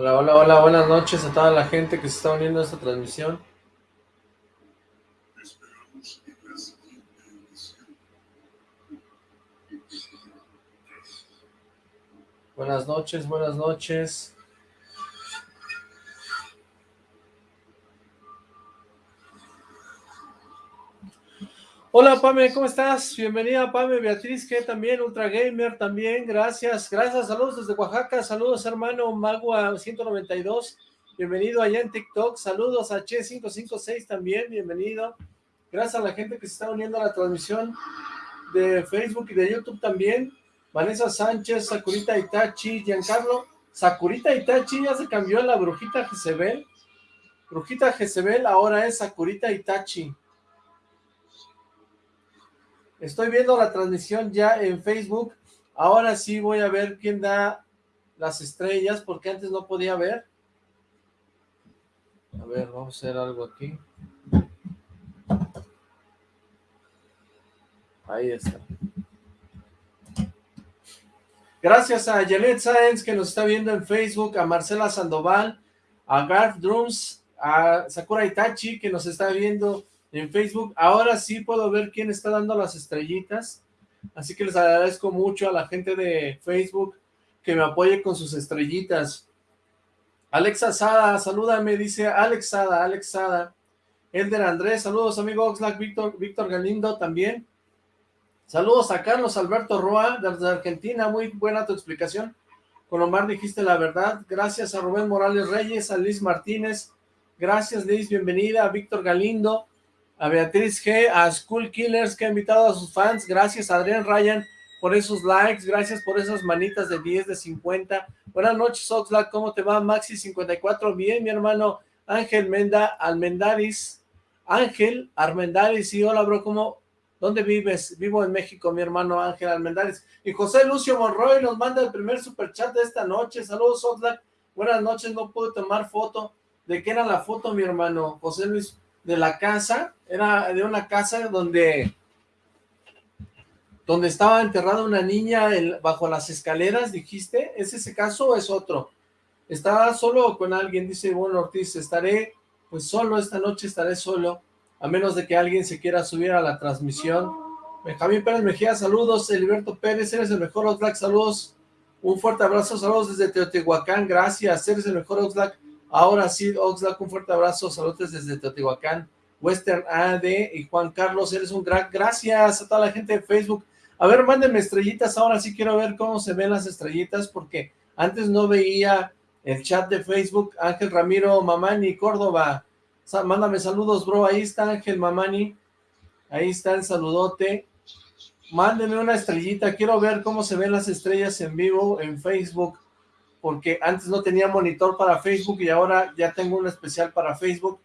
Hola, hola, hola, buenas noches a toda la gente que se está uniendo a esta transmisión. Buenas noches, buenas noches. Hola Pame, ¿cómo estás? Bienvenida Pame, Beatriz, que también, Ultra Gamer también, gracias, gracias, saludos desde Oaxaca, saludos hermano Magua 192, bienvenido allá en TikTok, saludos a Che556 también, bienvenido, gracias a la gente que se está uniendo a la transmisión de Facebook y de YouTube también, Vanessa Sánchez, Sakurita Itachi, Giancarlo, Sakurita Itachi ya se cambió a la brujita Jezebel, brujita Jezebel ahora es Sakurita Itachi, Estoy viendo la transmisión ya en Facebook. Ahora sí voy a ver quién da las estrellas, porque antes no podía ver. A ver, vamos a hacer algo aquí. Ahí está. Gracias a Janet Sáenz que nos está viendo en Facebook, a Marcela Sandoval, a Garth Drums, a Sakura Itachi que nos está viendo en Facebook. Ahora sí puedo ver quién está dando las estrellitas. Así que les agradezco mucho a la gente de Facebook que me apoye con sus estrellitas. Alexa Sada, salúdame, dice Alex Sada, Alex Sada. Elder Andrés, saludos amigo Oxlack, Víctor, Víctor Galindo también. Saludos a Carlos Alberto Roa, desde Argentina, muy buena tu explicación. Con Omar dijiste la verdad. Gracias a Rubén Morales Reyes, a Liz Martínez. Gracias Liz, bienvenida. A Víctor Galindo, a Beatriz G, a School Killers que ha invitado a sus fans, gracias a Adrián Ryan por esos likes, gracias por esas manitas de 10, de 50, buenas noches Oxlack, ¿cómo te va? Maxi54, bien mi hermano Ángel Menda, Almendaris, Ángel Armendaris, sí, hola bro, ¿cómo, dónde vives? Vivo en México, mi hermano Ángel Armendaris, y José Lucio Monroy nos manda el primer superchat de esta noche, saludos Oxlack, buenas noches, no pude tomar foto, ¿de qué era la foto mi hermano? José Luis de la casa, era de una casa donde donde estaba enterrada una niña bajo las escaleras, dijiste, ¿es ese caso o es otro? Estaba solo con alguien, dice bueno Ortiz, estaré pues solo, esta noche estaré solo, a menos de que alguien se quiera subir a la transmisión. Benjamín Pérez Mejía, saludos, Eliberto Pérez, eres el mejor Oxlack, saludos, un fuerte abrazo, saludos desde Teotihuacán, gracias, eres el mejor Oxlack, Ahora sí, Oxlack, un fuerte abrazo, saludos desde Teotihuacán, Western AD y Juan Carlos, eres un gran, gracias a toda la gente de Facebook. A ver, mándenme estrellitas, ahora sí quiero ver cómo se ven las estrellitas, porque antes no veía el chat de Facebook, Ángel Ramiro Mamani, Córdoba, mándame saludos, bro, ahí está Ángel Mamani, ahí está el saludote, mándenme una estrellita, quiero ver cómo se ven las estrellas en vivo en Facebook, porque antes no tenía monitor para Facebook y ahora ya tengo uno especial para Facebook,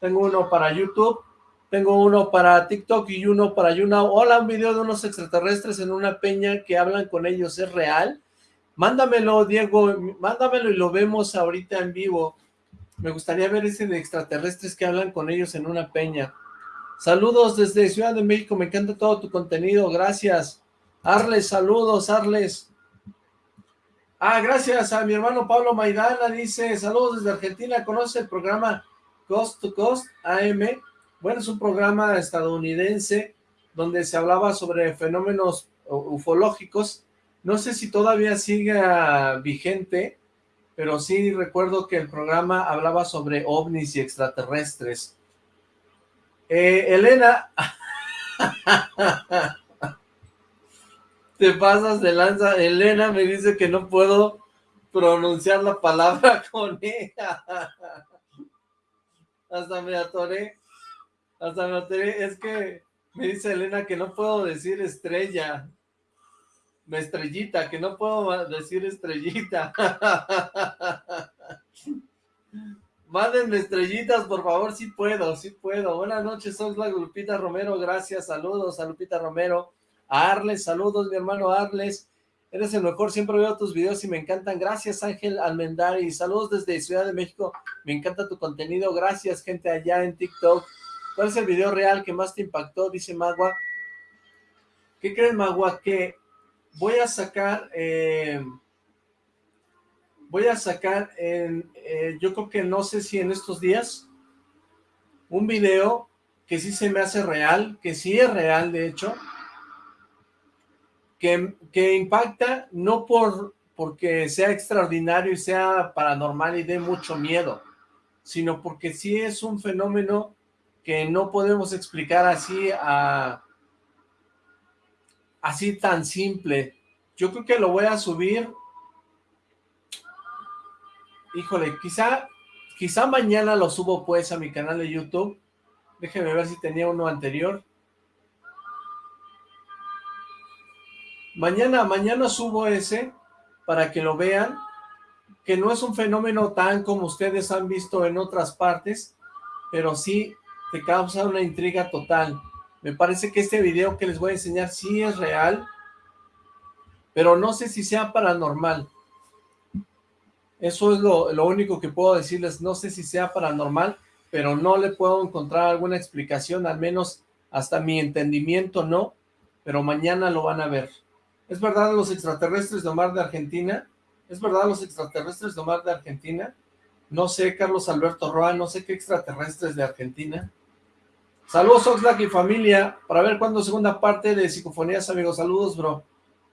tengo uno para YouTube, tengo uno para TikTok y uno para YouNow. Hola, un video de unos extraterrestres en una peña que hablan con ellos, ¿es real? Mándamelo, Diego, mándamelo y lo vemos ahorita en vivo. Me gustaría ver ese de extraterrestres que hablan con ellos en una peña. Saludos desde Ciudad de México, me encanta todo tu contenido, gracias. Arles, saludos, Arles. Ah, gracias a mi hermano Pablo Maidana, dice, saludos desde Argentina, ¿conoce el programa Cost to Cost AM? Bueno, es un programa estadounidense donde se hablaba sobre fenómenos ufológicos, no sé si todavía sigue vigente, pero sí recuerdo que el programa hablaba sobre ovnis y extraterrestres. Eh, Elena... te pasas de lanza. Elena me dice que no puedo pronunciar la palabra con ella. Hasta me atoré. Hasta me atoré. Es que me dice Elena que no puedo decir estrella. Me estrellita, que no puedo decir estrellita. Mándenme estrellitas, por favor, sí puedo, sí puedo. Buenas noches, soy la Lupita Romero, gracias, saludos a Lupita Romero. Arles, saludos mi hermano Arles, eres el mejor, siempre veo tus videos y me encantan, gracias Ángel Almendari, saludos desde Ciudad de México, me encanta tu contenido, gracias gente allá en TikTok, ¿cuál es el video real que más te impactó? Dice Magua, ¿qué crees Magua? Que voy a sacar, eh, voy a sacar, en, eh, yo creo que no sé si en estos días, un video que sí se me hace real, que sí es real de hecho, que, impacta no por porque sea extraordinario y sea paranormal y dé mucho miedo, sino porque sí es un fenómeno que no podemos explicar así a, así tan simple. Yo creo que lo voy a subir. Híjole, quizá, quizá mañana lo subo pues a mi canal de YouTube. Déjenme ver si tenía uno anterior. Mañana, mañana subo ese para que lo vean, que no es un fenómeno tan como ustedes han visto en otras partes, pero sí te causa una intriga total. Me parece que este video que les voy a enseñar sí es real, pero no sé si sea paranormal. Eso es lo, lo, único que puedo decirles, no sé si sea paranormal, pero no le puedo encontrar alguna explicación, al menos hasta mi entendimiento no, pero mañana lo van a ver. ¿Es verdad los extraterrestres de Omar de Argentina? ¿Es verdad los extraterrestres de Omar de Argentina? No sé, Carlos Alberto Roa, no sé qué extraterrestres de Argentina. Saludos Oxlack y familia, para ver cuándo segunda parte de Psicofonías, amigos, saludos, bro.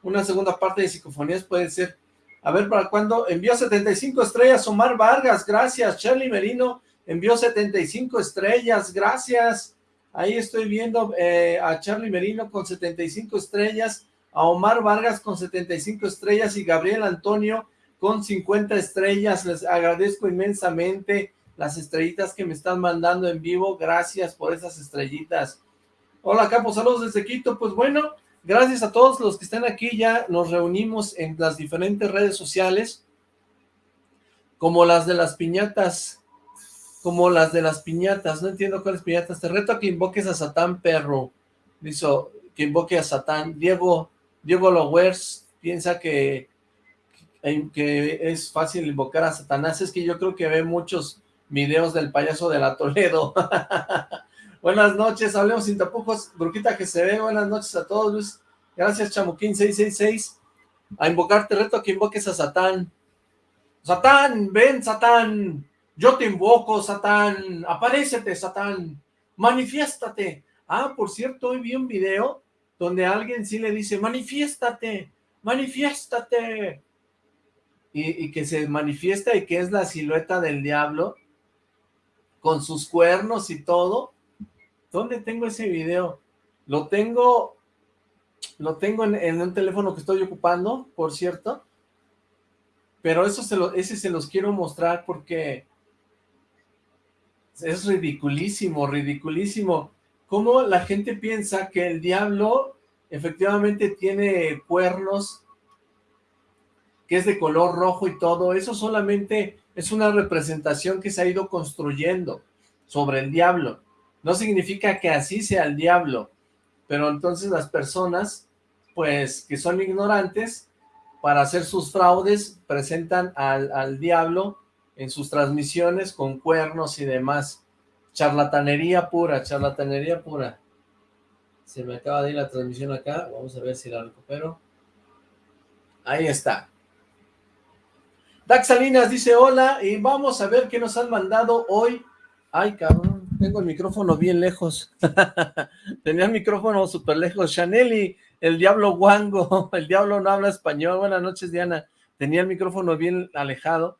Una segunda parte de Psicofonías puede ser. A ver, ¿para cuándo? Envió 75 estrellas Omar Vargas, gracias. Charlie Merino envió 75 estrellas, gracias. Ahí estoy viendo eh, a Charlie Merino con 75 estrellas, a Omar Vargas con 75 estrellas y Gabriel Antonio con 50 estrellas. Les agradezco inmensamente las estrellitas que me están mandando en vivo, gracias por esas estrellitas. Hola Capo, saludos desde Quito, pues bueno, gracias a todos los que están aquí, ya nos reunimos en las diferentes redes sociales, como las de las piñatas, como las de las piñatas, no entiendo cuáles piñatas, te reto a que invoques a Satán, perro, dice que invoque a Satán, Diego, Diego Lowers piensa que, que es fácil invocar a Satanás, es que yo creo que ve muchos videos del payaso de la Toledo. buenas noches, hablemos sin tapujos, Bruquita que se ve, buenas noches a todos, Luis. Gracias, Chamuquín 666. A invocarte, reto que invoques a Satán. Satán, ven, Satán. Yo te invoco, Satán. Aparécete, Satán. Manifiéstate. Ah, por cierto, hoy vi un video donde alguien sí le dice, manifiéstate, manifiéstate. Y, que se manifiesta y que es la silueta del diablo con sus cuernos y todo. ¿Dónde tengo ese video? Lo tengo, lo tengo en, un teléfono que estoy ocupando, por cierto. Pero eso ese se los quiero mostrar porque es ridiculísimo, ridiculísimo. Cómo la gente piensa que el diablo efectivamente tiene cuernos, que es de color rojo y todo. Eso solamente es una representación que se ha ido construyendo sobre el diablo. No significa que así sea el diablo, pero entonces las personas, pues, que son ignorantes, para hacer sus fraudes, presentan al, al diablo en sus transmisiones con cuernos y demás. Charlatanería pura, charlatanería pura. Se me acaba de ir la transmisión acá, vamos a ver si la recupero. Ahí está. Dax Salinas dice hola y vamos a ver qué nos han mandado hoy. Ay, cabrón, tengo el micrófono bien lejos. Tenía el micrófono súper lejos. Chaneli, el diablo guango, el diablo no habla español. Buenas noches, Diana. Tenía el micrófono bien alejado.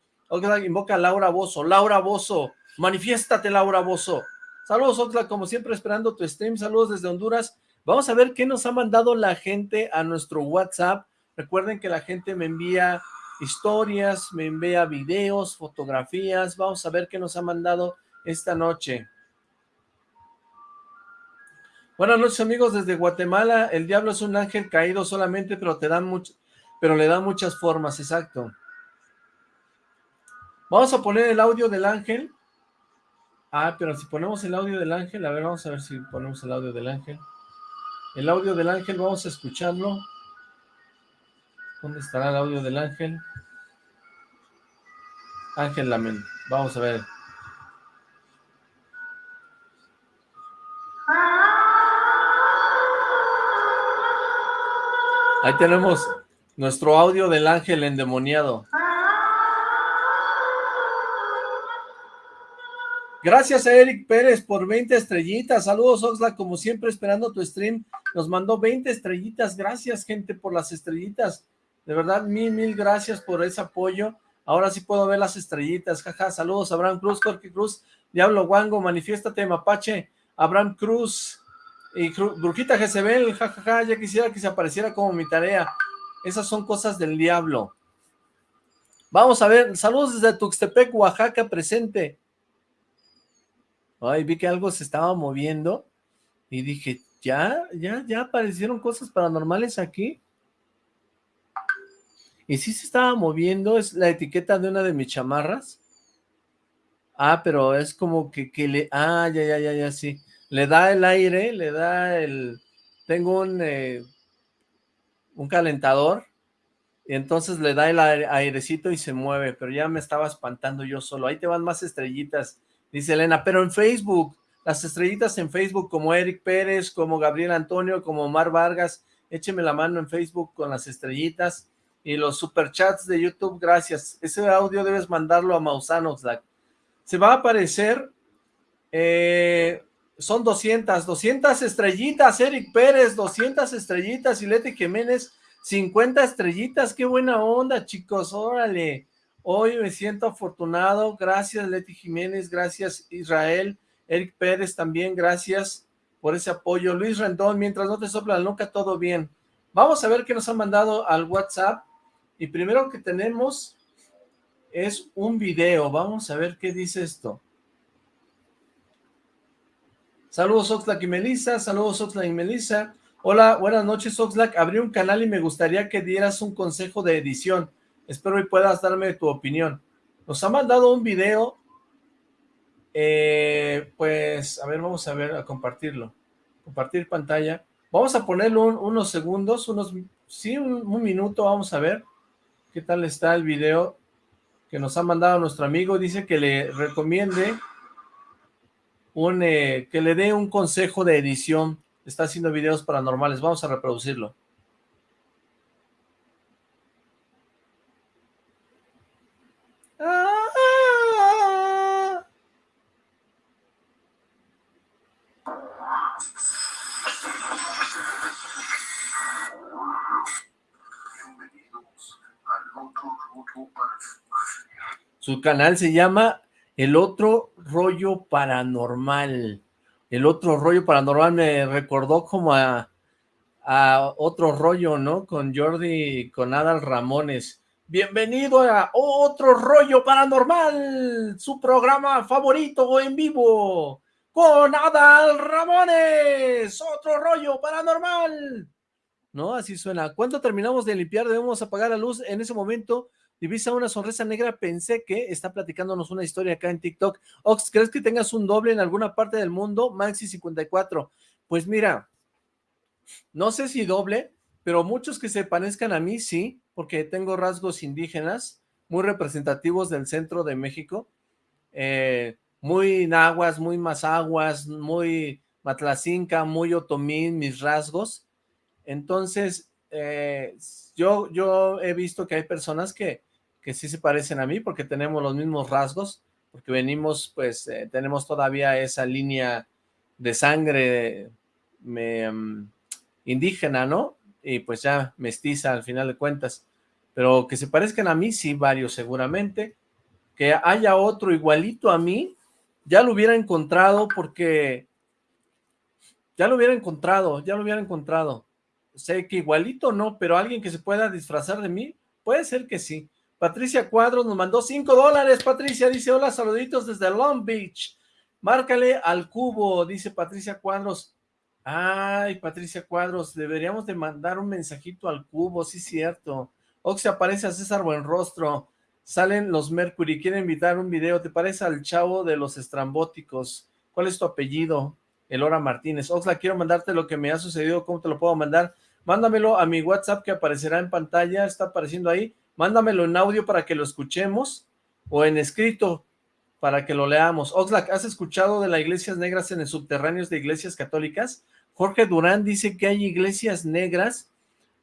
Invoca a Laura Bozo. Laura Bozo, manifiéstate, Laura Bozo. Saludos, Oxlack, como siempre esperando tu stream. Saludos desde Honduras. Vamos a ver qué nos ha mandado la gente a nuestro WhatsApp. Recuerden que la gente me envía historias, me envía videos, fotografías, vamos a ver qué nos ha mandado esta noche. Buenas noches amigos desde Guatemala, el diablo es un ángel caído solamente, pero te dan mucho, pero le da muchas formas, exacto. Vamos a poner el audio del ángel. Ah, pero si ponemos el audio del ángel, a ver, vamos a ver si ponemos el audio del ángel. El audio del ángel, vamos a escucharlo. ¿Dónde estará el audio del ángel? Ángel Lamen. Vamos a ver. Ahí tenemos nuestro audio del ángel endemoniado. Gracias a Eric Pérez por 20 estrellitas. Saludos, Oxlack, como siempre, esperando tu stream. Nos mandó 20 estrellitas. Gracias, gente, por las estrellitas. De verdad, mil, mil gracias por ese apoyo. Ahora sí puedo ver las estrellitas. Jaja, saludos, Abraham Cruz, Jorge Cruz, Diablo Wango, manifiéstate, Mapache, Abraham Cruz y Brujita Jezebel, jajaja, ya quisiera que se apareciera como mi tarea. Esas son cosas del diablo. Vamos a ver, saludos desde Tuxtepec, Oaxaca, presente. Ay, vi que algo se estaba moviendo y dije, ¿ya? ¿Ya? ¿Ya aparecieron cosas paranormales aquí? Y sí se estaba moviendo, es la etiqueta de una de mis chamarras. Ah, pero es como que, que le... Ah, ya, ya, ya, ya, sí. Le da el aire, le da el... Tengo un... Eh, un calentador y entonces le da el airecito y se mueve, pero ya me estaba espantando yo solo. Ahí te van más estrellitas Dice Elena, pero en Facebook, las estrellitas en Facebook como Eric Pérez, como Gabriel Antonio, como Omar Vargas, écheme la mano en Facebook con las estrellitas y los superchats de YouTube, gracias. Ese audio debes mandarlo a Mausano, Se va a aparecer, eh, son 200, 200 estrellitas, Eric Pérez, 200 estrellitas, y Leti Jiménez, 50 estrellitas, qué buena onda, chicos, órale. Hoy me siento afortunado, gracias Leti Jiménez, gracias Israel, Eric Pérez también, gracias por ese apoyo. Luis Rendón, mientras no te sopla la nuca, todo bien. Vamos a ver qué nos han mandado al WhatsApp. Y primero que tenemos es un video. Vamos a ver qué dice esto. Saludos Oxlack y Melissa, saludos Oxlack y Melissa. Hola, buenas noches Oxlack. Abrí un canal y me gustaría que dieras un consejo de edición. Espero y puedas darme tu opinión. Nos ha mandado un video, eh, pues, a ver, vamos a ver, a compartirlo. Compartir pantalla. Vamos a ponerlo unos segundos, unos, sí, un, minuto, vamos a ver qué tal está el video que nos ha mandado nuestro amigo. Dice que le recomiende un, eh, que le dé un consejo de edición. Está haciendo videos paranormales. Vamos a reproducirlo. Su canal se llama El Otro Rollo Paranormal. El Otro Rollo Paranormal me recordó como a, a Otro Rollo, ¿no? Con Jordi, con Adal Ramones. Bienvenido a Otro Rollo Paranormal, su programa favorito en vivo, con Adal Ramones, Otro Rollo Paranormal. ¿No? Así suena. ¿Cuándo terminamos de limpiar? Debemos apagar la luz. En ese momento Divisa una sonrisa negra, pensé que está platicándonos una historia acá en TikTok. Ox, ¿crees que tengas un doble en alguna parte del mundo? Maxi54. Pues mira, no sé si doble, pero muchos que se parezcan a mí, sí, porque tengo rasgos indígenas muy representativos del centro de México. Eh, muy nahuas, muy mazaguas, muy matlacinca, muy otomín, mis rasgos. Entonces, eh, yo, yo he visto que hay personas que que sí se parecen a mí porque tenemos los mismos rasgos, porque venimos, pues, eh, tenemos todavía esa línea de sangre mm, indígena, ¿no? Y pues ya mestiza al final de cuentas. Pero que se parezcan a mí, sí, varios seguramente. Que haya otro igualito a mí, ya lo hubiera encontrado porque... Ya lo hubiera encontrado, ya lo hubiera encontrado. Sé que igualito no, pero alguien que se pueda disfrazar de mí, puede ser que sí. Patricia Cuadros nos mandó 5 dólares. Patricia dice, hola, saluditos desde Long Beach. Márcale al cubo, dice Patricia Cuadros. Ay, Patricia Cuadros, deberíamos de mandar un mensajito al cubo, sí cierto. Oxy aparece a César Buenrostro. Salen los Mercury, quieren invitar un video. ¿Te parece al chavo de los estrambóticos? ¿Cuál es tu apellido? Elora Martínez. Oxla, quiero mandarte lo que me ha sucedido. ¿Cómo te lo puedo mandar? Mándamelo a mi WhatsApp que aparecerá en pantalla. Está apareciendo ahí mándamelo en audio para que lo escuchemos, o en escrito para que lo leamos. Oxlack, ¿has escuchado de las iglesias negras en el subterráneos de iglesias católicas? Jorge Durán dice que hay iglesias negras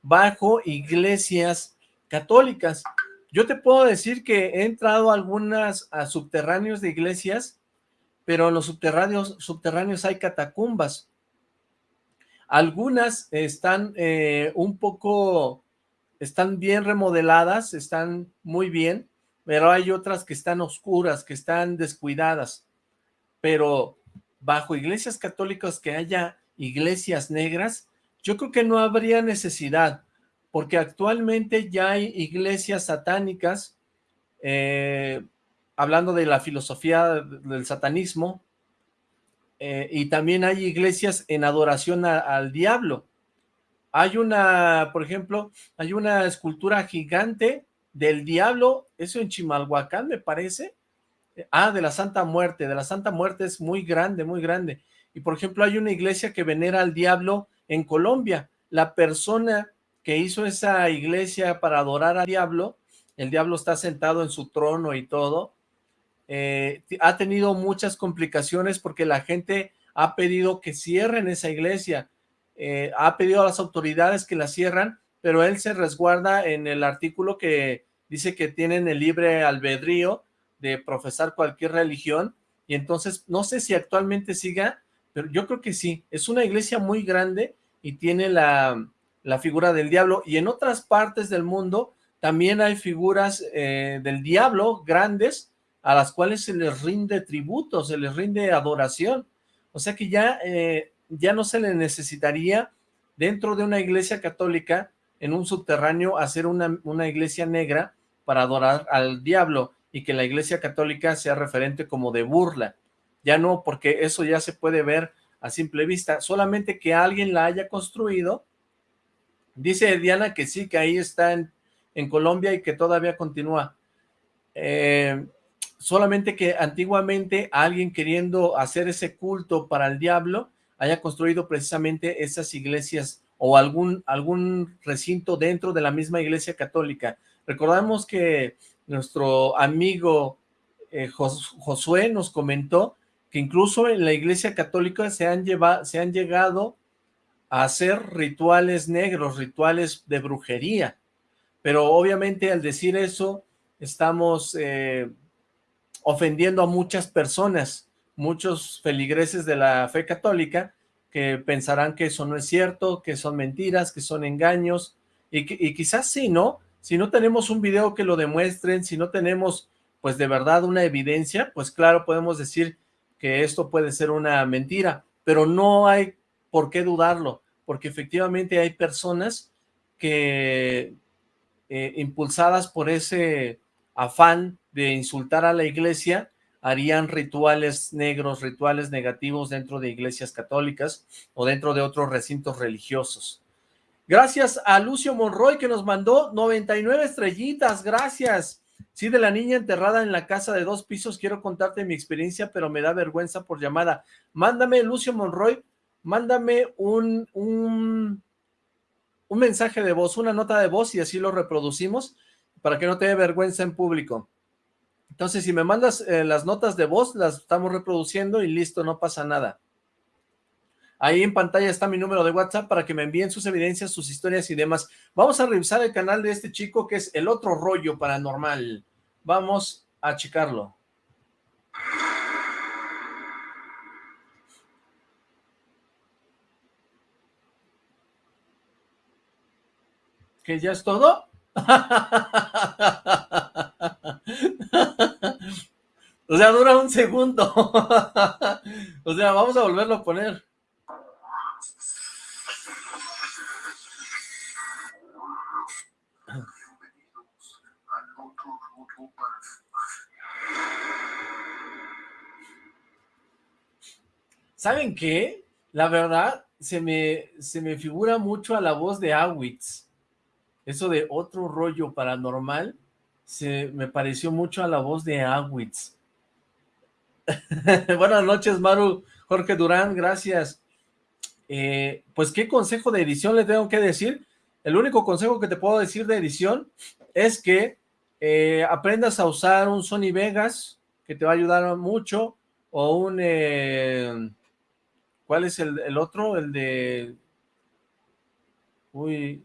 bajo iglesias católicas. Yo te puedo decir que he entrado a algunas a subterráneos de iglesias, pero en los subterráneos, subterráneos hay catacumbas. Algunas están eh, un poco, están bien remodeladas, están muy bien, pero hay otras que están oscuras, que están descuidadas. Pero bajo iglesias católicas que haya iglesias negras, yo creo que no habría necesidad, porque actualmente ya hay iglesias satánicas, eh, hablando de la filosofía del satanismo, eh, y también hay iglesias en adoración al diablo. Hay una, por ejemplo, hay una escultura gigante del diablo, eso en Chimalhuacán me parece, ah, de la Santa Muerte, de la Santa Muerte es muy grande, muy grande, y por ejemplo hay una iglesia que venera al diablo en Colombia. La persona que hizo esa iglesia para adorar al diablo, el diablo está sentado en su trono y todo, eh, ha tenido muchas complicaciones porque la gente ha pedido que cierren esa iglesia, eh, ha pedido a las autoridades que la cierran, pero él se resguarda en el artículo que dice que tienen el libre albedrío de profesar cualquier religión, y entonces no sé si actualmente siga, pero yo creo que sí, es una iglesia muy grande y tiene la, figura del diablo, y en otras partes del mundo también hay figuras eh, del diablo grandes, a las cuales se les rinde tributo, se les rinde adoración, o sea que ya, eh, ya no se le necesitaría dentro de una iglesia católica, en un subterráneo, hacer una, una iglesia negra para adorar al diablo, y que la iglesia católica sea referente como de burla, ya no, porque eso ya se puede ver a simple vista, solamente que alguien la haya construido. Dice Diana que sí, que ahí está en, Colombia y que todavía continúa. Eh, solamente que antiguamente alguien queriendo hacer ese culto para el diablo haya construido precisamente esas iglesias o algún, algún recinto dentro de la misma iglesia católica. Recordamos que nuestro amigo eh, Josué nos comentó que incluso en la iglesia católica se han, llevado, se han llegado a hacer rituales negros, rituales de brujería, pero obviamente al decir eso estamos eh, ofendiendo a muchas personas, muchos feligreses de la fe católica que pensarán que eso no es cierto, que son mentiras, que son engaños, y, y quizás sí, ¿no? Si no tenemos un video que lo demuestren, si no tenemos pues de verdad una evidencia, pues claro, podemos decir que esto puede ser una mentira, pero no hay por qué dudarlo, porque efectivamente hay personas que eh, impulsadas por ese afán de insultar a la iglesia, harían rituales negros, rituales negativos dentro de iglesias católicas o dentro de otros recintos religiosos. Gracias a Lucio Monroy que nos mandó 99 estrellitas, gracias. Sí, de la niña enterrada en la casa de dos pisos, quiero contarte mi experiencia, pero me da vergüenza por llamada. Mándame, Lucio Monroy, mándame un, un, un mensaje de voz, una nota de voz y así lo reproducimos para que no te dé vergüenza en público. Entonces, si me mandas eh, las notas de voz, las estamos reproduciendo y listo, no pasa nada. Ahí en pantalla está mi número de WhatsApp para que me envíen sus evidencias, sus historias y demás. Vamos a revisar el canal de este chico que es El Otro Rollo Paranormal. Vamos a checarlo. ¿Que ya es todo? o sea, dura un segundo. o sea, vamos a volverlo a poner. ¿Saben qué? La verdad, se me, se me figura mucho a la voz de Awitz. Eso de otro rollo paranormal, se me pareció mucho a la voz de Awitz. Buenas noches, Maru. Jorge Durán, gracias. Eh, pues, ¿qué consejo de edición le tengo que decir? El único consejo que te puedo decir de edición es que eh, aprendas a usar un Sony Vegas, que te va a ayudar mucho, o un... Eh, ¿Cuál es el, otro? El de... Uy...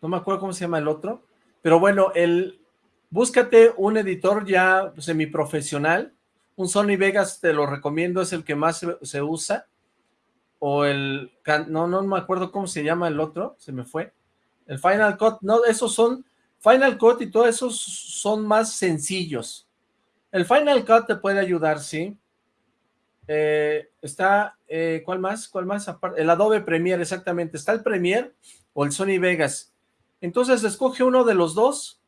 no me acuerdo cómo se llama el otro, pero bueno, el, búscate un editor ya semiprofesional, un Sony Vegas te lo recomiendo, es el que más se, usa, o el, no, no me acuerdo cómo se llama el otro, se me fue, el Final Cut, no, esos son, Final Cut y todos esos son más sencillos, el Final Cut te puede ayudar, sí, eh, está, eh, ¿cuál más? ¿Cuál más? El Adobe Premiere, exactamente. Está el Premiere o el Sony Vegas. Entonces, escoge uno de los dos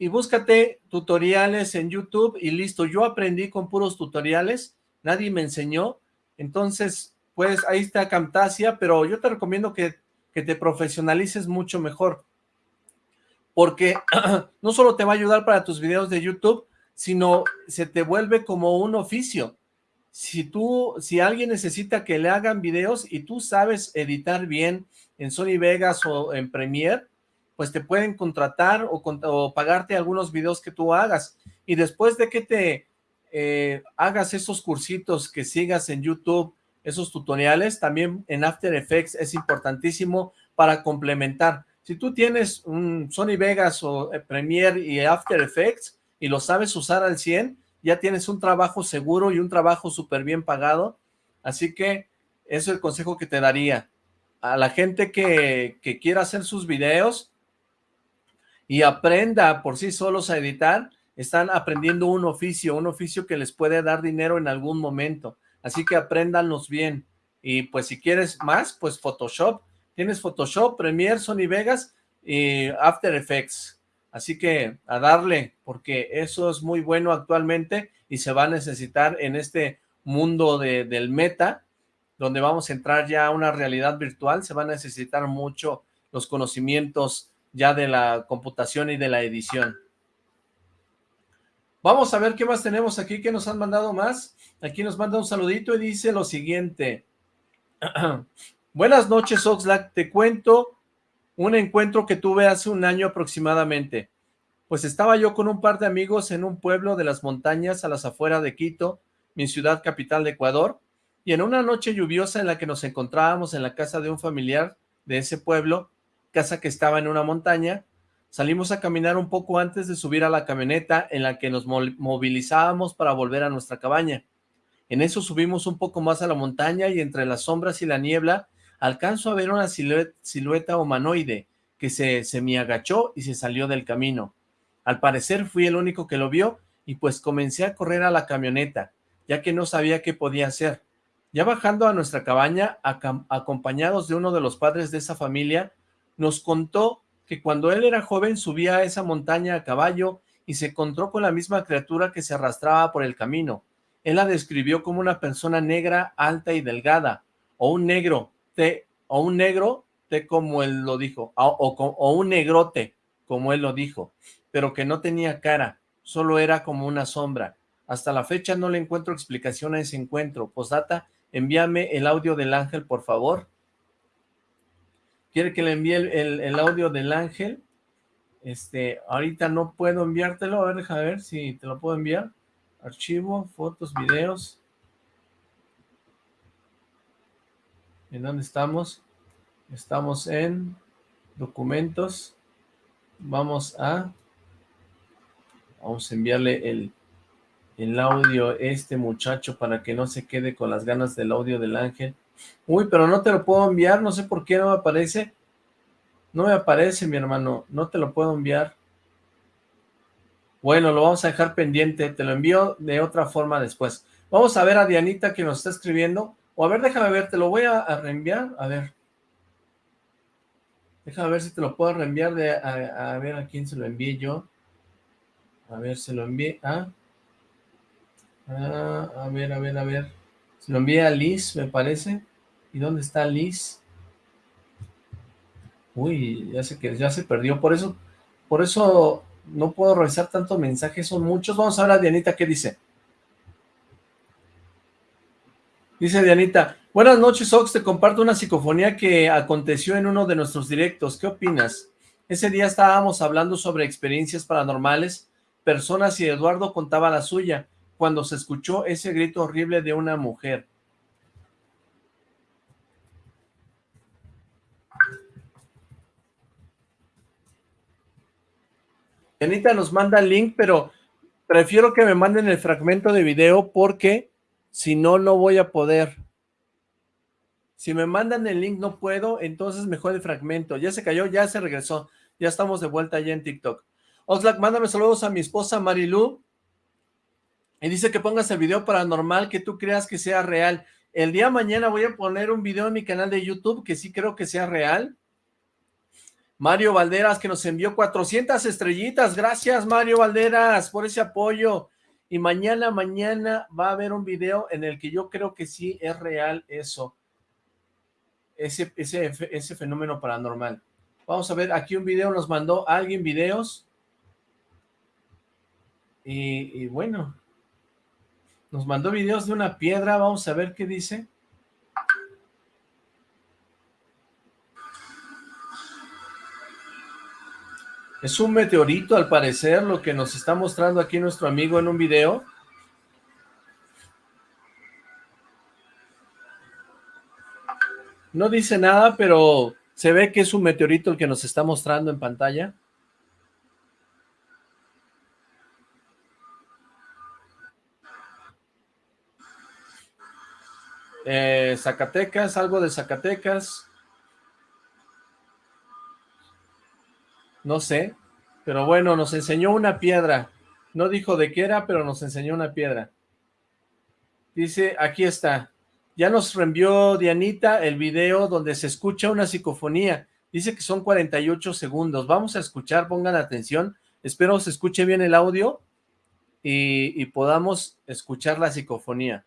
y búscate tutoriales en YouTube y listo. Yo aprendí con puros tutoriales, nadie me enseñó. Entonces, pues ahí está Camtasia, pero yo te recomiendo que, que te profesionalices mucho mejor. Porque no solo te va a ayudar para tus videos de YouTube, sino se te vuelve como un oficio si tú, si alguien necesita que le hagan videos y tú sabes editar bien en Sony Vegas o en Premiere, pues te pueden contratar o, pagarte algunos videos que tú hagas. Y después de que te eh, hagas esos cursitos que sigas en YouTube, esos tutoriales, también en After Effects es importantísimo para complementar. Si tú tienes un Sony Vegas o eh, Premiere y After Effects y lo sabes usar al 100, ya tienes un trabajo seguro y un trabajo súper bien pagado, así que eso es el consejo que te daría. A la gente que, que quiera hacer sus videos y aprenda por sí solos a editar, están aprendiendo un oficio, un oficio que les puede dar dinero en algún momento, así que apréndanlos bien, y pues si quieres más, pues Photoshop, tienes Photoshop, Premiere, Sony Vegas y After Effects, Así que a darle, porque eso es muy bueno actualmente y se va a necesitar en este mundo de, del meta, donde vamos a entrar ya a una realidad virtual, se va a necesitar mucho los conocimientos ya de la computación y de la edición. Vamos a ver qué más tenemos aquí, que nos han mandado más. Aquí nos manda un saludito y dice lo siguiente. Buenas noches, Oxlack. Te cuento un encuentro que tuve hace un año aproximadamente. Pues estaba yo con un par de amigos en un pueblo de las montañas a las afueras de Quito, mi ciudad capital de Ecuador, y en una noche lluviosa en la que nos encontrábamos en la casa de un familiar de ese pueblo, casa que estaba en una montaña, salimos a caminar un poco antes de subir a la camioneta en la que nos movilizábamos para volver a nuestra cabaña. En eso subimos un poco más a la montaña y entre las sombras y la niebla alcanzo a ver una silueta, humanoide que se semiagachó y se salió del camino. Al parecer fui el único que lo vio y pues comencé a correr a la camioneta, ya que no sabía qué podía hacer. Ya bajando a nuestra cabaña, acompañados de uno de los padres de esa familia, nos contó que cuando él era joven subía a esa montaña a caballo y se encontró con la misma criatura que se arrastraba por el camino. Él la describió como una persona negra, alta y delgada, o un negro, o un negro, te como él lo dijo, o, o, un negrote, como él lo dijo, pero que no tenía cara, solo era como una sombra. Hasta la fecha no le encuentro explicación a ese encuentro. Posdata, envíame el audio del ángel, por favor. ¿Quiere que le envíe el, el, audio del ángel? Este, ahorita no puedo enviártelo, a ver, déjame ver si te lo puedo enviar. Archivo, fotos, videos. ¿En dónde estamos? Estamos en documentos. Vamos a... Vamos a enviarle el, el audio a este muchacho para que no se quede con las ganas del audio del ángel. Uy, pero no te lo puedo enviar, no sé por qué no me aparece. No me aparece, mi hermano, no te lo puedo enviar. Bueno, lo vamos a dejar pendiente, te lo envío de otra forma después. Vamos a ver a Dianita que nos está escribiendo. O a ver, déjame ver, te lo voy a, reenviar. A ver. Déjame ver si te lo puedo reenviar de, a, ver a quién se lo envié yo. A ver, se lo envié a... a ver, a ver, a ver. Se lo envié a Liz, me parece. ¿Y dónde está Liz? Uy, ya se perdió. Por eso, por eso no puedo revisar tantos mensajes, son muchos. Vamos a ver a Dianita qué dice. Dice Dianita, buenas noches Ox, te comparto una psicofonía que aconteció en uno de nuestros directos, ¿qué opinas? Ese día estábamos hablando sobre experiencias paranormales, personas y Eduardo contaba la suya, cuando se escuchó ese grito horrible de una mujer. Anita nos manda el link, pero prefiero que me manden el fragmento de video porque si no, no voy a poder. Si me mandan el link no puedo, entonces mejor el fragmento. Ya se cayó, ya se regresó. Ya estamos de vuelta allá en TikTok. Oxlack, mándame saludos a mi esposa Marilu. Y dice que pongas el video paranormal que tú creas que sea real. El día de mañana voy a poner un video en mi canal de YouTube que sí creo que sea real. Mario Valderas que nos envió 400 estrellitas. Gracias Mario Valderas por ese apoyo. Y mañana, mañana va a haber un video en el que yo creo que sí es real eso. Ese, ese, ese fenómeno paranormal. Vamos a ver, aquí un video nos mandó alguien videos. Y, y bueno, nos mandó videos de una piedra. Vamos a ver qué dice. Es un meteorito, al parecer, lo que nos está mostrando aquí nuestro amigo en un video. No dice nada, pero se ve que es un meteorito el que nos está mostrando en pantalla. Eh, Zacatecas, algo de Zacatecas. No sé, pero bueno, nos enseñó una piedra. No dijo de qué era, pero nos enseñó una piedra. Dice, aquí está. Ya nos reenvió Dianita el video donde se escucha una psicofonía. Dice que son 48 segundos. Vamos a escuchar, pongan atención. Espero se escuche bien el audio y, y podamos escuchar la psicofonía.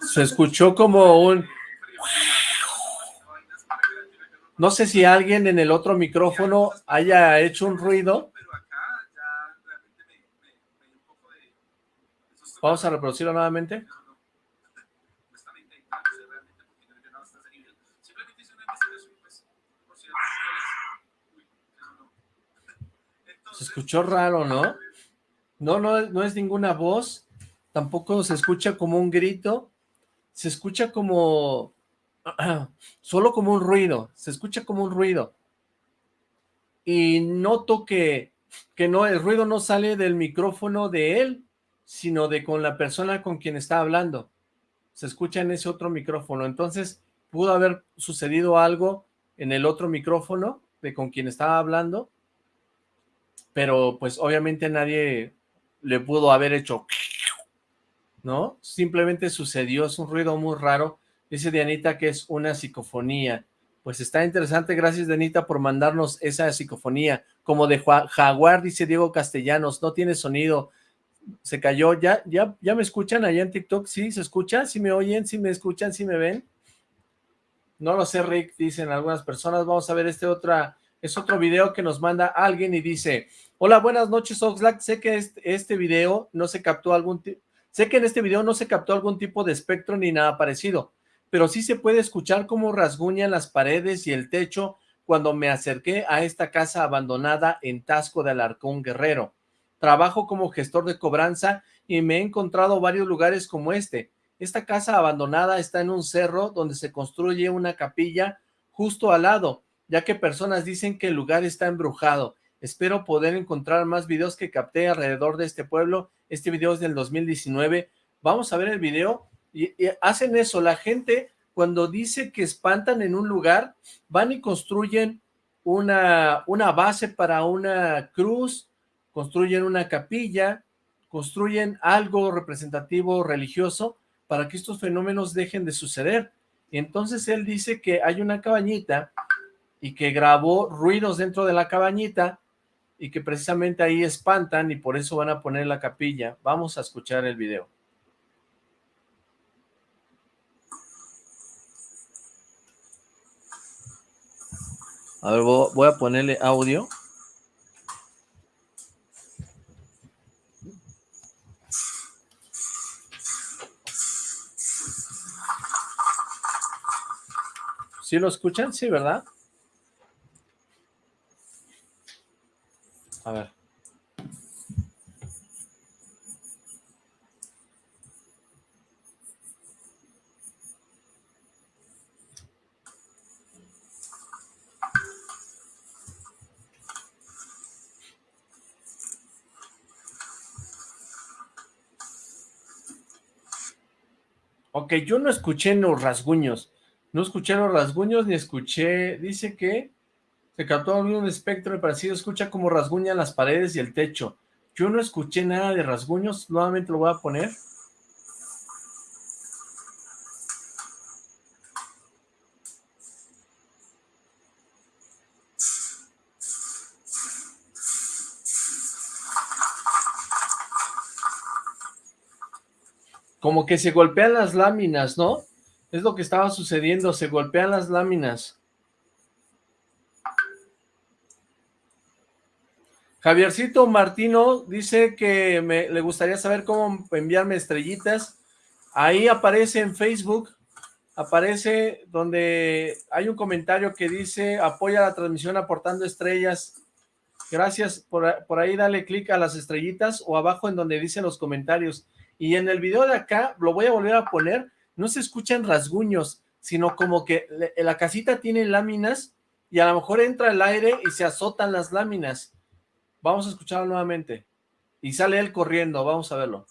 Se escuchó como un... No sé si alguien en el otro micrófono haya hecho un ruido. Vamos a reproducirlo nuevamente. Escuchó raro, ¿no? No, no, no es ninguna voz, tampoco se escucha como un grito, se escucha como, solo como un ruido, se escucha como un ruido. Y noto que, que no, el ruido no sale del micrófono de él, sino de con la persona con quien está hablando. Se escucha en ese otro micrófono, entonces pudo haber sucedido algo en el otro micrófono de con quien estaba hablando, pero pues obviamente nadie le pudo haber hecho ¿no? Simplemente sucedió, es un ruido muy raro. Dice Dianita que es una psicofonía. Pues está interesante, gracias Dianita por mandarnos esa psicofonía. Como de Jaguar, dice Diego Castellanos, no tiene sonido, se cayó. ¿Ya, ya, ya me escuchan allá en TikTok? ¿Sí se escucha? ¿Sí me oyen? ¿Sí me escuchan? ¿Sí me ven? No lo sé, Rick, dicen algunas personas. Vamos a ver este otra, es otro video que nos manda alguien y dice, hola, buenas noches, Oxlack, sé que este, este video no se captó algún Sé que en este video no se captó algún tipo de espectro ni nada parecido, pero sí se puede escuchar cómo rasguñan las paredes y el techo cuando me acerqué a esta casa abandonada en Tasco de Alarcón Guerrero. Trabajo como gestor de cobranza y me he encontrado varios lugares como este. Esta casa abandonada está en un cerro donde se construye una capilla justo al lado, ya que personas dicen que el lugar está embrujado. Espero poder encontrar más videos que capté alrededor de este pueblo este video es del 2019, vamos a ver el video, y, hacen eso, la gente cuando dice que espantan en un lugar, van y construyen una, una base para una cruz, construyen una capilla, construyen algo representativo religioso para que estos fenómenos dejen de suceder. Entonces él dice que hay una cabañita y que grabó ruidos dentro de la cabañita y que precisamente ahí espantan y por eso van a poner la capilla. Vamos a escuchar el video. A ver, voy a ponerle audio. ¿Sí lo escuchan? Sí, ¿verdad? A ver. Ok, yo no escuché los rasguños. No escuché los rasguños ni escuché... Dice que se captó un espectro parecido, escucha como rasguñan las paredes y el techo. Yo no escuché nada de rasguños, nuevamente lo voy a poner. Como que se golpean las láminas, ¿no? Es lo que estaba sucediendo, se golpean las láminas. Javiercito Martino dice que me, le gustaría saber cómo enviarme estrellitas. Ahí aparece en Facebook, aparece donde hay un comentario que dice apoya la transmisión aportando estrellas. Gracias, por, por ahí dale clic a las estrellitas o abajo en donde dicen los comentarios. Y en el video de acá, lo voy a volver a poner, no se escuchan rasguños, sino como que la casita tiene láminas y a lo mejor entra el aire y se azotan las láminas. Vamos a escucharlo nuevamente. Y sale él corriendo, vamos a verlo.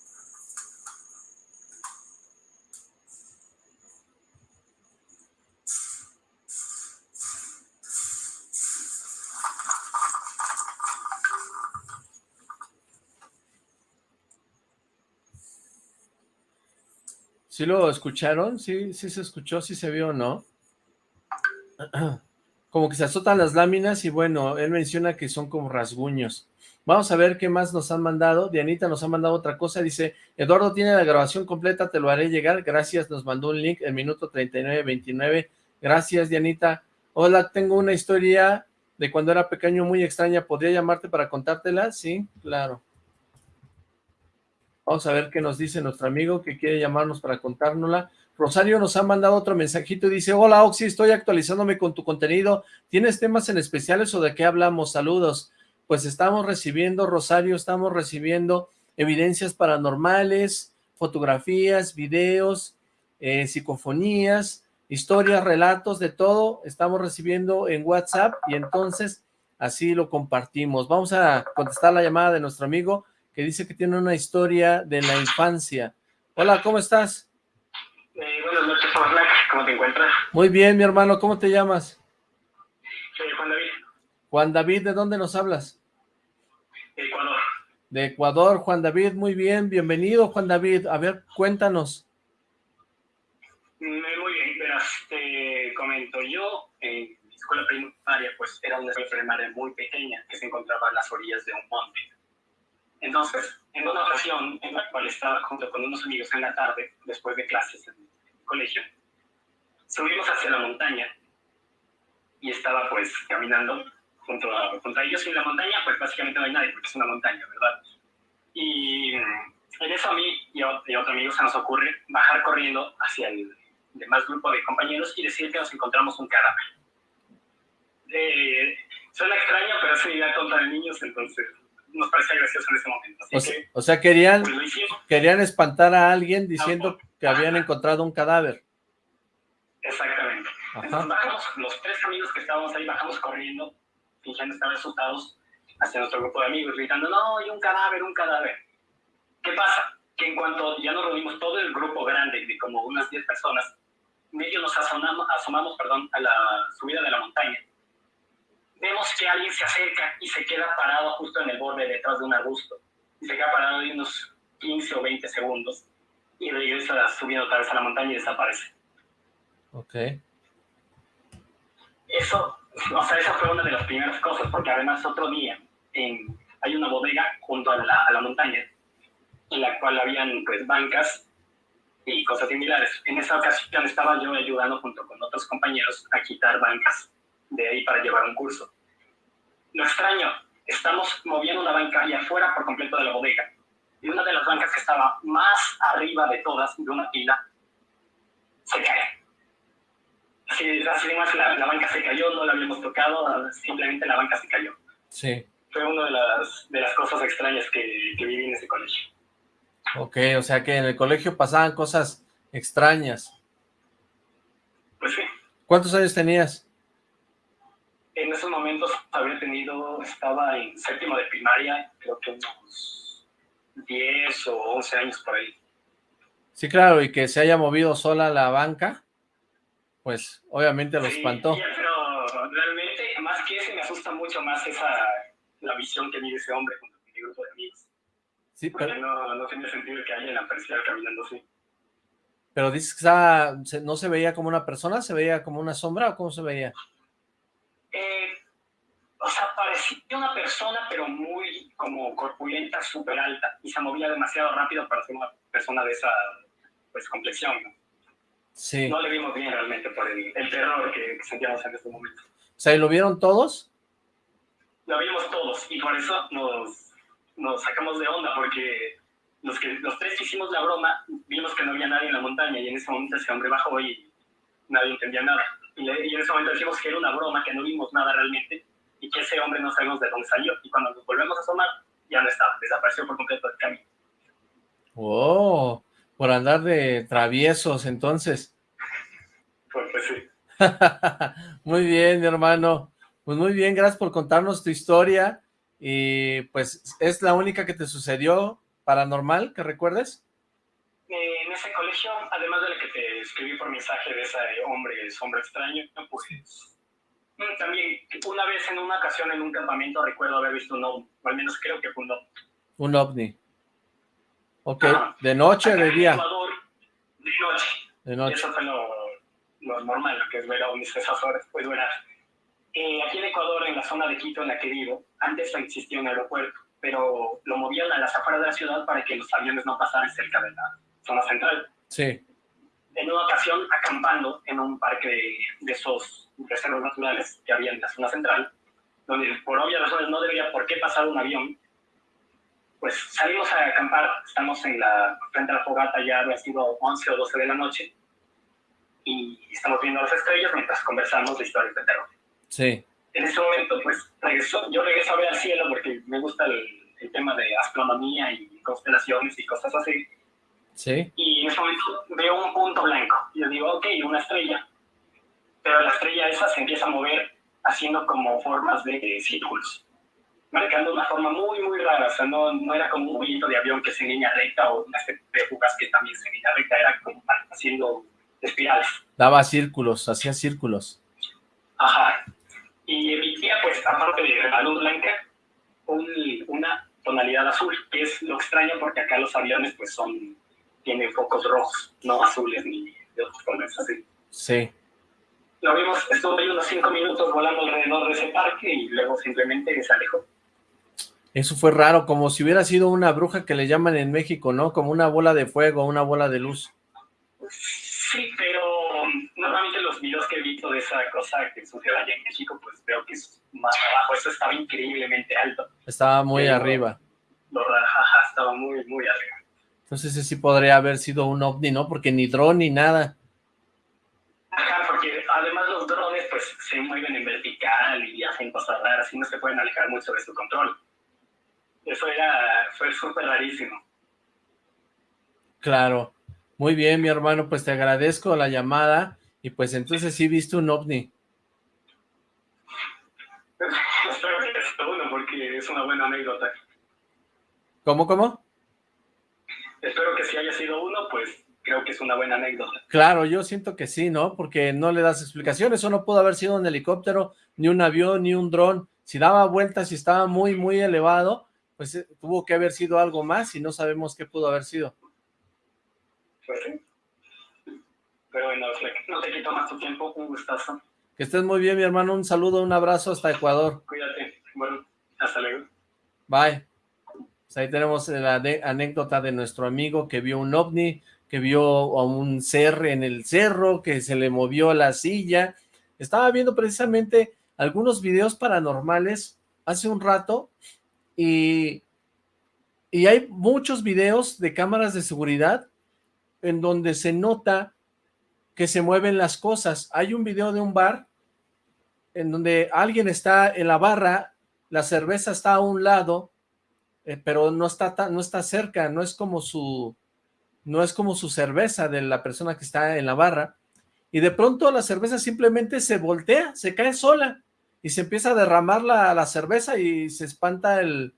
¿Sí lo escucharon? ¿Sí, sí se escuchó? ¿Sí se vio o no? como que se azotan las láminas y bueno, él menciona que son como rasguños. Vamos a ver qué más nos han mandado. Dianita nos ha mandado otra cosa. Dice, Eduardo tiene la grabación completa, te lo haré llegar. Gracias, nos mandó un link, el minuto 39-29. Gracias, Dianita. Hola, tengo una historia de cuando era pequeño muy extraña. ¿Podría llamarte para contártela? Sí, claro. Vamos a ver qué nos dice nuestro amigo que quiere llamarnos para contárnosla. Rosario nos ha mandado otro mensajito y dice, hola Oxy, estoy actualizándome con tu contenido, ¿tienes temas en especiales o de qué hablamos? Saludos. Pues estamos recibiendo, Rosario, estamos recibiendo evidencias paranormales, fotografías, videos, eh, psicofonías, historias, relatos, de todo, estamos recibiendo en WhatsApp y entonces así lo compartimos. Vamos a contestar la llamada de nuestro amigo que dice que tiene una historia de la infancia. Hola, ¿cómo estás? ¿Cómo te encuentras? Muy bien, mi hermano, ¿cómo te llamas? Soy Juan David. Juan David, ¿de dónde nos hablas? De Ecuador. De Ecuador, Juan David, muy bien, bienvenido Juan David, a ver, cuéntanos. Mm, muy bien, verás, te comento, yo en mi escuela primaria, pues era una escuela primaria muy pequeña que se encontraba a las orillas de un monte. Entonces, en una ocasión en la cual estaba junto con unos amigos en la tarde, después de clases en el colegio, subimos hacia la montaña y estaba pues caminando junto a, junto a ellos y en la montaña pues básicamente no hay nadie porque es una montaña, ¿verdad? Y en eso a mí y a, otro amigo se nos ocurre bajar corriendo hacia el demás grupo de compañeros y decir que nos encontramos un cadáver. Eh, suena extraño, pero es una idea tonta de niños, entonces nos parece gracioso en ese momento. o, sea, querían, pues, querían espantar a alguien diciendo que habían encontrado un cadáver. Exactamente. Entonces bajamos, los tres amigos que estábamos ahí, bajamos corriendo, fingiendo estar asustados hacia nuestro grupo de amigos, gritando, no, hay un cadáver, un cadáver. ¿Qué pasa? Que en cuanto ya nos reunimos todo el grupo grande, de como unas 10 personas, medio nos asomamos, asomamos perdón, a la subida de la montaña vemos que alguien se acerca y se queda parado justo en el borde detrás de un arbusto. Y se queda parado de unos 15 o 20 segundos y regresa subiendo otra vez a la montaña y desaparece. Ok. Eso o sea, esa fue una de las primeras cosas, porque además otro día en, hay una bodega junto a la, a la montaña, en la cual habían pues bancas y cosas similares. En esa ocasión estaba yo ayudando junto con otros compañeros a quitar bancas de ahí para llevar un curso. Lo extraño, estamos moviendo una banca allá afuera por completo de la bodega. Y una de las bancas que estaba más arriba de todas, de una pila, se cae. Así, así más la, la, banca se cayó, no la habíamos tocado, simplemente la banca se cayó. Sí. Fue una de las, de las cosas extrañas que, que viví en ese colegio. Ok, o sea que en el colegio pasaban cosas extrañas. Pues sí. ¿Cuántos años tenías? En esos momentos había tenido, estaba en séptimo de primaria, creo que unos 10 o 11 años por ahí. Sí, claro, y que se haya movido sola la banca, pues obviamente lo sí, espantó. Sí, pero realmente, más que ese, me asusta mucho más esa, la visión que vive ese hombre junto con mi grupo de amigos. Sí, Porque pero, no, no tiene sentido que alguien apareciera caminando así. pero dices que estaba, no se veía como una persona, se veía como una sombra, ¿o cómo se veía? Eh, o sea, parecía una persona, pero muy como corpulenta, súper alta, y se movía demasiado rápido para ser una persona de esa pues complexión. ¿no? Sí, No le vimos bien realmente por el, el terror que, sentíamos en este momento. o sea, ¿y lo vieron todos? Lo vimos todos, y por eso nos, nos sacamos de onda, porque los, que, los tres que hicimos la broma, vimos que no había nadie en la montaña, y en ese momento ese hombre bajó y nadie entendía nada. Y, y en ese momento decimos que era una broma, que no vimos nada realmente, y que ese hombre no sabemos de dónde salió. Y cuando nos volvemos a asomar, ya no estaba, desapareció por completo del camino. Oh, por andar de traviesos, entonces. Pues, pues sí. muy bien, mi hermano. Pues muy bien, gracias por contarnos tu historia. Y pues, ¿es la única que te sucedió paranormal, que recuerdes? Eh, en ese colegio, además de lo que te escribí por mensaje de ese hombre, sombra extraño, pues mm, también una vez en una ocasión en un campamento recuerdo haber visto un ovni, o al menos creo que fue un ovni. Un ovni. Ok, Ajá. ¿de noche o de día? Ecuador, de noche. De noche. Eso fue lo, lo normal, lo que es ver ovnis a esas horas, puede durar. Eh, aquí en Ecuador, en la zona de Quito en la que vivo, antes no existía un aeropuerto, pero lo movían a las afueras de la ciudad para que los aviones no pasaran cerca de la zona central. Sí, en una ocasión acampando en un parque de, de esos reservas naturales que había en la zona central, donde por obvias razones no debería por qué pasar un avión, pues salimos a acampar, estamos en la, frente a la fogata, ya había sido 11 o 12 de la noche, y estamos viendo las estrellas mientras conversamos de historias de terror. sí, En ese momento, pues, regreso, yo regreso a ver al cielo porque me gusta el, el tema de astronomía y constelaciones y cosas así, sí. y en ese momento veo un punto blanco. Y yo digo, ok, una estrella. Pero la estrella esa se empieza a mover haciendo como formas de círculos, marcando una forma muy, muy rara. O sea, no, no era como un movimiento de avión que se en línea recta o una especie de fugas que también se en línea recta, era como haciendo espirales. Daba círculos, hacía círculos. Ajá. Y emitía, pues, aparte de la luz blanca, un- una tonalidad azul, que es lo extraño porque acá los aviones, pues, son, tienen focos rojos, no azules ni de otros colores así. Sí, Lo vimos, estuvo ahí unos cinco minutos volando alrededor de ese parque y luego simplemente se alejó. Eso fue raro, como si hubiera sido una bruja que le llaman en México, ¿no? Como una bola de fuego, una bola de luz. Sí, pero normalmente los videos que he visto de esa cosa que sucede allá en México, pues veo que es más abajo. Eso estaba increíblemente alto. Estaba muy Pero- arriba. Lo rajaja estaba muy, muy arriba. Entonces ese sí podría haber sido un ovni, ¿no? Porque ni dron ni nada. Ajá, porque además los drones pues se mueven en vertical y hacen cosas raras y no se pueden alejar mucho de su control. Eso era, fue súper rarísimo. Claro. Muy bien, mi hermano, pues te agradezco la llamada. Y pues entonces sí viste un ovni. Espero que sea uno porque es una buena anécdota. ¿Cómo, cómo? Espero que si haya sido uno, pues creo que es una buena anécdota. Claro, yo siento que sí, ¿no? Porque no le das explicaciones. Eso no pudo haber sido un helicóptero, ni un avión, ni un dron. Si daba vueltas y estaba muy, muy elevado, pues eh, tuvo que haber sido algo más y no sabemos qué pudo haber sido. Pues. Pero bueno, no te quito más tu tiempo. Un gustazo. Que estés muy bien, mi hermano. Un saludo, un abrazo hasta Ecuador. Cuídate. Bueno, hasta luego. Bye. Pues ahí tenemos la anécdota de nuestro amigo que vio un ovni, que vio a un ser en el cerro, que se le movió la silla. Estaba viendo precisamente algunos videos paranormales hace un rato y, y hay muchos videos de cámaras de seguridad en donde se nota que se mueven las cosas. Hay un video de un bar en donde alguien está en la barra, la cerveza está a un lado, eh, pero no está, no está cerca, no es como su no es como su cerveza de la persona que está en la barra, y de pronto la cerveza simplemente se voltea, se cae sola, y se empieza a derramar la, la cerveza y se espanta el,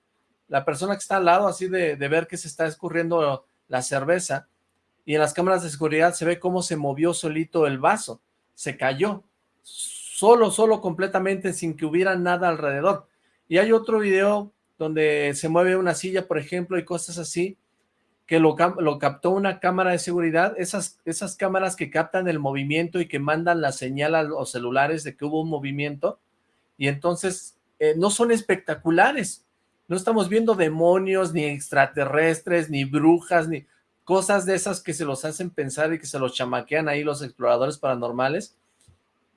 la persona que está al lado así de, de ver que se está escurriendo la cerveza, y en las cámaras de seguridad se ve cómo se movió solito el vaso, se cayó, solo, solo completamente sin que hubiera nada alrededor. Y hay otro video donde se mueve una silla, por ejemplo, y cosas así, que lo, lo, captó una cámara de seguridad, esas, esas cámaras que captan el movimiento y que mandan la señal a los celulares de que hubo un movimiento, y entonces eh, no son espectaculares, no estamos viendo demonios, ni extraterrestres, ni brujas, ni cosas de esas que se los hacen pensar y que se los chamaquean ahí los exploradores paranormales,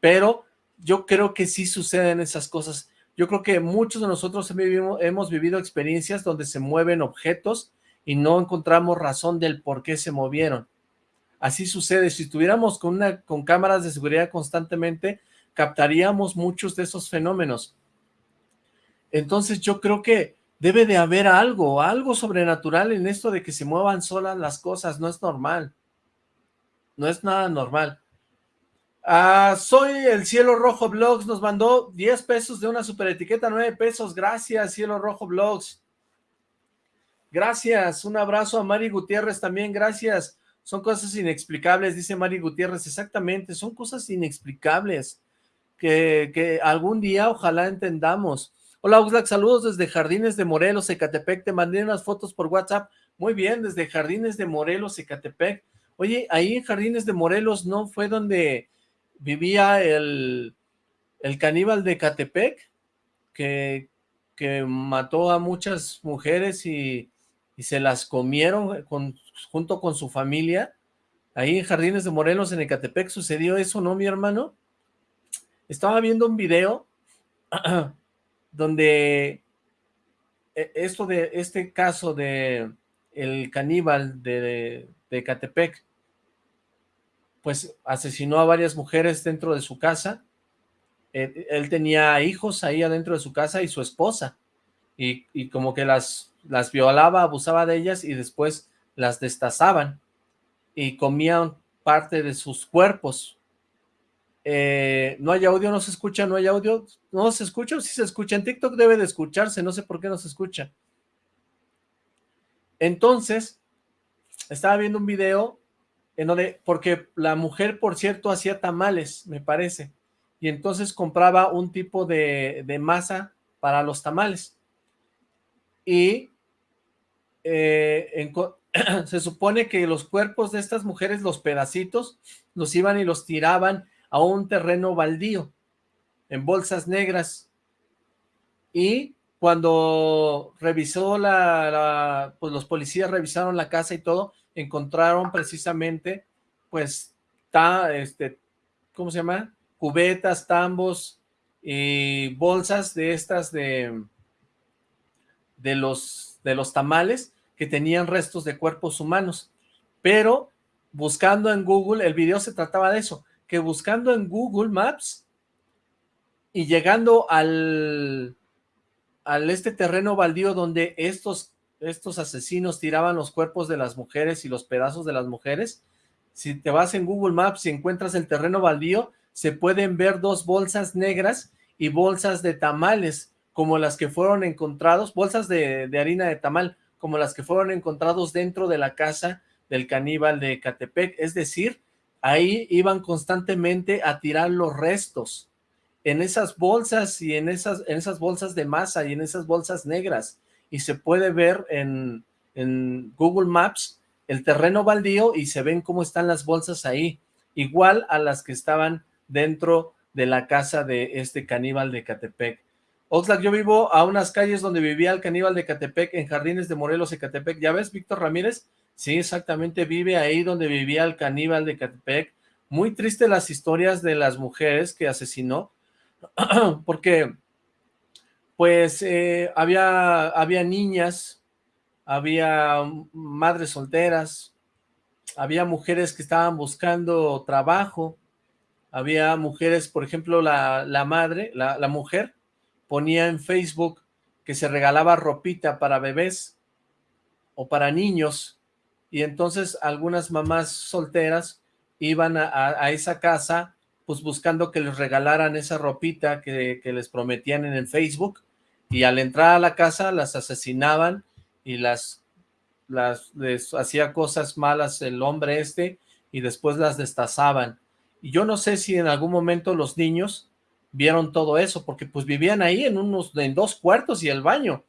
pero yo creo que sí suceden esas cosas. Yo creo que muchos de nosotros hemos vivido experiencias donde se mueven objetos y no encontramos razón del por qué se movieron. Así sucede, si estuviéramos con, una, con cámaras de seguridad constantemente, captaríamos muchos de esos fenómenos. Entonces yo creo que debe de haber algo, algo sobrenatural en esto de que se muevan solas las cosas, no es normal. No es nada normal. Ah, soy el Cielo Rojo Blogs, nos mandó 10 pesos de una super etiqueta, 9 pesos, gracias Cielo Rojo Blogs. Gracias, un abrazo a Mari Gutiérrez también, gracias. Son cosas inexplicables, dice Mari Gutiérrez, exactamente, son cosas inexplicables que, algún día ojalá entendamos. Hola Oxlack, saludos desde Jardines de Morelos, Ecatepec, te mandé unas fotos por WhatsApp, muy bien, desde Jardines de Morelos, Ecatepec, oye, ahí en Jardines de Morelos, ¿no fue donde vivía el, el caníbal de Ecatepec? Que, que mató a muchas mujeres y, y se las comieron con, junto con su familia, ahí en Jardines de Morelos, en Ecatepec, sucedió eso, ¿no, mi hermano? Estaba viendo un video donde e, esto de este caso de el caníbal de, de Catepec, pues asesinó a varias mujeres dentro de su casa, él, él, tenía hijos ahí adentro de su casa y su esposa, y, y como que las, las violaba, abusaba de ellas y después las destazaban y comían parte de sus cuerpos, eh, no hay audio, no se escucha, no hay audio, no se escucha, sí se escucha, en TikTok debe de escucharse, no sé por qué no se escucha. Entonces, estaba viendo un video en donde, porque la mujer, por cierto, hacía tamales, me parece, y entonces compraba un tipo de, masa para los tamales, y eh, se supone que los cuerpos de estas mujeres, los pedacitos, los iban y los tiraban a un terreno baldío, en bolsas negras, y cuando revisó la, pues los policías revisaron la casa y todo, encontraron precisamente, pues, ta, este, ¿cómo se llama? Cubetas, tambos y bolsas de estas de, de los, de los tamales que tenían restos de cuerpos humanos, pero buscando en Google, el video se trataba de eso, que buscando en Google Maps y llegando al, al este terreno baldío donde estos, estos asesinos tiraban los cuerpos de las mujeres y los pedazos de las mujeres, si te vas en Google Maps y encuentras el terreno baldío, se pueden ver dos bolsas negras y bolsas de tamales, como las que fueron encontrados, bolsas de, de harina de tamal, como las que fueron encontrados dentro de la casa del caníbal de Catepec, es decir, ahí iban constantemente a tirar los restos en esas bolsas y en esas, en esas bolsas de masa y en esas bolsas negras y se puede ver en, en Google Maps el terreno baldío y se ven cómo están las bolsas ahí, igual a las que estaban dentro de la casa de este caníbal de Catepec. Oxlack, yo vivo a unas calles donde vivía el caníbal de Catepec, en Jardines de Morelos, Ecatepec. ¿Ya ves, Víctor Ramírez? Sí, exactamente, vive ahí donde vivía el caníbal de Catepec. Muy triste las historias de las mujeres que asesinó, porque pues eh, había, había niñas, había madres solteras, había mujeres que estaban buscando trabajo, había mujeres, por ejemplo, la, la madre, la, la mujer, ponía en Facebook que se regalaba ropita para bebés o para niños, y entonces algunas mamás solteras iban a, esa casa pues buscando que les regalaran esa ropita que, les prometían en el Facebook, y al entrar a la casa las asesinaban y las, las les hacía cosas malas el hombre este, y después las destazaban. Y yo no sé si en algún momento los niños vieron todo eso, porque pues vivían ahí en unos, en dos cuartos y el baño,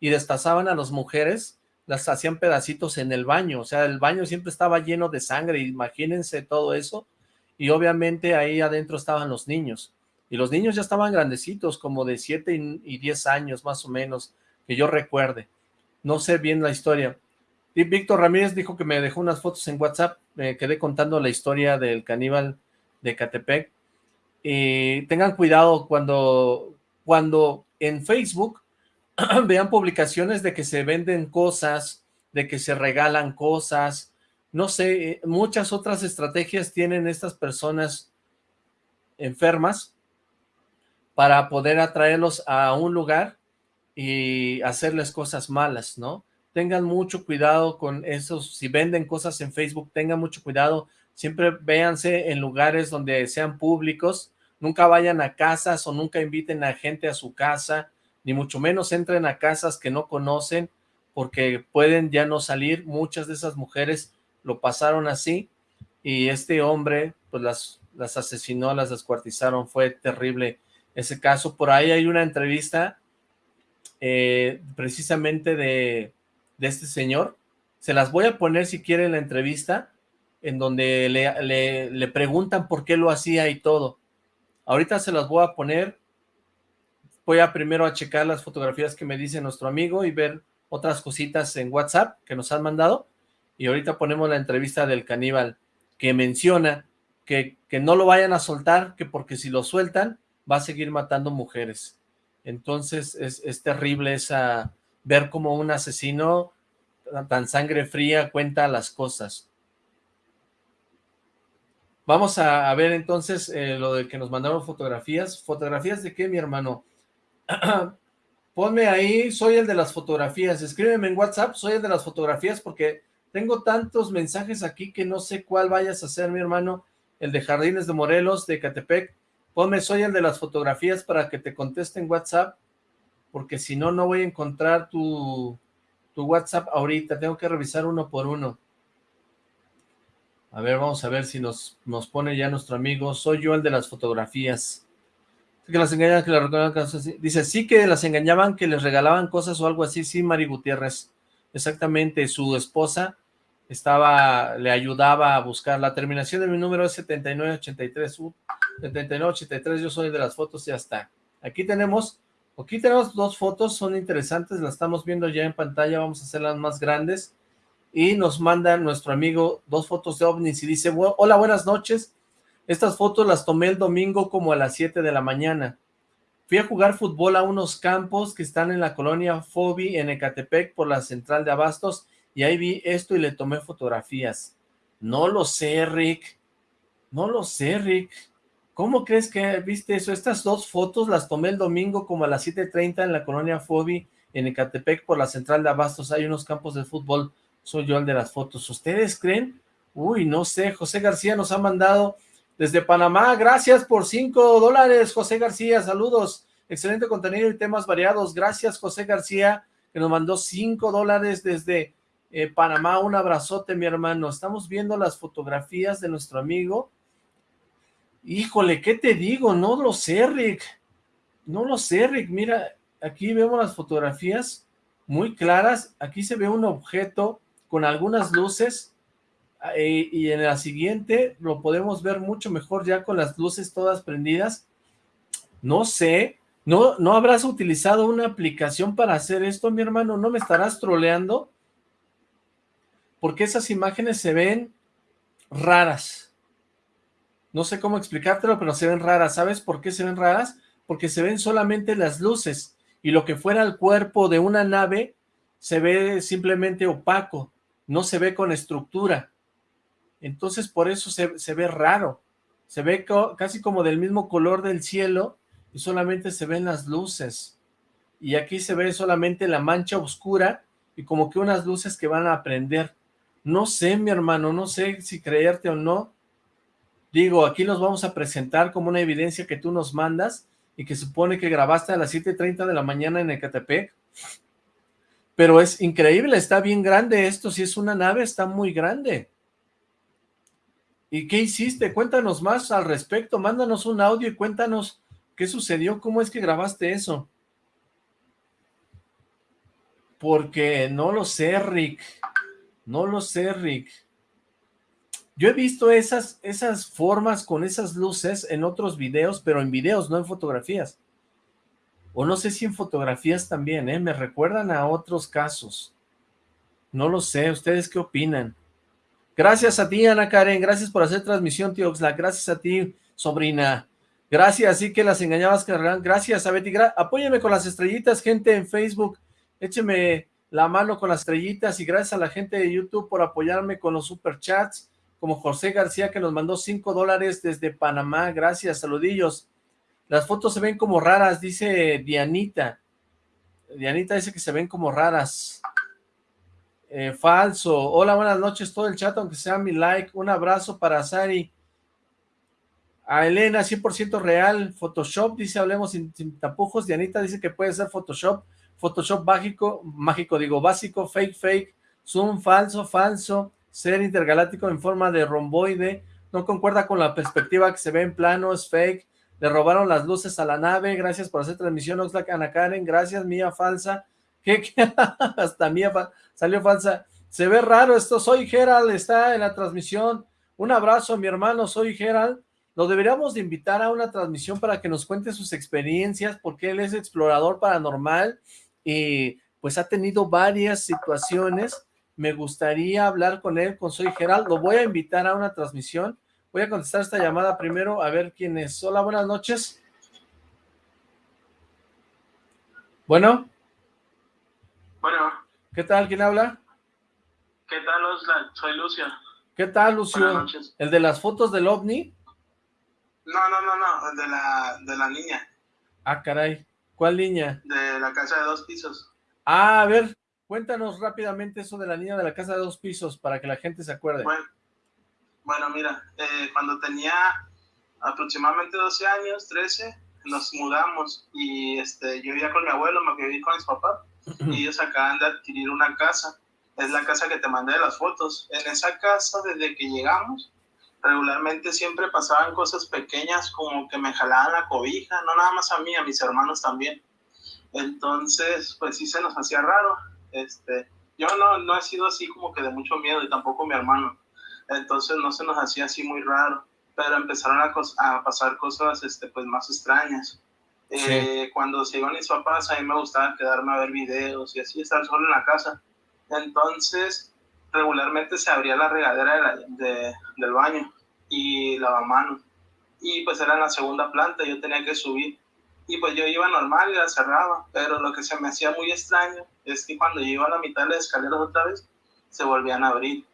y destazaban a las mujeres, las hacían pedacitos en el baño, o sea, el baño siempre estaba lleno de sangre, imagínense todo eso, y obviamente ahí adentro estaban los niños, y los niños ya estaban grandecitos, como de 7 y 10 años más o menos, que yo recuerde, no sé bien la historia, y Víctor Ramírez dijo que me dejó unas fotos en WhatsApp, me quedé contando la historia del caníbal de Catepec, y tengan cuidado cuando, cuando en Facebook vean publicaciones de que se venden cosas, de que se regalan cosas, no sé, muchas otras estrategias tienen estas personas enfermas para poder atraerlos a un lugar y hacerles cosas malas, ¿no? Tengan mucho cuidado con esos, si venden cosas en Facebook, tengan mucho cuidado, siempre véanse en lugares donde sean públicos, nunca vayan a casas o nunca inviten a gente a su casa, ni mucho menos entren a casas que no conocen, porque pueden ya no salir, muchas de esas mujeres lo pasaron así, y este hombre, pues las, las asesinó, las descuartizaron, fue terrible ese caso, por ahí hay una entrevista, eh, precisamente de, de este señor, se las voy a poner si quieren la entrevista, en donde le, le, le preguntan por qué lo hacía y todo, Ahorita se las voy a poner. Voy a primero a checar las fotografías que me dice nuestro amigo y ver otras cositas en WhatsApp que nos han mandado. Y ahorita ponemos la entrevista del caníbal que menciona que, que no lo vayan a soltar, que porque si lo sueltan va a seguir matando mujeres. Entonces es, terrible esa ver como un asesino tan sangre fría cuenta las cosas. Vamos a, ver entonces eh, lo de que nos mandaron fotografías. ¿Fotografías de qué, mi hermano? Ponme ahí, soy el de las fotografías. Escríbeme en WhatsApp, soy el de las fotografías, porque tengo tantos mensajes aquí que no sé cuál vayas a hacer, mi hermano. El de Jardines de Morelos, de Catepec. Ponme, soy el de las fotografías para que te conteste en WhatsApp, porque si no, no voy a encontrar tu, tu WhatsApp ahorita. Tengo que revisar uno por uno. A ver, vamos a ver si nos, nos pone ya nuestro amigo. Soy yo el de las fotografías. Que las engañaban, que regalaban cosas. Dice, sí que las engañaban, que les regalaban cosas o algo así. Sí, Mari Gutiérrez. Exactamente, su esposa estaba, le ayudaba a buscar. La terminación de mi número es 7983. Uh, 7983, yo soy de las fotos ya está. Aquí tenemos, aquí tenemos dos fotos, son interesantes, las estamos viendo ya en pantalla, vamos a hacerlas más grandes y nos manda nuestro amigo dos fotos de ovnis y dice, hola, buenas noches, estas fotos las tomé el domingo como a las 7 de la mañana. Fui a jugar fútbol a unos campos que están en la colonia Fobi en Ecatepec por la central de Abastos y ahí vi esto y le tomé fotografías. No lo sé, Rick. No lo sé, Rick. ¿Cómo crees que viste eso? Estas dos fotos las tomé el domingo como a las 7.30 en la colonia Fobi en Ecatepec por la central de Abastos. Hay unos campos de fútbol soy yo el de las fotos. ¿Ustedes creen? Uy, no sé, José García nos ha mandado desde Panamá, gracias por cinco dólares, José García, saludos, excelente contenido y temas variados, gracias José García, que nos mandó cinco dólares desde eh, Panamá, un abrazote mi hermano, estamos viendo las fotografías de nuestro amigo, híjole, ¿qué te digo? No lo sé, Rick, no lo sé, Rick, mira, aquí vemos las fotografías muy claras, aquí se ve un objeto con algunas luces, eh, y en la siguiente lo podemos ver mucho mejor ya con las luces todas prendidas. No sé, ¿no, no habrás utilizado una aplicación para hacer esto, mi hermano? ¿No me estarás troleando? Porque esas imágenes se ven raras. No sé cómo explicártelo, pero se ven raras. ¿Sabes por qué se ven raras? Porque se ven solamente las luces y lo que fuera el cuerpo de una nave se ve simplemente opaco, no se ve con estructura. Entonces por eso se, ve raro, se ve casi como del mismo color del cielo y solamente se ven las luces. Y aquí se ve solamente la mancha oscura y como que unas luces que van a prender. No sé, mi hermano, no sé si creerte o no. Digo, aquí los vamos a presentar como una evidencia que tú nos mandas y que supone que grabaste a las 7.30 de la mañana en Ecatepec. Pero es increíble, está bien grande esto, si es una nave está muy grande. ¿Y qué hiciste? Cuéntanos más al respecto, mándanos un audio y cuéntanos qué sucedió, cómo es que grabaste eso. Porque no lo sé, Rick, no lo sé, Rick. Yo he visto esas, esas formas con esas luces en otros videos, pero en videos, no en fotografías. O no sé si en fotografías también, ¿eh? Me recuerdan a otros casos. No lo sé, ¿ustedes qué opinan? Gracias a ti, Ana Karen, gracias por hacer transmisión, tío gracias a ti, sobrina. Gracias, así que las engañabas, gracias a Betty, apóyeme con las estrellitas, gente en Facebook, écheme la mano con las estrellitas y gracias a la gente de YouTube por apoyarme con los superchats, como José García que nos mandó 5 dólares desde Panamá, gracias, saludillos. Las fotos se ven como raras, dice Dianita. Dianita dice que se ven como raras. Eh, falso. Hola, buenas noches, todo el chat, aunque sea mi like. Un abrazo para Sari. A Elena, 100% real. Photoshop, dice, hablemos sin, tapujos. Dianita dice que puede ser Photoshop. Photoshop mágico, mágico digo, básico, fake, fake. Zoom, falso, falso ser intergaláctico en forma de romboide, no concuerda con la perspectiva que se ve en plano, es fake, le robaron las luces a la nave, gracias por hacer transmisión, Oxlack, Ana Karen, gracias, mía falsa, que hasta mía salió falsa, se ve raro esto, soy Gerald, está en la transmisión, un abrazo mi hermano, soy Gerald, lo deberíamos de invitar a una transmisión para que nos cuente sus experiencias, porque él es explorador paranormal y pues ha tenido varias situaciones me gustaría hablar con él, con Soy Gerald, lo voy a invitar a una transmisión, voy a contestar esta llamada primero, a ver quién es. Hola, buenas noches. Bueno. Bueno. ¿Qué tal? ¿Quién habla? ¿Qué tal, Osla? Soy Lucio. ¿Qué tal, Lucio? ¿El de las fotos del OVNI? No, no, no, no, el de la, de la niña. Ah, caray. ¿Cuál niña? De la casa de dos pisos. Ah, a ver, Cuéntanos rápidamente eso de la niña de la casa de dos pisos para que la gente se acuerde. Bueno, mira, eh, cuando tenía aproximadamente 12 años, 13, nos mudamos y este, yo vivía con mi abuelo, me viví con mis papás ellos acaban de adquirir una casa. Es la casa que te mandé de las fotos. En esa casa, desde que llegamos, regularmente siempre pasaban cosas pequeñas como que me jalaban la cobija, no nada más a mí, a mis hermanos también. Entonces, pues sí se nos hacía raro este, yo no, no he sido así como que de mucho miedo y tampoco mi hermano. Entonces no se nos hacía así muy raro, pero empezaron a, a pasar cosas este, pues más extrañas. Eh, cuando se iban mis papás, a mí me gustaba quedarme a ver videos y así estar solo en la casa. Entonces, regularmente se abría la regadera de del baño y lavamanos. Y pues era en la segunda planta, yo tenía que subir y pues yo iba normal y la cerraba, pero lo que se me hacía muy extraño es que cuando yo iba a la mitad de las escaleras otra vez, se volvían a abrir.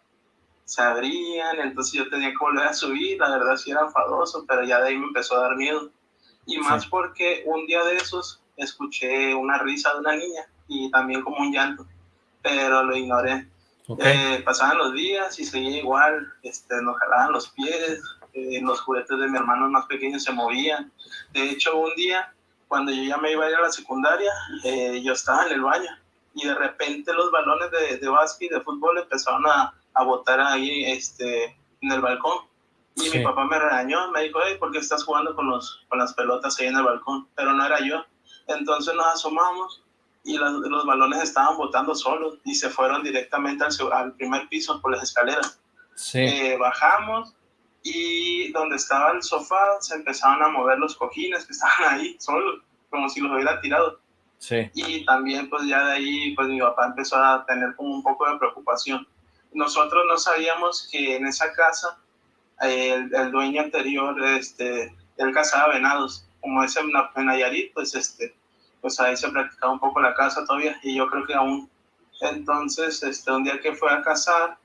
Se abrían, entonces yo tenía que volver a subir, la verdad sí era enfadoso, pero ya de ahí me empezó a dar miedo. Y más porque un día de esos escuché una risa de una niña y también como un llanto, pero lo ignoré. Eh, pasaban los días y seguía igual, este, nos jalaban los pies, eh, los juguetes de mi hermano más pequeños se movían. De hecho, un día cuando yo ya me iba a ir a la secundaria, eh, yo estaba en el baño y de repente los balones de, de básquet y de fútbol empezaron a, a botar ahí este, en el balcón. Y mi papá me regañó, me dijo, hey, ¿por qué estás jugando con, los, con las pelotas ahí en el balcón? Pero no era yo. Entonces nos asomamos y los, los balones estaban botando solos y se fueron directamente al, al, primer piso por las escaleras. Eh, bajamos y donde estaba el sofá se empezaron a mover los cojines que estaban ahí solos, como si los hubiera tirado. Sí. Y también pues ya de ahí pues mi papá empezó a tener como un poco de preocupación. Nosotros no sabíamos que en esa casa el, el dueño anterior, este, él cazaba venados, como es en, en Nayarit, pues este, pues ahí se practicaba un poco la caza todavía y yo creo que aún. Entonces, este, un día que fue a cazar,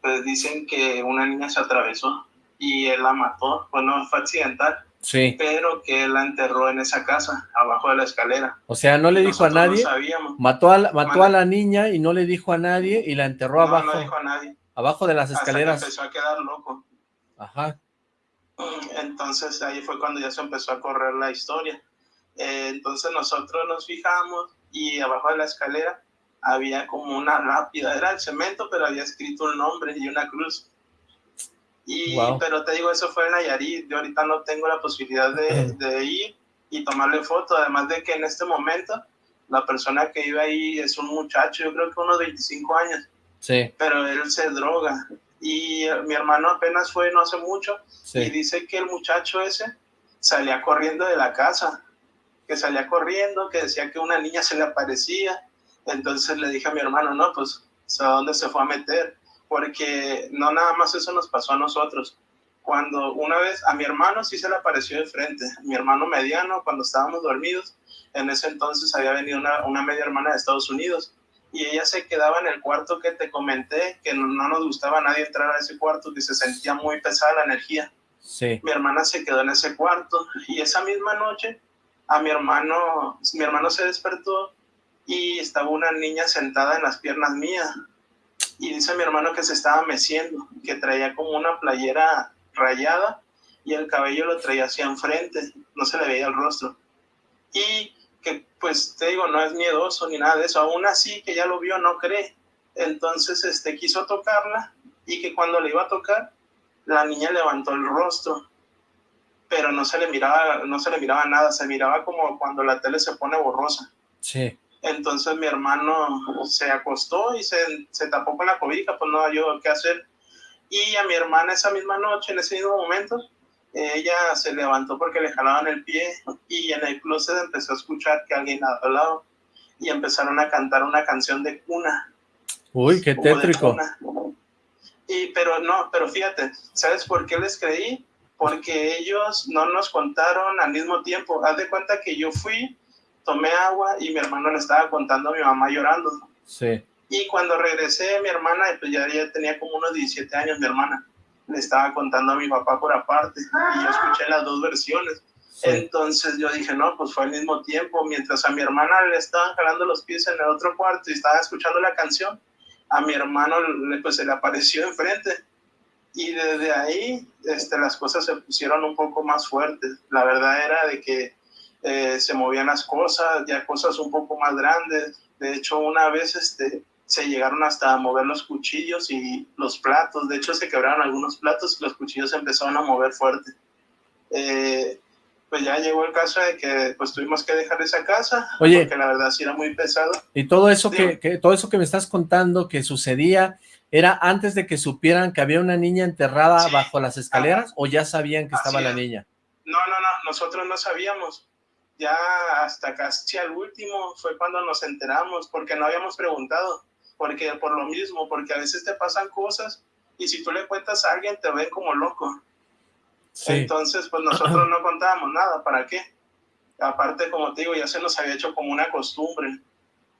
pues dicen que una niña se atravesó y él la mató, bueno, fue accidental. Sí. Pero que él la enterró en esa casa, abajo de la escalera. O sea, no le dijo a nadie. mató a la, mató a la niña y no le dijo a nadie y la enterró abajo. No dijo a nadie. Abajo de las escaleras. empezó a quedar loco. Ajá. Entonces ahí fue cuando ya se empezó a correr la historia. Eh, entonces nosotros nos fijamos y abajo de la escalera había como una lápida, era el cemento, pero había escrito un nombre y una cruz. Y, Pero te digo, eso fue en Nayarit, yo ahorita no tengo la posibilidad de, de, ir y tomarle foto, además de que en este momento la persona que iba ahí es un muchacho, yo creo que unos 25 años, sí. pero él se droga y mi hermano apenas fue no hace mucho y dice que el muchacho ese salía corriendo de la casa, que salía corriendo, que decía que una niña se le aparecía. Entonces le dije a mi hermano, no, pues, ¿a dónde se fue a meter? Porque no nada más eso nos pasó a nosotros. Cuando una vez a mi hermano sí se le apareció de frente, mi hermano mediano, cuando estábamos dormidos, en ese entonces había venido una, una media hermana de Estados Unidos y ella se quedaba en el cuarto que te comenté, que no, nos gustaba a nadie entrar a ese cuarto, que se sentía muy pesada la energía. Sí. Mi hermana se quedó en ese cuarto y esa misma noche a mi hermano, mi hermano se despertó y estaba una niña sentada en las piernas mías. Y dice mi hermano que se estaba meciendo, que traía como una playera rayada y el cabello lo traía hacia enfrente, no se le veía el rostro. Y que pues te digo, no es miedoso ni nada de eso, aún así que ya lo vio, no cree. Entonces este, quiso tocarla y que cuando le iba a tocar, la niña levantó el rostro pero no se le miraba, no se le miraba nada, se miraba como cuando la tele se pone borrosa. Sí. Entonces mi hermano se acostó y se, se tapó con la cobija, pues no había qué hacer. Y a mi hermana esa misma noche, en ese mismo momento, ella se levantó porque le jalaban el pie y en el closet empezó a escuchar que alguien hablaba y empezaron a cantar una canción de cuna. Uy, qué tétrico. Y pero no, pero fíjate, ¿sabes por qué les creí? porque ellos no nos contaron al mismo tiempo. Haz de cuenta que yo fui, tomé agua y mi hermano le estaba contando a mi mamá llorando. Sí. Y cuando regresé, mi hermana, pues ya, ya tenía como unos 17 años, mi hermana, le estaba contando a mi papá por aparte y yo escuché las dos versiones. Entonces yo dije, no, pues fue al mismo tiempo, mientras a mi hermana le estaban jalando los pies en el otro cuarto y estaba escuchando la canción, a mi hermano pues se le apareció enfrente y desde ahí este, las cosas se pusieron un poco más fuertes. La verdad era de que eh, se movían las cosas, ya cosas un poco más grandes. De hecho, una vez este, se llegaron hasta a mover los cuchillos y los platos. De hecho, se quebraron algunos platos y los cuchillos se empezaron a mover fuerte. Eh, pues ya llegó el caso de que pues tuvimos que dejar esa casa Oye, porque la verdad sí era muy pesado. Y todo eso que, que, todo eso que me estás contando que sucedía ¿Era antes de que supieran que había una niña enterrada bajo las escaleras o ya sabían que estaba la niña? No, no, no, nosotros no sabíamos. Ya hasta casi al último fue cuando nos enteramos, porque no habíamos preguntado, porque por lo mismo, porque a veces te pasan cosas y si tú le cuentas a alguien te ven como loco. Entonces, pues nosotros no contábamos nada, ¿para qué? Aparte, como te digo, ya se nos había hecho como una costumbre.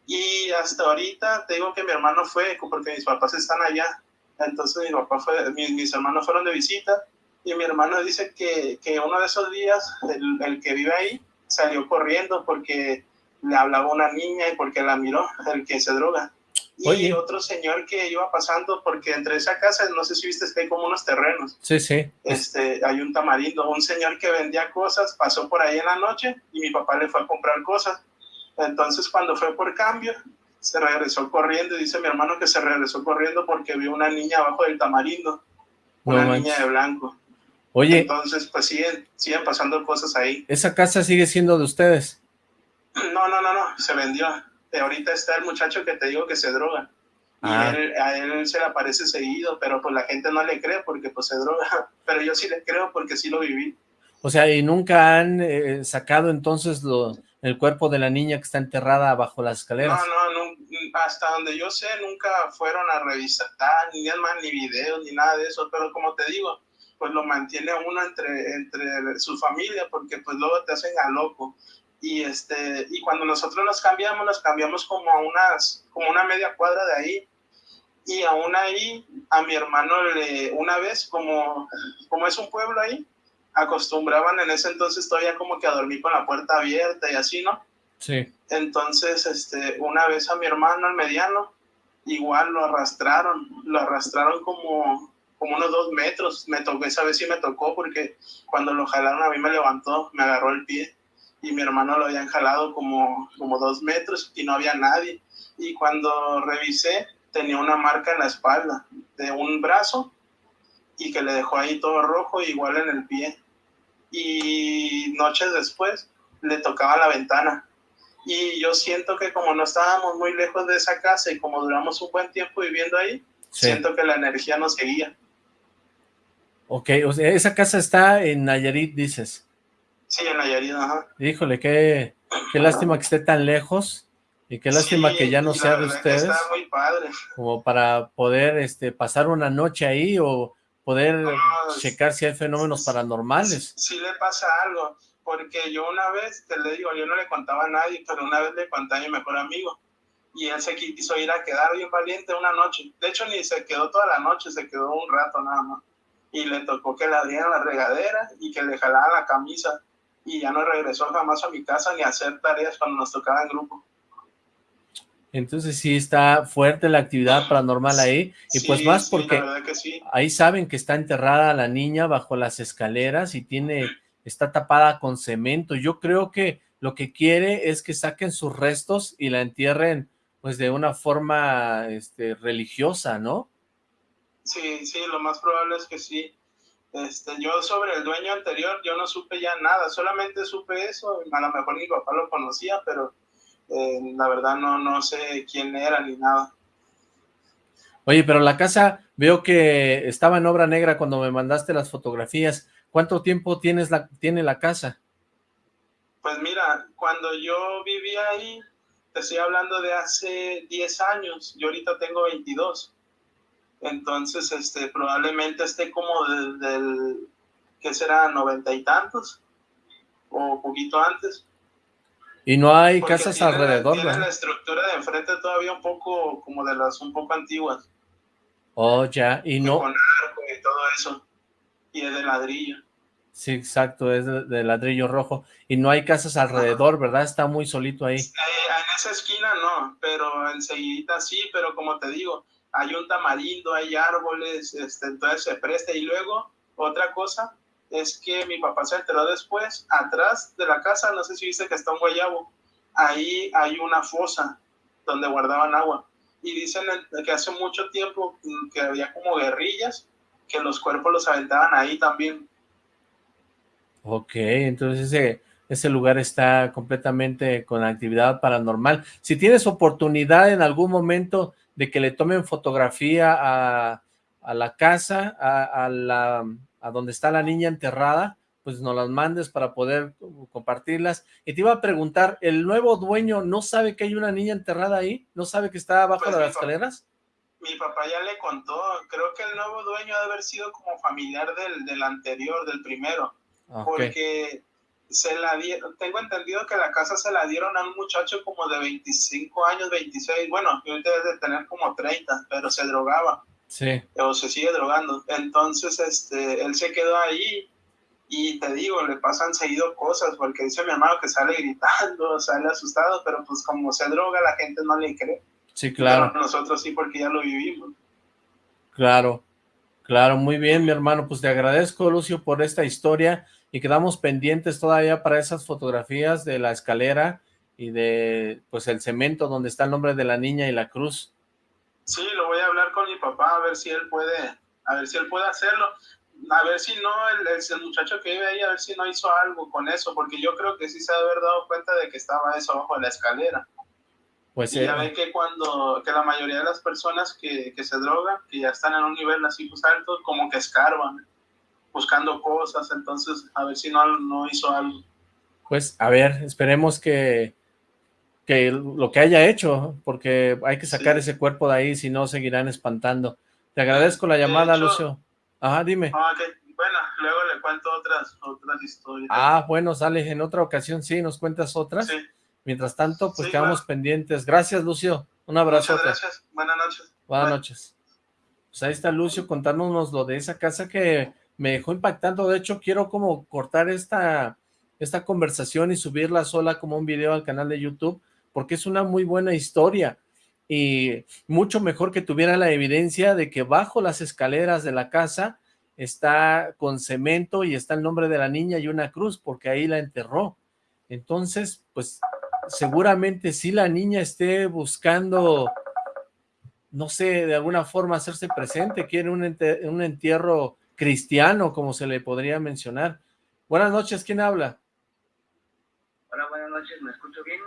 Y hasta ahorita te digo que mi hermano fue, porque mis papás están allá. Entonces mi papá fue, mis, hermanos fueron de visita y mi hermano dice que, que uno de esos días, el, el, que vive ahí, salió corriendo porque le hablaba una niña y porque la miró, el que se droga. Y otro señor que iba pasando, porque entre esa casa, no sé si viste, que hay como unos terrenos. Sí, sí. Este, hay un tamarindo, un señor que vendía cosas, pasó por ahí en la noche y mi papá le fue a comprar cosas entonces cuando fue por cambio, se regresó corriendo y dice mi hermano que se regresó corriendo porque vio una niña abajo del tamarindo, una niña de blanco. Oye. Entonces pues siguen, siguen pasando cosas ahí. ¿Esa casa sigue siendo de ustedes? No, no, no, no, se vendió. Ahorita está el muchacho que te digo que se droga. Ah. a él se le aparece seguido, pero pues la gente no le cree porque pues se droga, pero yo sí le creo porque sí lo viví. O sea, ¿y nunca han eh, sacado entonces lo, el cuerpo de la niña que está enterrada bajo las escaleras? No, no, no, hasta donde yo sé nunca fueron a revisar, ni más ni videos, ni nada de eso, pero como te digo, pues lo mantiene uno entre, entre su familia porque pues luego te hacen a loco y este y cuando nosotros nos cambiamos nos cambiamos como a unas como una media cuadra de ahí. Y aún ahí a mi hermano le una vez como como es un pueblo ahí acostumbraban en ese entonces todavía como que a dormir con la puerta abierta y así no sí. Entonces este una vez a mi hermano el mediano igual lo arrastraron lo arrastraron como como unos dos metros. Me tocó esa vez sí me tocó porque cuando lo jalaron a mí me levantó me agarró el pie y mi hermano lo habían jalado como, como dos metros y no había nadie. Y cuando revisé, tenía una marca en la espalda de un brazo y que le dejó ahí todo rojo, igual en el pie. Y noches después le tocaba la ventana. Y yo siento que como no estábamos muy lejos de esa casa y como duramos un buen tiempo viviendo ahí, siento que la energía nos seguía. Ok, o sea, esa casa está en Nayarit, dices. Sí, en Nayarit, ajá. Híjole, qué, qué lástima que esté tan lejos y qué lástima que ya no sea de ustedes. Está muy padre. Como para poder este, pasar una noche ahí o poder checar si hay fenómenos paranormales. Sí, le pasa algo, porque yo una vez, te le digo, yo no le contaba a nadie, pero una vez le conté a mi mejor amigo y él se quiso ir a quedar bien valiente una noche. De hecho, ni se quedó toda la noche, se quedó un rato nada más. Y le tocó que le abrieran la regadera y que le jalaran la camisa y ya no regresó jamás a mi casa ni a hacer tareas cuando nos tocaba en grupo. Entonces sí está fuerte la actividad paranormal ahí, y pues más porque ahí saben que está enterrada la niña bajo las escaleras y tiene, está tapada con cemento. Yo creo que lo que quiere es que saquen sus restos y la entierren pues de una forma este, religiosa, ¿no? Sí, sí, lo más probable es que sí. Este, yo sobre el dueño anterior, yo no supe ya nada, solamente supe eso, a lo mejor mi papá lo conocía, pero eh, la verdad no, no sé quién era ni nada. Oye, pero la casa, veo que estaba en obra negra cuando me mandaste las fotografías. ¿Cuánto tiempo tienes la, tiene la casa? Pues mira, cuando yo vivía ahí, te estoy hablando de hace 10 años, yo ahorita tengo 22. Entonces, este, probablemente esté como desde el, ¿qué será? Noventa y tantos, o poquito antes. Y no hay casas alrededor, Tiene la estructura de enfrente todavía un poco, como de las un poco antiguas. Oh, ya, y no... Con arco y todo eso, y es de ladrillo. Sí, exacto, es de, ladrillo rojo. Y no hay casas alrededor, ¿verdad? Está muy solito ahí. Eh, en esa esquina no, pero enseguida sí, pero como te digo, hay un tamarindo, hay árboles, este, entonces se presta. Y luego, otra cosa, es que mi papá se enteró después, atrás de la casa, no sé si viste que está un guayabo, ahí hay una fosa donde guardaban agua. Y dicen que hace mucho tiempo que había como guerrillas, que los cuerpos los aventaban ahí también. Ok, entonces ese, ese lugar está completamente con actividad paranormal. Si tienes oportunidad en algún momento de que le tomen fotografía a, la casa, a, la, a donde está la niña enterrada, pues nos las mandes para poder compartirlas. Y te iba a preguntar, ¿el nuevo dueño no sabe que hay una niña enterrada ahí? ¿No sabe que está abajo pues de las escaleras? Mi papá ya le contó, creo que el nuevo dueño ha de haber sido como familiar del, del anterior, del primero, porque se la dieron, tengo entendido que la casa se la dieron a un muchacho como de 25 años, 26, bueno, debe de tener como 30, pero se drogaba. Sí. O se sigue drogando. Entonces, este, él se quedó ahí y te digo, le pasan seguido cosas, porque dice mi hermano que sale gritando, sale asustado, pero pues como se droga, la gente no le cree. Sí, claro. nosotros sí, porque ya lo vivimos. Claro, claro, muy bien, mi hermano, pues te agradezco, Lucio, por esta historia y quedamos pendientes todavía para esas fotografías de la escalera y de pues el cemento donde está el nombre de la niña y la cruz. Sí, lo voy a hablar con mi papá a ver si él puede, a ver si él puede hacerlo, a ver si no, el, el, muchacho que vive ahí, a ver si no hizo algo con eso, porque yo creo que sí se ha haber dado cuenta de que estaba eso abajo de la escalera. Pues y ya eh, ven que cuando, que la mayoría de las personas que, que se drogan, que ya están en un nivel así pues alto, como que escarban, buscando cosas, entonces a ver si no, no hizo algo. Pues a ver, esperemos que, que lo que haya hecho, porque hay que sacar ese cuerpo de ahí, si no seguirán espantando. Te agradezco la llamada, Lucio. Ajá, dime. Ah, bueno, luego le cuento otras, otras historias. Ah, bueno, sale, en otra ocasión sí, nos cuentas otras. Sí. Mientras tanto, pues quedamos pendientes. Gracias, Lucio. Un abrazo. Muchas gracias. Buenas noches. Buenas noches. Pues ahí está Lucio contándonos lo de esa casa que me dejó impactando. De hecho, quiero como cortar esta, esta conversación y subirla sola como un video al canal de YouTube, porque es una muy buena historia y mucho mejor que tuviera la evidencia de que bajo las escaleras de la casa está con cemento y está el nombre de la niña y una cruz, porque ahí la enterró. Entonces, pues seguramente si la niña esté buscando, no sé, de alguna forma hacerse presente, quiere un, un entierro cristiano, como se le podría mencionar. Buenas noches, ¿quién habla? Hola, buenas noches, ¿me escucho bien,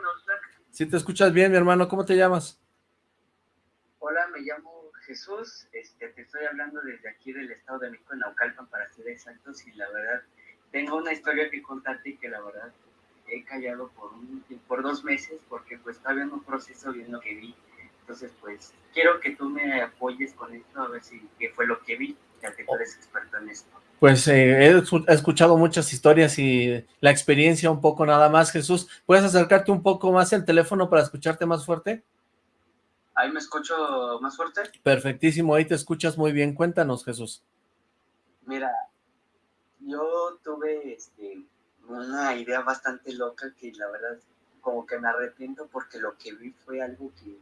Sí, te escuchas bien, mi hermano, ¿cómo te llamas? Hola, me llamo Jesús, este, te estoy hablando desde aquí del Estado de México, en Naucalpan, para ser exactos, y la verdad, tengo una historia que contarte que la verdad he callado por, un, por dos meses porque pues estaba en un proceso bien lo que vi. Entonces pues quiero que tú me apoyes con esto a ver si qué fue lo que vi, ya que tú eres experto en esto. Pues eh, he escuchado muchas historias y la experiencia un poco nada más, Jesús. ¿Puedes acercarte un poco más el teléfono para escucharte más fuerte? ¿Ahí me escucho más fuerte? Perfectísimo, ahí te escuchas muy bien. Cuéntanos, Jesús. Mira, yo tuve este, una idea bastante loca que la verdad como que me arrepiento porque lo que vi fue algo que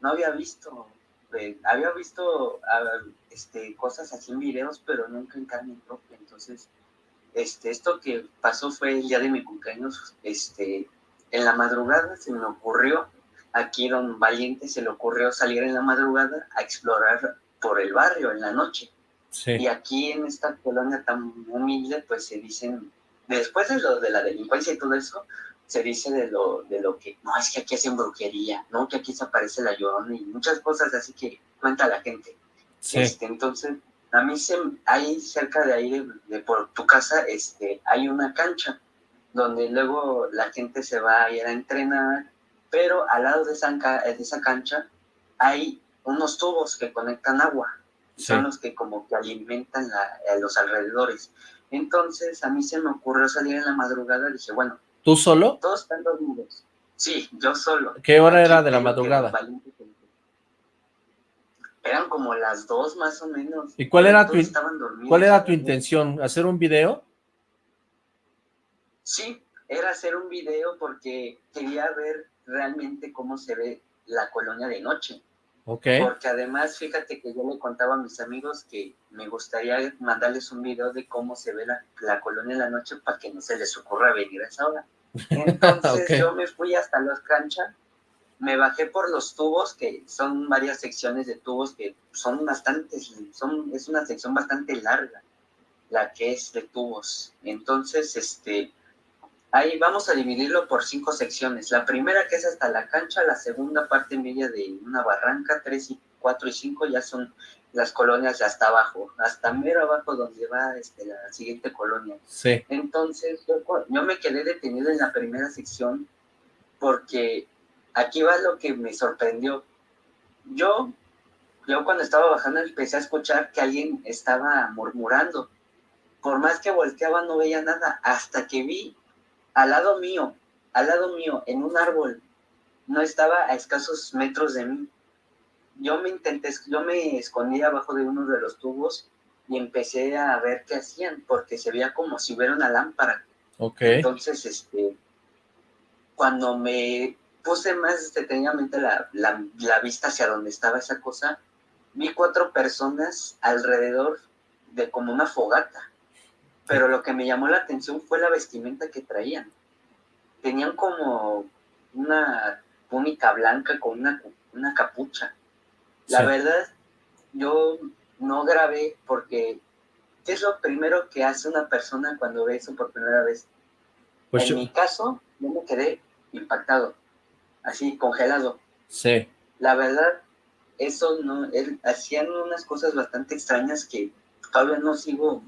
no había visto. Eh, había visto este, cosas así en videos, pero nunca en carne propia. Entonces, este, esto que pasó fue el día de mi cumpleaños. Este, en la madrugada se me ocurrió, aquí don Valiente se le ocurrió salir en la madrugada a explorar por el barrio en la noche. Y aquí en esta colonia tan humilde, pues se dicen después de lo de la delincuencia y todo eso, se dice de lo, de lo que, no, es que aquí hacen brujería, ¿no? Que aquí se aparece la llorona y muchas cosas así que cuenta la gente. Este, entonces, a mí se, hay cerca de ahí, de, por tu casa, este, hay una cancha donde luego la gente se va a ir a entrenar, pero al lado de esa, de esa cancha hay unos tubos que conectan agua, son los que como que alimentan a los alrededores. Entonces a mí se me ocurrió salir en la madrugada, dije, bueno. ¿Tú solo? Todos están dormidos. Sí, yo solo. ¿Qué hora era de la madrugada? Eran como las dos más o menos. ¿Y cuál era tu, cuál era tu intención? ¿Hacer un video? Sí, era hacer un video porque quería ver realmente cómo se ve la colonia de noche. Okay. Porque además, fíjate que yo le contaba a mis amigos que me gustaría mandarles un video de cómo se ve la, la colonia en la noche para que no se les ocurra venir a esa hora. Entonces yo me fui hasta los canchas, me bajé por los tubos, que son varias secciones de tubos que son bastantes, son, es una sección bastante larga, la que es de tubos. Entonces, este, Ahí vamos a dividirlo por cinco secciones. La primera que es hasta la cancha, la segunda parte media de una barranca, tres y cuatro y cinco ya son las colonias de hasta abajo, hasta mero abajo donde va este, la siguiente colonia. Sí. Entonces yo, yo me quedé detenido en la primera sección porque aquí va lo que me sorprendió. Yo, yo cuando estaba bajando empecé a escuchar que alguien estaba murmurando. Por más que volteaba no veía nada, hasta que vi al lado mío, al lado mío, en un árbol, no estaba a escasos metros de mí. Yo me intenté, yo me escondí abajo de uno de los tubos y empecé a ver qué hacían, porque se veía como si hubiera una lámpara. Okay. Entonces, este, cuando me puse más detenidamente la, la, la vista hacia donde estaba esa cosa, vi cuatro personas alrededor de como una fogata pero lo que me llamó la atención fue la vestimenta que traían. Tenían como una túnica blanca con una, una capucha. La verdad, yo no grabé porque ¿qué es lo primero que hace una persona cuando ve eso por primera vez? Pues en mi caso, yo me quedé impactado, así congelado. Sí. La verdad, eso no, él, hacían unas cosas bastante extrañas que todavía no sigo,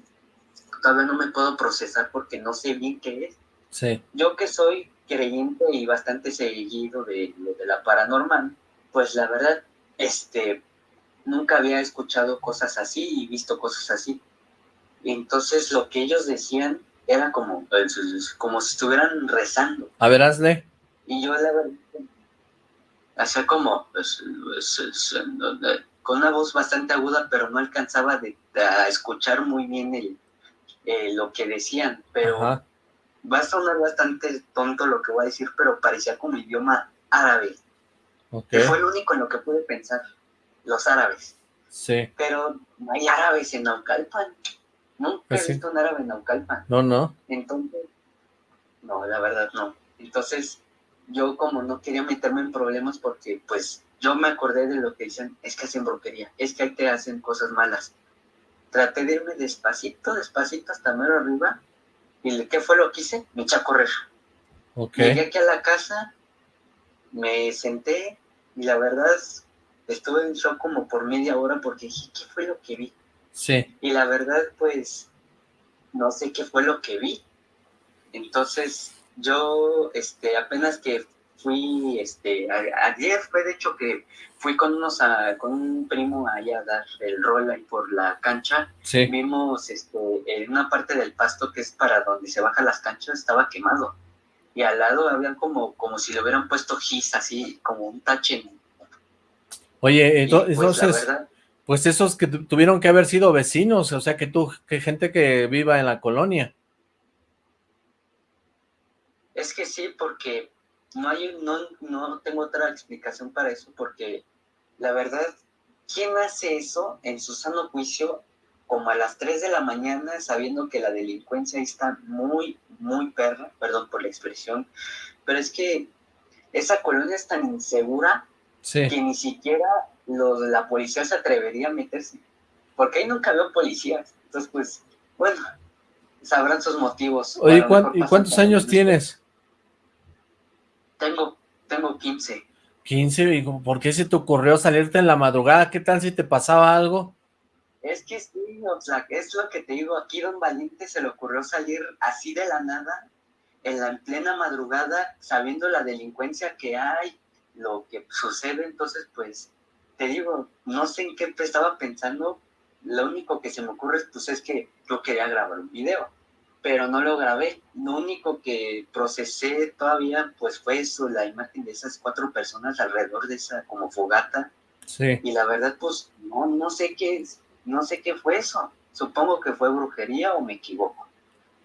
todavía no me puedo procesar porque no sé bien qué es. Sí. Yo que soy creyente y bastante seguido de lo de la paranormal, pues la verdad, este, nunca había escuchado cosas así y visto cosas así. Entonces lo que ellos decían era como, como si estuvieran rezando. A ver, hazle. Y yo la verdad, hacía como, pues, con una voz bastante aguda, pero no alcanzaba de, a escuchar muy bien el, eh, lo que decían, pero va a sonar bastante tonto lo que voy a decir, pero parecía como idioma árabe. Okay. fue lo único en lo que pude pensar, los árabes. Sí. Pero no hay árabes en Naucalpan. Nunca Pues he sí. visto un árabe en Naucalpan. No, no. Entonces, no, la verdad no. Entonces, yo como no quería meterme en problemas porque, pues, yo me acordé de lo que dicen, es que hacen brujería, es que ahí te hacen cosas malas. Traté de irme despacito, despacito hasta mero arriba, y ¿qué fue lo que hice? Me eché a correr. Ok. Llegué aquí a la casa, me senté, y la verdad, estuve en shock como por media hora porque dije, ¿qué fue lo que vi? Sí. Y la verdad, pues, no sé qué fue lo que vi. Entonces, yo, este, apenas que fui, este, a- ayer fue de hecho que fui con unos, a- con un primo allá a dar el rol ahí por la cancha. Sí. Vimos, este, en una parte del pasto que es para donde se bajan las canchas, estaba quemado. Y al lado habían como, como si le hubieran puesto gis, así, como un tache. Oye, pues, entonces, verdad, pues esos que tu- tuvieron que haber sido vecinos, o sea, que tú, que gente que viva en la colonia. Es que sí, porque no hay, no, no tengo otra explicación para eso, porque la verdad, ¿quién hace eso en su sano juicio como a las 3 de la mañana sabiendo que la delincuencia está muy, muy perra, perdón por la expresión, pero es que esa colonia es tan insegura Sí. que ni siquiera los, la policía se atrevería a meterse, porque ahí nunca veo policías, entonces pues, bueno, sabrán sus motivos. Oye, A lo ¿cuán- mejor ¿y cuántos años un- tienes? Tengo, tengo 15. 15, ¿y por qué se te ocurrió salirte en la madrugada? ¿Qué tal si te pasaba algo? Es que sí, o sea, es lo que te digo, aquí Don Valiente se le ocurrió salir así de la nada, en la en plena madrugada, sabiendo la delincuencia que hay, lo que sucede, entonces pues, te digo, no sé en qué estaba pensando, lo único que se me ocurre pues es que yo quería grabar un video, pero no lo grabé, lo único que procesé todavía pues fue eso, la imagen de esas cuatro personas alrededor de esa como fogata, Sí. y la verdad, pues, no, no sé qué es, no sé qué fue eso. Supongo que fue brujería o me equivoco.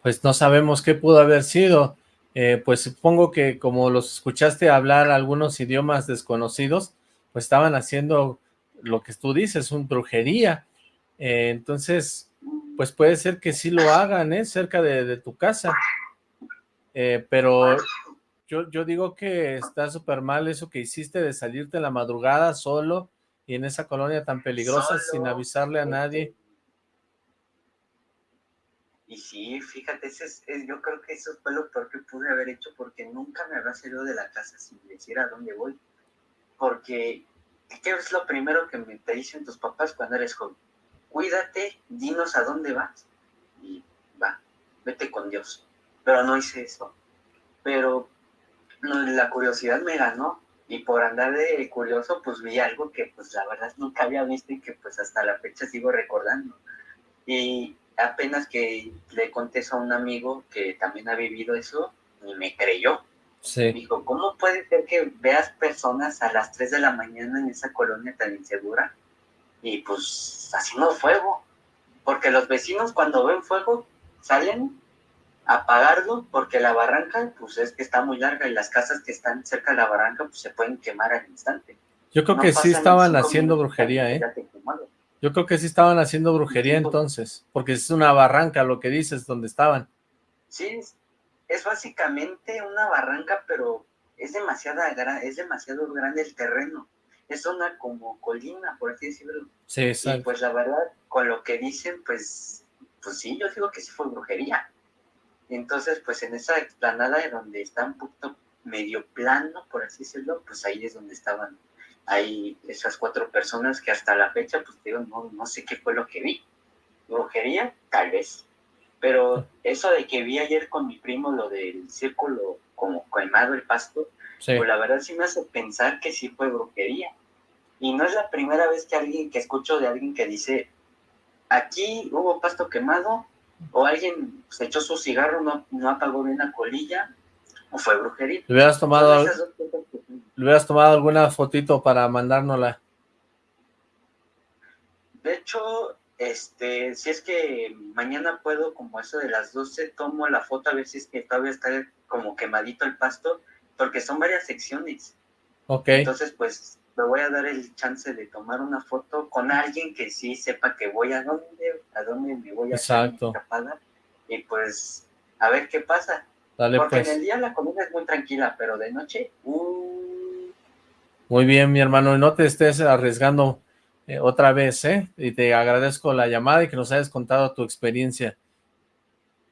Pues no sabemos qué pudo haber sido. Eh, pues supongo que como los escuchaste hablar algunos idiomas desconocidos, pues estaban haciendo lo que tú dices, un brujería. Eh, entonces, pues puede ser que sí lo hagan, ¿eh? Cerca de, de tu casa. Eh, pero yo, yo digo que está súper mal eso que hiciste de salirte en la madrugada solo y en esa colonia tan peligrosa Solo, sin avisarle a nadie. Y sí, fíjate, ese es, es- yo creo que eso fue lo peor que pude haber hecho porque nunca me había salido de la casa sin decir a dónde voy. Porque, ¿qué es lo primero que me te dicen tus papás cuando eres joven? Cuídate, dinos a dónde vas. Y va, vete con Dios. Pero no hice eso. Pero la curiosidad me ganó. Y por andar de curioso, pues vi algo que pues la verdad nunca había visto y que pues hasta la fecha sigo recordando. Y apenas que le conté eso a un amigo que también ha vivido eso, y me creyó. Sí, Dijo, ¿cómo puede ser que veas personas a las 3 de la mañana en esa colonia tan insegura? Y pues haciendo fuego. Porque los vecinos cuando ven fuego salen a apagarlo porque la barranca pues es que está muy larga y las casas que están cerca de la barranca pues se pueden quemar al instante. yo creo No que sí estaban haciendo brujería, ¿eh? Yo creo que sí estaban haciendo brujería por- entonces, porque es una barranca lo que dices, donde estaban. Sí, es, básicamente una barranca, pero es demasiado, gra- es demasiado grande el terreno. Es una como colina, por así decirlo. Sí, Y exacto. pues la verdad, con lo que dicen, pues, pues sí, yo digo que sí fue brujería. Y entonces, pues en esa explanada de donde está un poquito medio plano, por así decirlo, pues ahí es donde estaban hay esas cuatro personas que hasta la fecha, pues digo, no, no sé qué fue lo que vi. Brujería, tal vez. Pero eso de que vi ayer con mi primo, lo del círculo como quemado el pasto, pues la verdad sí me hace pensar que sí fue brujería. Y no es la primera vez que alguien, que escucho de alguien que dice, aquí hubo pasto quemado, o alguien se echó su cigarro, no, no apagó bien la colilla, o fue brujería. ¿Le hubieras tomado, ¿le hubieras tomado alguna fotito para mandárnosla? De hecho, este, si es que mañana puedo, como eso de las 12, tomo la foto a ver si es que todavía está como quemadito el pasto, porque son varias secciones. Ok. Entonces, pues, me voy a dar el chance de tomar una foto con alguien que sí sepa que voy a dónde, a dónde me voy a Exacto. y pues, a ver qué pasa. Porque en pues. el día la comida es muy tranquila, pero de noche... Uh... Muy bien, mi hermano, no te estés arriesgando eh, otra vez, ¿eh? Y te agradezco la llamada y que nos hayas contado tu experiencia.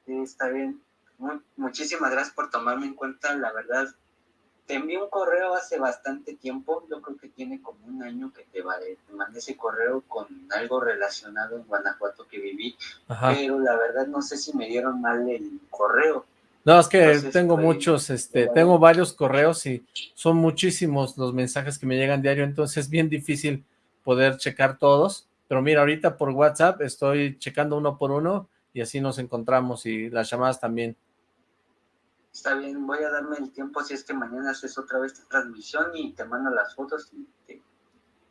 Sí, está bien. muchísimas gracias por tomarme en cuenta, la verdad. Te envié un correo hace bastante tiempo, yo creo que tiene como un año que te, te mandé ese correo con algo relacionado en Guanajuato que viví, pero la verdad no sé si me dieron mal el correo. No, es que tengo muchos, este, tengo varios correos y son muchísimos los mensajes que me llegan diario, entonces es bien difícil poder checar todos, pero mira, ahorita por WhatsApp estoy checando uno por uno y así nos encontramos y las llamadas también. Está bien, voy a darme el tiempo si es que mañana haces otra vez tu transmisión y te mando las fotos y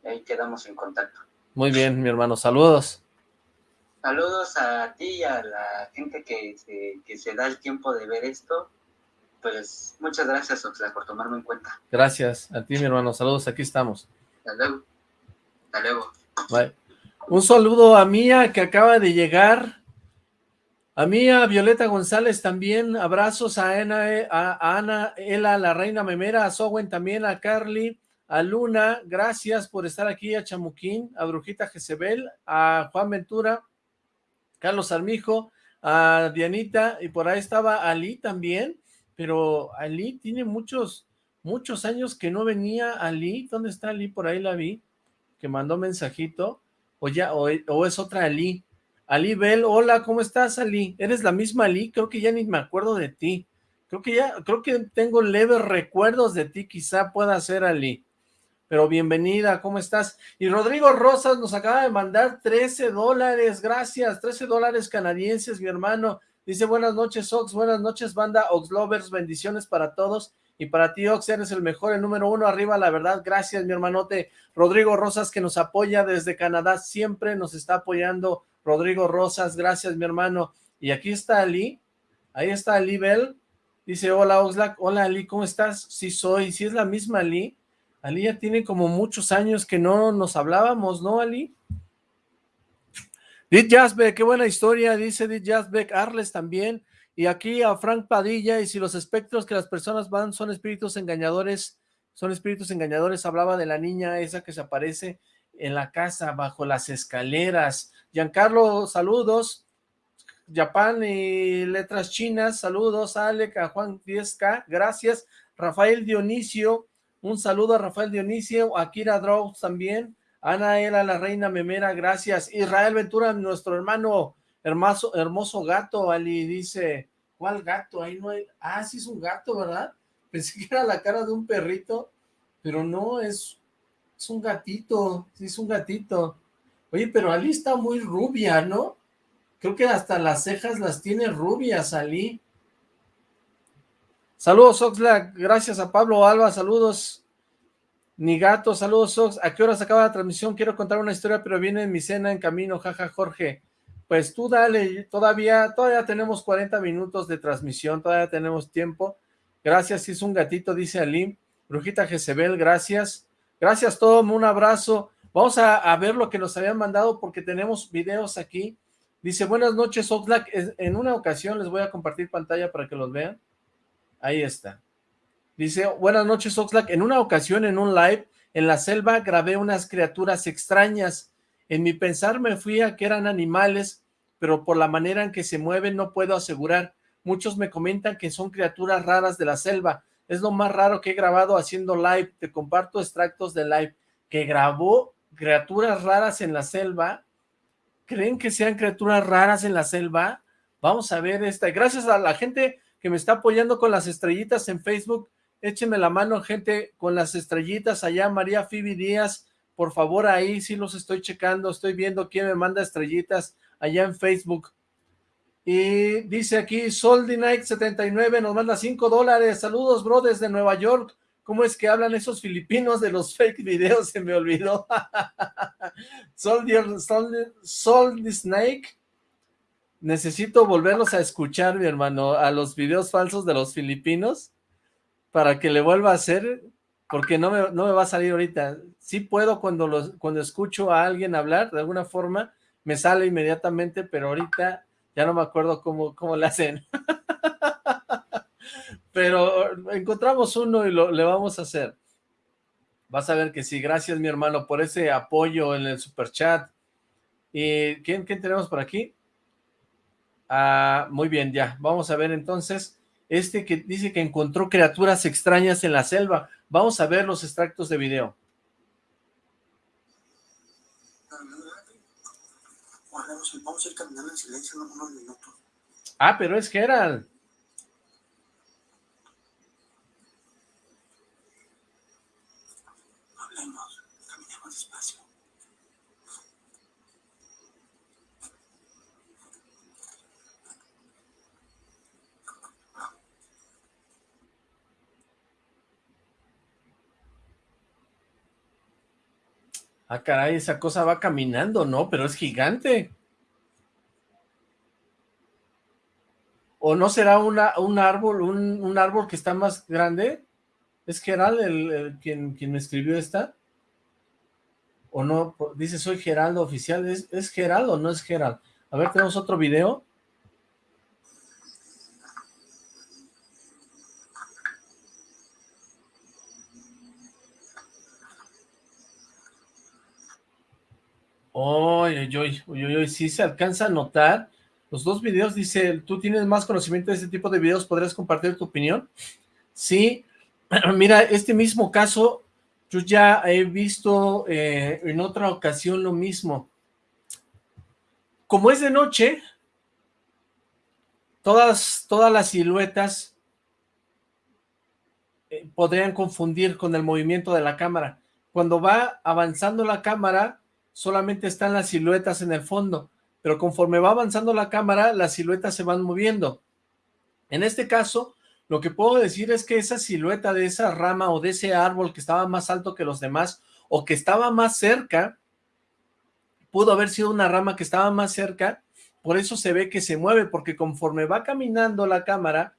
ahí quedamos en contacto. Muy bien, mi hermano, saludos. Saludos a ti y a la gente que se, que se da el tiempo de ver esto. Pues muchas gracias, Oxla, por tomarme en cuenta. Gracias a ti, mi hermano. Saludos, aquí estamos. Hasta luego. Hasta luego. Bye. Un saludo a Mía, que acaba de llegar. A Mía, Violeta González también. Abrazos a Ana, a Ana Ela, la reina memera, a Sowen también, a Carly, a Luna. Gracias por estar aquí, a Chamuquín, a Brujita Jezebel, a Juan Ventura, Carlos Armijo, a Dianita, y por ahí estaba Ali también, pero Ali tiene muchos, muchos años que no venía Ali, ¿dónde está Ali? Por ahí la vi, que mandó mensajito, o ya, o, es otra Ali, Ali Bell, hola, ¿cómo estás Ali? ¿Eres la misma Ali? Creo que ya ni me acuerdo de ti, creo que ya, creo que tengo leves recuerdos de ti, quizá pueda ser Ali pero bienvenida, ¿cómo estás? Y Rodrigo Rosas nos acaba de mandar 13 dólares, gracias, 13 dólares canadienses, mi hermano. Dice, buenas noches, Ox, buenas noches, banda Ox Lovers, bendiciones para todos. Y para ti, Ox, eres el mejor, el número uno, arriba, la verdad. Gracias, mi hermanote. Rodrigo Rosas, que nos apoya desde Canadá, siempre nos está apoyando. Rodrigo Rosas, gracias, mi hermano. Y aquí está Ali, ahí está Ali Bell. Dice, hola, Oxlack, hola, Ali, ¿cómo estás? Sí soy, sí es la misma Ali. Ali ya tiene como muchos años que no nos hablábamos, ¿no, Ali? Dit Jasbeck, qué buena historia, dice Dit Jasbeck, Arles también, y aquí a Frank Padilla, y si los espectros que las personas van son espíritus engañadores, son espíritus engañadores, hablaba de la niña esa que se aparece en la casa, bajo las escaleras. Giancarlo, saludos. Japan y letras chinas, saludos. Alec, a Juan 10K, gracias. Rafael Dionisio, un saludo a Rafael Dionisio, a Kira Drows también, Ana Ela, la reina memera, gracias. Israel Ventura, nuestro hermano hermoso, hermoso gato, Ali, dice, ¿cuál gato? Ahí no hay, ah, sí es un gato, ¿verdad? Pensé que era la cara de un perrito, pero no, es, es un gatito, sí es un gatito. Oye, pero Ali está muy rubia, ¿no? Creo que hasta las cejas las tiene rubias, Ali. Saludos, Oxlack. Gracias a Pablo Alba. Saludos. Nigato, saludos, Ox. ¿A qué hora se acaba la transmisión? Quiero contar una historia, pero viene en mi cena en camino. Jaja, Jorge. Pues tú dale. Todavía, todavía tenemos 40 minutos de transmisión. Todavía tenemos tiempo. Gracias. Es un gatito, dice Ali. Brujita Jezebel, gracias. Gracias, Tom. Un abrazo. Vamos a, a, ver lo que nos habían mandado porque tenemos videos aquí. Dice, buenas noches, Oxlack. En una ocasión les voy a compartir pantalla para que los vean. Ahí está. Dice, buenas noches Oxlack, en una ocasión en un live en la selva grabé unas criaturas extrañas. En mi pensar me fui a que eran animales, pero por la manera en que se mueven no puedo asegurar. Muchos me comentan que son criaturas raras de la selva. es lo más raro que he grabado haciendo live, te comparto extractos de live, que grabó criaturas raras en la selva, ¿creen que sean criaturas raras en la selva? Vamos a ver esta, gracias a la gente que me está apoyando con las estrellitas en Facebook, échenme la mano gente con las estrellitas allá, María Fibi Díaz, por favor ahí sí los estoy checando, estoy viendo quién me manda estrellitas allá en Facebook, y dice aquí, Soldy Night 79 nos manda 5 dólares. Saludos, bro, desde Nueva York. ¿Cómo es que hablan esos filipinos de los fake videos? Se me olvidó. Soldier, Soldy Snake. Necesito volverlos a escuchar, mi hermano, a los videos falsos de los filipinos para que le vuelva a hacer, porque no me, no me va a salir ahorita. Sí puedo cuando, los, cuando escucho a alguien hablar, de alguna forma, me sale inmediatamente, pero ahorita ya no me acuerdo cómo, cómo le hacen. Pero encontramos uno y lo, le vamos a hacer. Vas a ver que sí, gracias mi hermano por ese apoyo en el super chat. ¿Y quién, quién tenemos por aquí? Ah, muy bien, ya. Vamos a ver entonces, este que dice que encontró criaturas extrañas en la selva. Vamos a ver los extractos de video. vamos a ir caminando en silencio unos minutos. Ah, pero es Gerald. Ah, caray, esa cosa va caminando, ¿no? Pero es gigante. ¿O no será una, un árbol, un, árbol que está más grande? ¿Es Gerald el, quien, quien me escribió esta? ¿O no? Dice, soy Geraldo oficial. ¿Es, ¿Es o no es Gerald? A ver, tenemos otro video. Oye, oye, oye, oye, sí se alcanza a notar los dos videos, dice, tú tienes más conocimiento de este tipo de videos, ¿podrías compartir tu opinión? Sí, mira, este mismo caso, yo ya he visto eh, en otra ocasión lo mismo. Como es de noche, todas, todas las siluetas eh, podrían confundir con el movimiento de la cámara. Cuando va avanzando la cámara, solamente están las siluetas en el fondo pero conforme va avanzando la cámara, las siluetas se van moviendo. En este caso, lo que puedo decir es que esa silueta de esa rama o de ese árbol que estaba más alto que los demás, o que estaba más cerca, pudo haber sido una rama que estaba más cerca, por eso se ve que se mueve, porque conforme va caminando la cámara,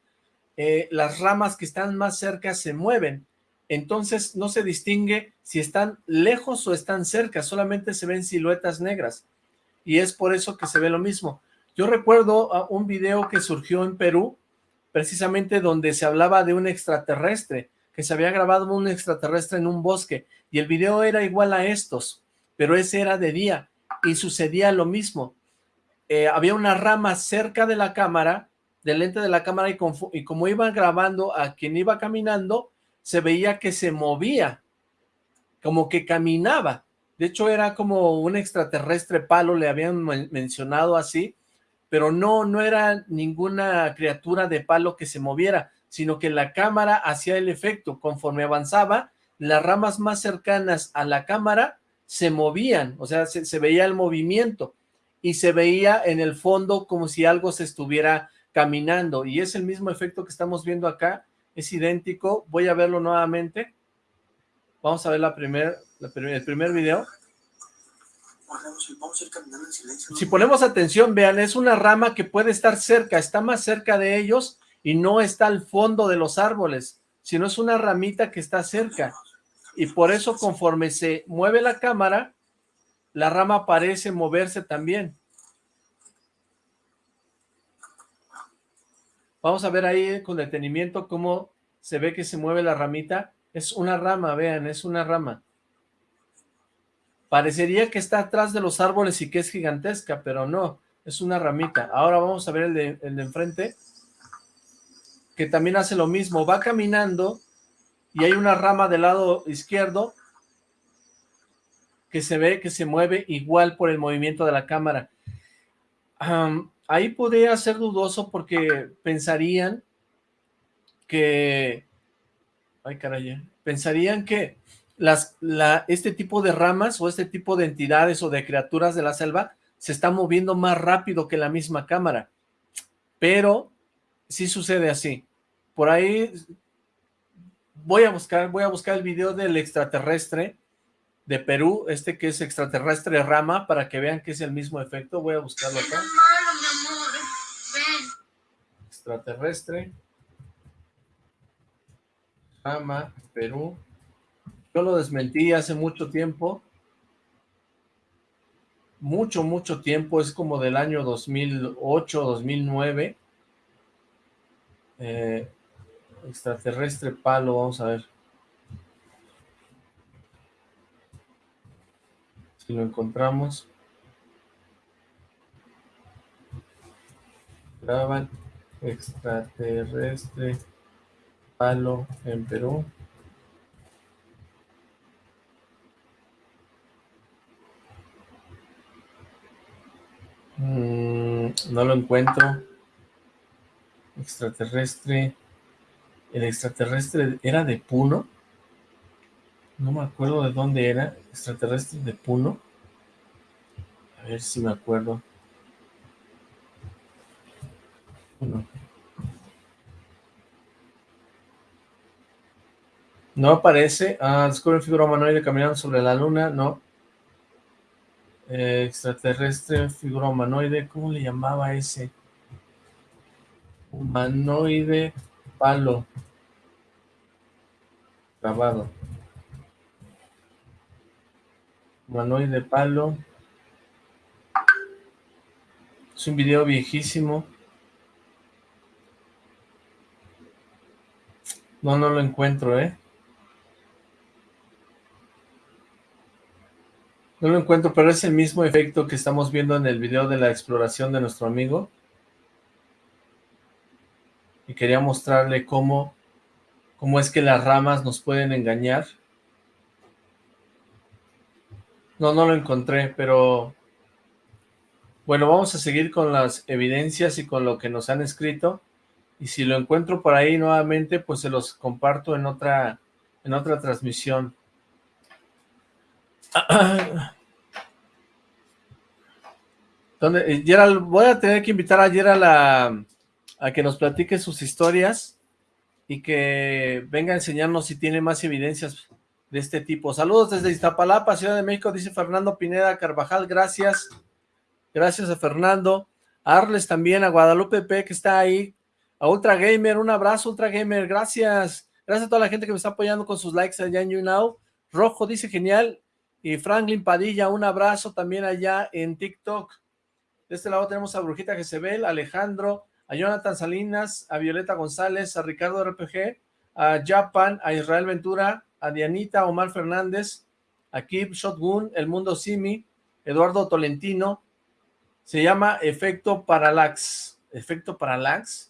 eh, las ramas que están más cerca se mueven, entonces no se distingue si están lejos o están cerca, solamente se ven siluetas negras y es por eso que se ve lo mismo. Yo recuerdo ah, un video que surgió en Perú, precisamente donde se hablaba de un extraterrestre, que se había grabado un extraterrestre en un bosque, y el video era igual a estos, pero ese era de día, y sucedía lo mismo. Eh, había una rama cerca de la cámara, del lente de la cámara, y, y como iban grabando a quien iba caminando, se veía que se movía, como que caminaba, de hecho, era como un extraterrestre palo, le habían mencionado así, pero no, no era ninguna criatura de palo que se moviera, sino que la cámara hacía el efecto. Conforme avanzaba, las ramas más cercanas a la cámara se movían, o sea, se, se veía el movimiento y se veía en el fondo como si algo se estuviera caminando y es el mismo efecto que estamos viendo acá, es idéntico, voy a verlo nuevamente, vamos a ver la primer, el primer video. Si ponemos atención, vean, es una rama que puede estar cerca, está más cerca de ellos y no está al fondo de los árboles, sino es una ramita que está cerca. Y por eso conforme se mueve la cámara, la rama parece moverse también. Vamos a ver ahí con detenimiento cómo se ve que se mueve la ramita. Es una rama, vean, es una rama. Parecería que está atrás de los árboles y que es gigantesca, pero no, es una ramita. Ahora vamos a ver el de, el de enfrente. que también hace lo mismo, va caminando y hay una rama del lado izquierdo que se ve que se mueve igual por el movimiento de la cámara. Ahí podría ser dudoso porque pensarían que... Ay, caray, pensarían que este tipo de ramas o este tipo de entidades o de criaturas de la selva se está moviendo más rápido que la misma cámara. Pero sí sucede así. Por ahí voy a buscar, voy a buscar el video del extraterrestre de Perú, este que es extraterrestre rama, para que vean que es el mismo efecto. Voy a buscarlo acá. Extraterrestre. Rama, Perú. Yo lo desmentí hace mucho tiempo. Mucho, mucho tiempo. Es como del año 2008, 2009. Eh, extraterrestre palo, vamos a ver. Si lo encontramos. Graban extraterrestre palo en Perú. Mm, no lo encuentro. Extraterrestre. El extraterrestre era de Puno. No me acuerdo de dónde era. Extraterrestre de Puno. A ver si me acuerdo. No aparece. Ah, descubre figura humanoide caminando sobre la luna. No. Eh, extraterrestre, figura humanoide. ¿Cómo le llamaba ese? Humanoide palo. Grabado. Humanoide palo. Es un video viejísimo. No, no lo encuentro, ¿eh? No lo encuentro, pero es el mismo efecto que estamos viendo en el video de la exploración de nuestro amigo. Y quería mostrarle cómo, cómo es que las ramas nos pueden engañar. No, no lo encontré, pero... Bueno, vamos a seguir con las evidencias y con lo que nos han escrito. Y si lo encuentro por ahí nuevamente, pues se los comparto en otra, en otra transmisión. ¿Dónde? Eh, Gerald, voy a tener que invitar a Gerald a, a que nos platique sus historias y que venga a enseñarnos si tiene más evidencias de este tipo. Saludos desde Iztapalapa, Ciudad de México, dice Fernando Pineda Carvajal, gracias. Gracias a Fernando. A Arles también, a Guadalupe P, que está ahí. A Ultra Gamer, un abrazo, Ultra Gamer, gracias. Gracias a toda la gente que me está apoyando con sus likes allá en YouNow. Rojo dice genial. Y Franklin Padilla, un abrazo también allá en TikTok. De este lado tenemos a Brujita Jezebel, Alejandro, a Jonathan Salinas, a Violeta González, a Ricardo RPG, a Japan, a Israel Ventura, a Dianita, Omar Fernández, a Kip Shotgun, El Mundo Simi, Eduardo Tolentino. Se llama Efecto Parallax. ¿Efecto Parallax?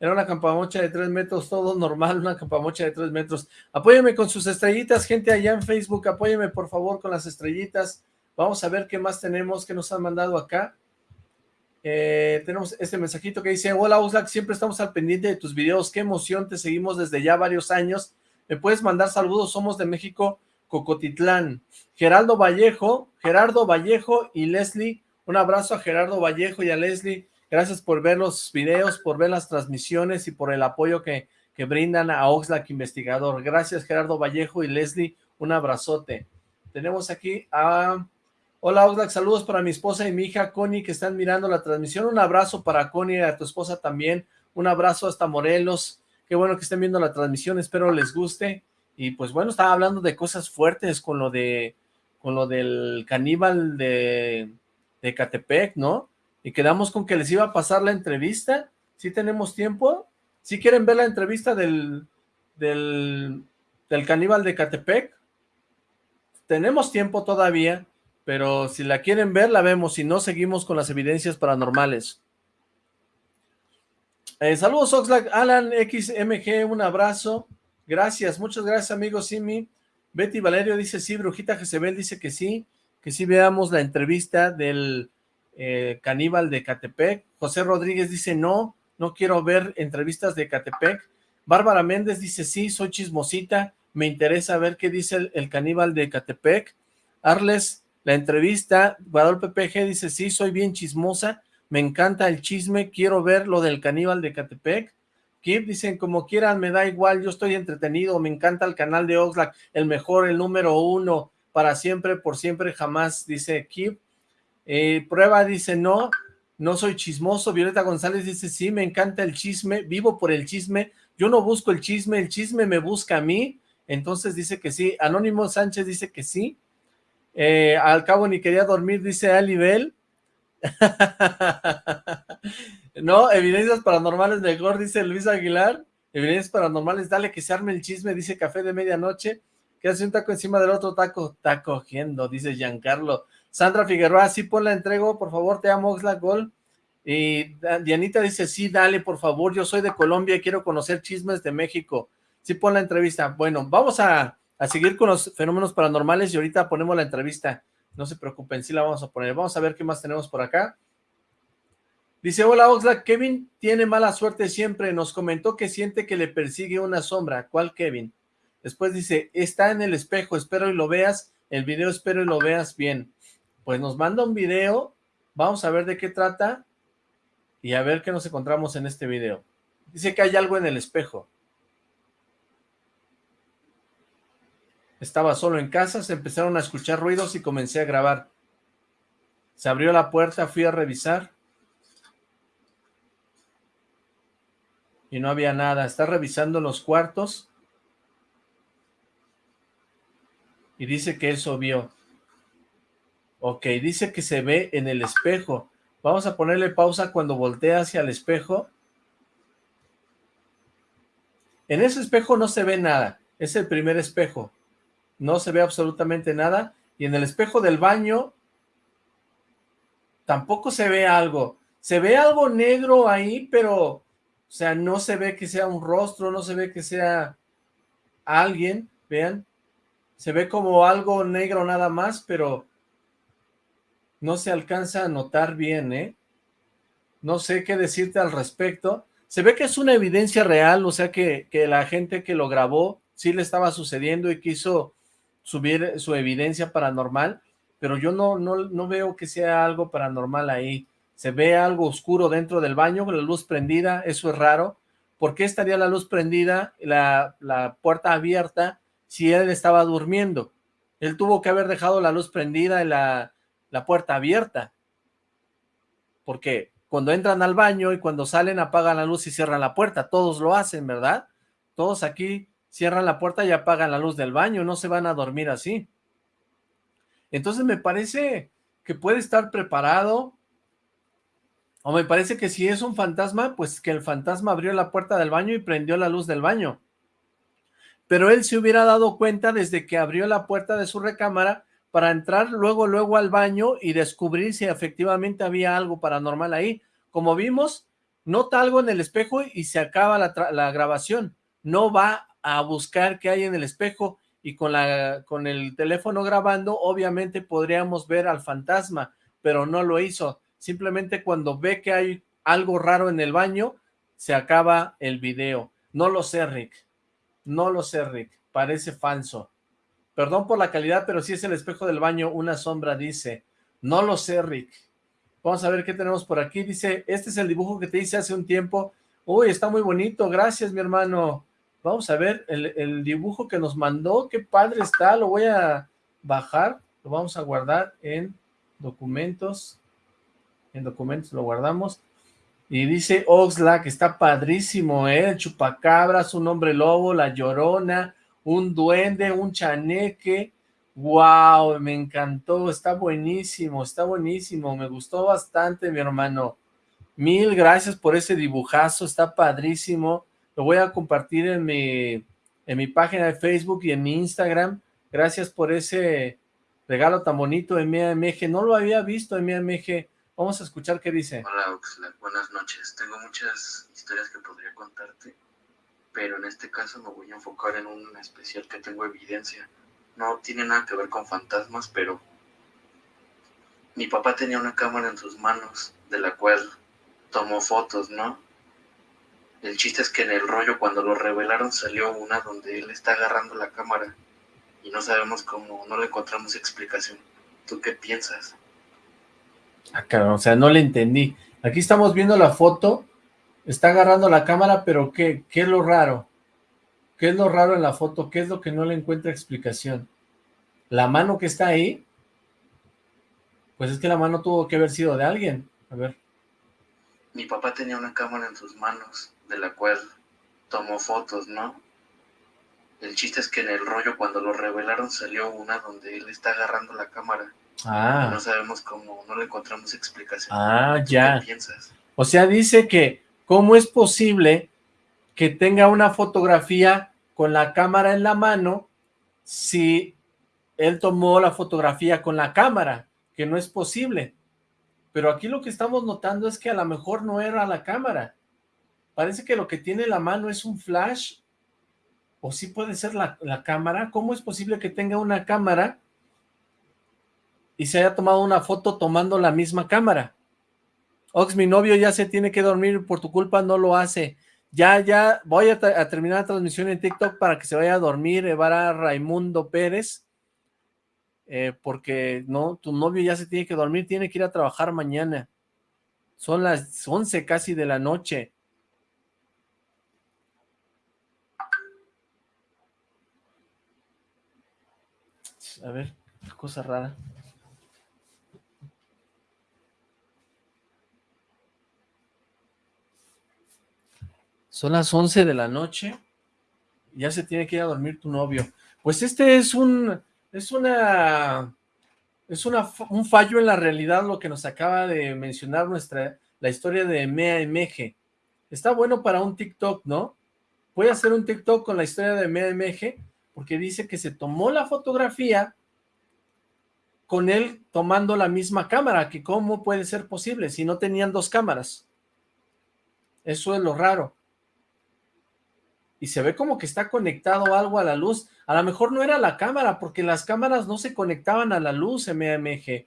Era una campamocha de tres metros, todo normal, una campamocha de tres metros. Apóyeme con sus estrellitas, gente allá en Facebook, apóyeme por favor con las estrellitas. Vamos a ver qué más tenemos, que nos han mandado acá. Eh, tenemos este mensajito que dice, hola Oxlack, siempre estamos al pendiente de tus videos, qué emoción, te seguimos desde ya varios años. Me puedes mandar saludos, somos de México, Cocotitlán. Geraldo Vallejo, Gerardo Vallejo y Leslie, un abrazo a Gerardo Vallejo y a Leslie. Gracias por ver los videos, por ver las transmisiones y por el apoyo que, que brindan a Oxlack Investigador. Gracias Gerardo Vallejo y Leslie, un abrazote. Tenemos aquí a... Hola Oxlack, saludos para mi esposa y mi hija Connie que están mirando la transmisión. Un abrazo para Connie y a tu esposa también. Un abrazo hasta Morelos. Qué bueno que estén viendo la transmisión, espero les guste. Y pues bueno, estaba hablando de cosas fuertes con lo de con lo del caníbal de, de Catepec, ¿no? Y quedamos con que les iba a pasar la entrevista. Si tenemos tiempo? si quieren ver la entrevista del, del, del caníbal de Catepec? Tenemos tiempo todavía, pero si la quieren ver, la vemos. Si no, seguimos con las evidencias paranormales. Eh, saludos Oxlack, Alan XMG, un abrazo. Gracias, muchas gracias amigos Simi. Betty Valerio dice sí, Brujita Jezebel dice que sí, que sí veamos la entrevista del eh, caníbal de Catepec. José Rodríguez dice no, no quiero ver entrevistas de Catepec. Bárbara Méndez dice sí, soy chismosita, me interesa ver qué dice el, caníbal de Catepec. Arles, la entrevista, Guadalupe PG dice sí, soy bien chismosa, me encanta el chisme, quiero ver lo del caníbal de Catepec. Kip, dicen, como quieran, me da igual, yo estoy entretenido, me encanta el canal de Oxlack, el mejor, el número uno, para siempre, por siempre, jamás, dice Kip. Eh, prueba dice, no, no soy chismoso. Violeta González dice, sí, me encanta el chisme, vivo por el chisme, yo no busco el chisme, el chisme me busca a mí. Entonces dice que sí. Anónimo Sánchez dice que sí. Eh, al cabo ni quería dormir, dice Alibel. no, evidencias paranormales mejor, dice Luis Aguilar. Evidencias paranormales, dale que se arme el chisme, dice Café de Medianoche. Que hace un taco encima del otro taco, está cogiendo, dice Giancarlo. Sandra Figueroa, sí, pon la entrego, por favor, te amo, la Gol. Y Dianita dice, sí, dale, por favor, yo soy de Colombia y quiero conocer chismes de México. Sí, pon la entrevista. Bueno, vamos a, a seguir con los fenómenos paranormales y ahorita ponemos la entrevista. No se preocupen, sí la vamos a poner. Vamos a ver qué más tenemos por acá. Dice, hola Oxlack, Kevin tiene mala suerte siempre. Nos comentó que siente que le persigue una sombra. ¿Cuál Kevin? Después dice, está en el espejo, espero y lo veas. El video espero y lo veas bien. Pues nos manda un video. Vamos a ver de qué trata. Y a ver qué nos encontramos en este video. Dice que hay algo en el espejo. Estaba solo en casa, se empezaron a escuchar ruidos y comencé a grabar. Se abrió la puerta, fui a revisar. Y no había nada. Está revisando los cuartos. Y dice que eso vio. Ok, dice que se ve en el espejo. Vamos a ponerle pausa cuando voltea hacia el espejo. En ese espejo no se ve nada. Es el primer espejo no se ve absolutamente nada, y en el espejo del baño tampoco se ve algo, se ve algo negro ahí, pero, o sea, no se ve que sea un rostro, no se ve que sea alguien, vean, se ve como algo negro nada más, pero no se alcanza a notar bien, ¿eh? No sé qué decirte al respecto. Se ve que es una evidencia real, o sea que, que la gente que lo grabó sí le estaba sucediendo y quiso subir su evidencia paranormal, pero yo no, no, no veo que sea algo paranormal ahí. Se ve algo oscuro dentro del baño, con la luz prendida, eso es raro. ¿Por qué estaría la luz prendida, la, la puerta abierta, si él estaba durmiendo? Él tuvo que haber dejado la luz prendida y la, la puerta abierta. Porque cuando entran al baño y cuando salen apagan la luz y cierran la puerta. Todos lo hacen, ¿verdad? Todos aquí cierran la puerta y apagan la luz del baño, no se van a dormir así. Entonces me parece que puede estar preparado, o me parece que si es un fantasma, pues que el fantasma abrió la puerta del baño y prendió la luz del baño. Pero él se hubiera dado cuenta desde que abrió la puerta de su recámara para entrar luego, luego al baño y descubrir si efectivamente había algo paranormal ahí. Como vimos, nota algo en el espejo y se acaba la, grabación. No va a buscar qué hay en el espejo y con, la, con el teléfono grabando, obviamente podríamos ver al fantasma, pero no lo hizo. Simplemente cuando ve que hay algo raro en el baño, se acaba el video. No lo sé, Rick. No lo sé, Rick. Parece falso. Perdón por la calidad, pero si es el espejo del baño, una sombra dice. No lo sé, Rick. Vamos a ver qué tenemos por aquí. Dice, este es el dibujo que te hice hace un tiempo. Uy, está muy bonito. Gracias, mi hermano. Vamos a ver el, dibujo que nos mandó, qué padre está, lo voy a bajar, lo vamos a guardar en documentos, en documentos lo guardamos, y dice Oxlack, está padrísimo, ¿eh? el chupacabras, un hombre lobo, la llorona, un duende, un chaneque, wow, me encantó, está buenísimo, está buenísimo, me gustó bastante mi hermano, mil gracias por ese dibujazo, está padrísimo, lo voy a compartir en mi, en mi página de Facebook y en mi Instagram. Gracias por ese regalo tan bonito de MAMG. No lo había visto en MAMG. Vamos a escuchar qué dice. Hola, Oxlack. Buenas noches. Tengo muchas historias que podría contarte, pero en este caso me voy a enfocar en una especial que tengo evidencia. No tiene nada que ver con fantasmas, pero mi papá tenía una cámara en sus manos, de la cual tomó fotos, ¿no? El chiste es que en el rollo cuando lo revelaron salió una donde él está agarrando la cámara y no sabemos cómo, no le encontramos explicación. ¿Tú qué piensas? Ah, claro, o sea, no le entendí. Aquí estamos viendo la foto, está agarrando la cámara, pero ¿qué, ¿qué es lo raro? ¿Qué es lo raro en la foto? ¿Qué es lo que no le encuentra explicación? ¿La mano que está ahí? Pues es que la mano tuvo que haber sido de alguien. A ver. Mi papá tenía una cámara en sus manos de la cual tomó fotos, ¿no? El chiste es que en el rollo cuando lo revelaron salió una donde él está agarrando la cámara. Ah. no sabemos cómo, no le encontramos explicación. Ah, ya. ¿Qué piensas? O sea, dice que cómo es posible que tenga una fotografía con la cámara en la mano si él tomó la fotografía con la cámara, que no es posible. Pero aquí lo que estamos notando es que a lo mejor no era la cámara, Parece que lo que tiene la mano es un flash, o sí puede ser la, cámara. ¿Cómo es posible que tenga una cámara y se haya tomado una foto tomando la misma cámara? Ox, mi novio ya se tiene que dormir, por tu culpa no lo hace. Ya, ya, voy a, terminar la transmisión en TikTok para que se vaya a dormir, Evara Raimundo Pérez, eh, porque no, tu novio ya se tiene que dormir, tiene que ir a trabajar mañana. Son las 11 casi de la noche. A ver, cosa rara. Son las 11 de la noche. Ya se tiene que ir a dormir tu novio. Pues este es un... Es una... Es una, un fallo en la realidad lo que nos acaba de mencionar nuestra... La historia de Mea MG. Está bueno para un TikTok, ¿no? Voy a hacer un TikTok con la historia de Mea MG porque dice que se tomó la fotografía con él tomando la misma cámara, que cómo puede ser posible si no tenían dos cámaras. Eso es lo raro. Y se ve como que está conectado algo a la luz. A lo mejor no era la cámara, porque las cámaras no se conectaban a la luz MMG.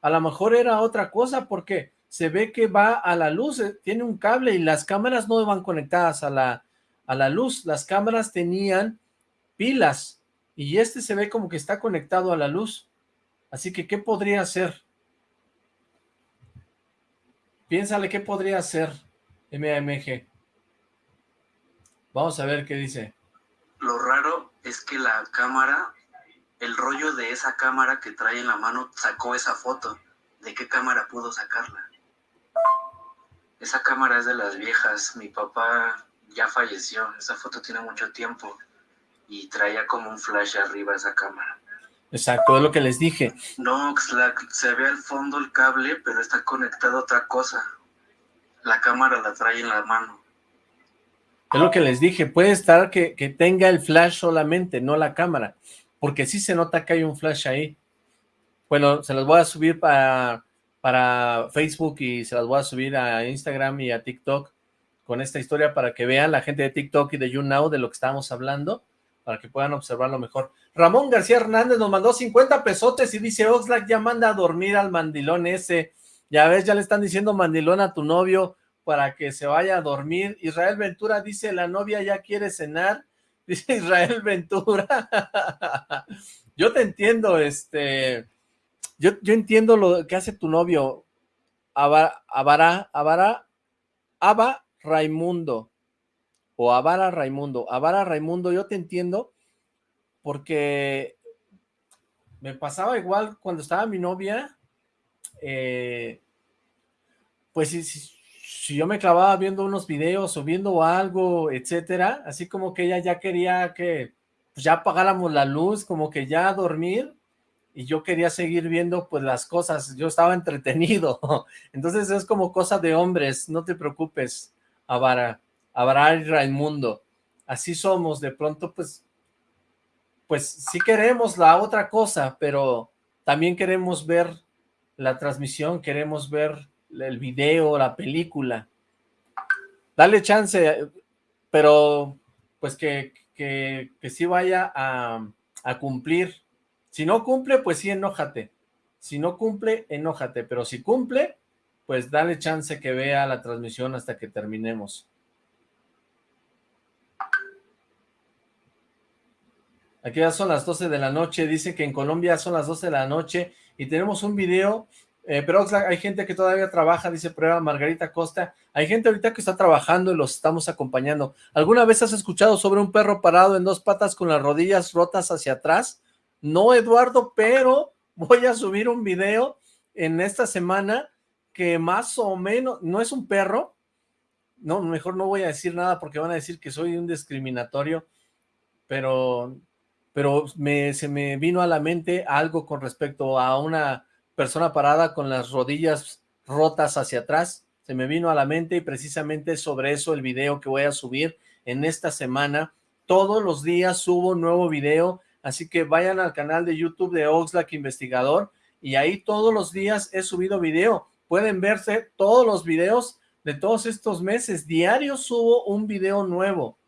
A lo mejor era otra cosa, porque se ve que va a la luz, eh, tiene un cable y las cámaras no van conectadas a la, a la luz. Las cámaras tenían pilas y este se ve como que está conectado a la luz. Así que, ¿qué podría ser? Piénsale, ¿qué podría ser MAMG? Vamos a ver qué dice. Lo raro es que la cámara, el rollo de esa cámara que trae en la mano sacó esa foto. ¿De qué cámara pudo sacarla? Esa cámara es de las viejas. Mi papá ya falleció. Esa foto tiene mucho tiempo y traía como un flash arriba esa cámara. Exacto, es lo que les dije. No, se ve al fondo el cable, pero está conectado a otra cosa. La cámara la trae en la mano. Es lo que les dije, puede estar que, que tenga el flash solamente, no la cámara, porque sí se nota que hay un flash ahí. Bueno, se los voy a subir para, para Facebook y se las voy a subir a Instagram y a TikTok con esta historia para que vean la gente de TikTok y de YouNow de lo que estábamos hablando para que puedan observarlo mejor. Ramón García Hernández nos mandó 50 pesotes y dice, Oxlack ya manda a dormir al mandilón ese. Ya ves, ya le están diciendo mandilón a tu novio para que se vaya a dormir. Israel Ventura dice, la novia ya quiere cenar. Dice Israel Ventura. yo te entiendo, este... Yo, yo entiendo lo que hace tu novio. Abara, Abara, Aba Raimundo o Avara Raimundo. Avara Raimundo, yo te entiendo porque me pasaba igual cuando estaba mi novia, eh, pues si, si, yo me clavaba viendo unos videos o viendo algo, etcétera, así como que ella ya quería que pues, ya apagáramos la luz, como que ya dormir, y yo quería seguir viendo pues las cosas, yo estaba entretenido, entonces es como cosa de hombres, no te preocupes, Avara y Raimundo. Así somos, de pronto pues, pues sí queremos la otra cosa, pero también queremos ver la transmisión, queremos ver el video, la película. Dale chance, pero pues que, que, que sí vaya a, a cumplir. Si no cumple, pues sí, enójate. Si no cumple, enójate. Pero si cumple, pues dale chance que vea la transmisión hasta que terminemos. Aquí ya son las 12 de la noche, dice que en Colombia son las 12 de la noche y tenemos un video, eh, pero hay gente que todavía trabaja, dice prueba Margarita Costa, hay gente ahorita que está trabajando y los estamos acompañando. ¿Alguna vez has escuchado sobre un perro parado en dos patas con las rodillas rotas hacia atrás? No, Eduardo, pero voy a subir un video en esta semana que más o menos, no es un perro, no, mejor no voy a decir nada porque van a decir que soy un discriminatorio, pero pero me, se me vino a la mente algo con respecto a una persona parada con las rodillas rotas hacia atrás, se me vino a la mente y precisamente sobre eso el video que voy a subir en esta semana. Todos los días subo nuevo video, así que vayan al canal de YouTube de Oxlack Investigador y ahí todos los días he subido video. Pueden verse todos los videos de todos estos meses. Diario subo un video nuevo.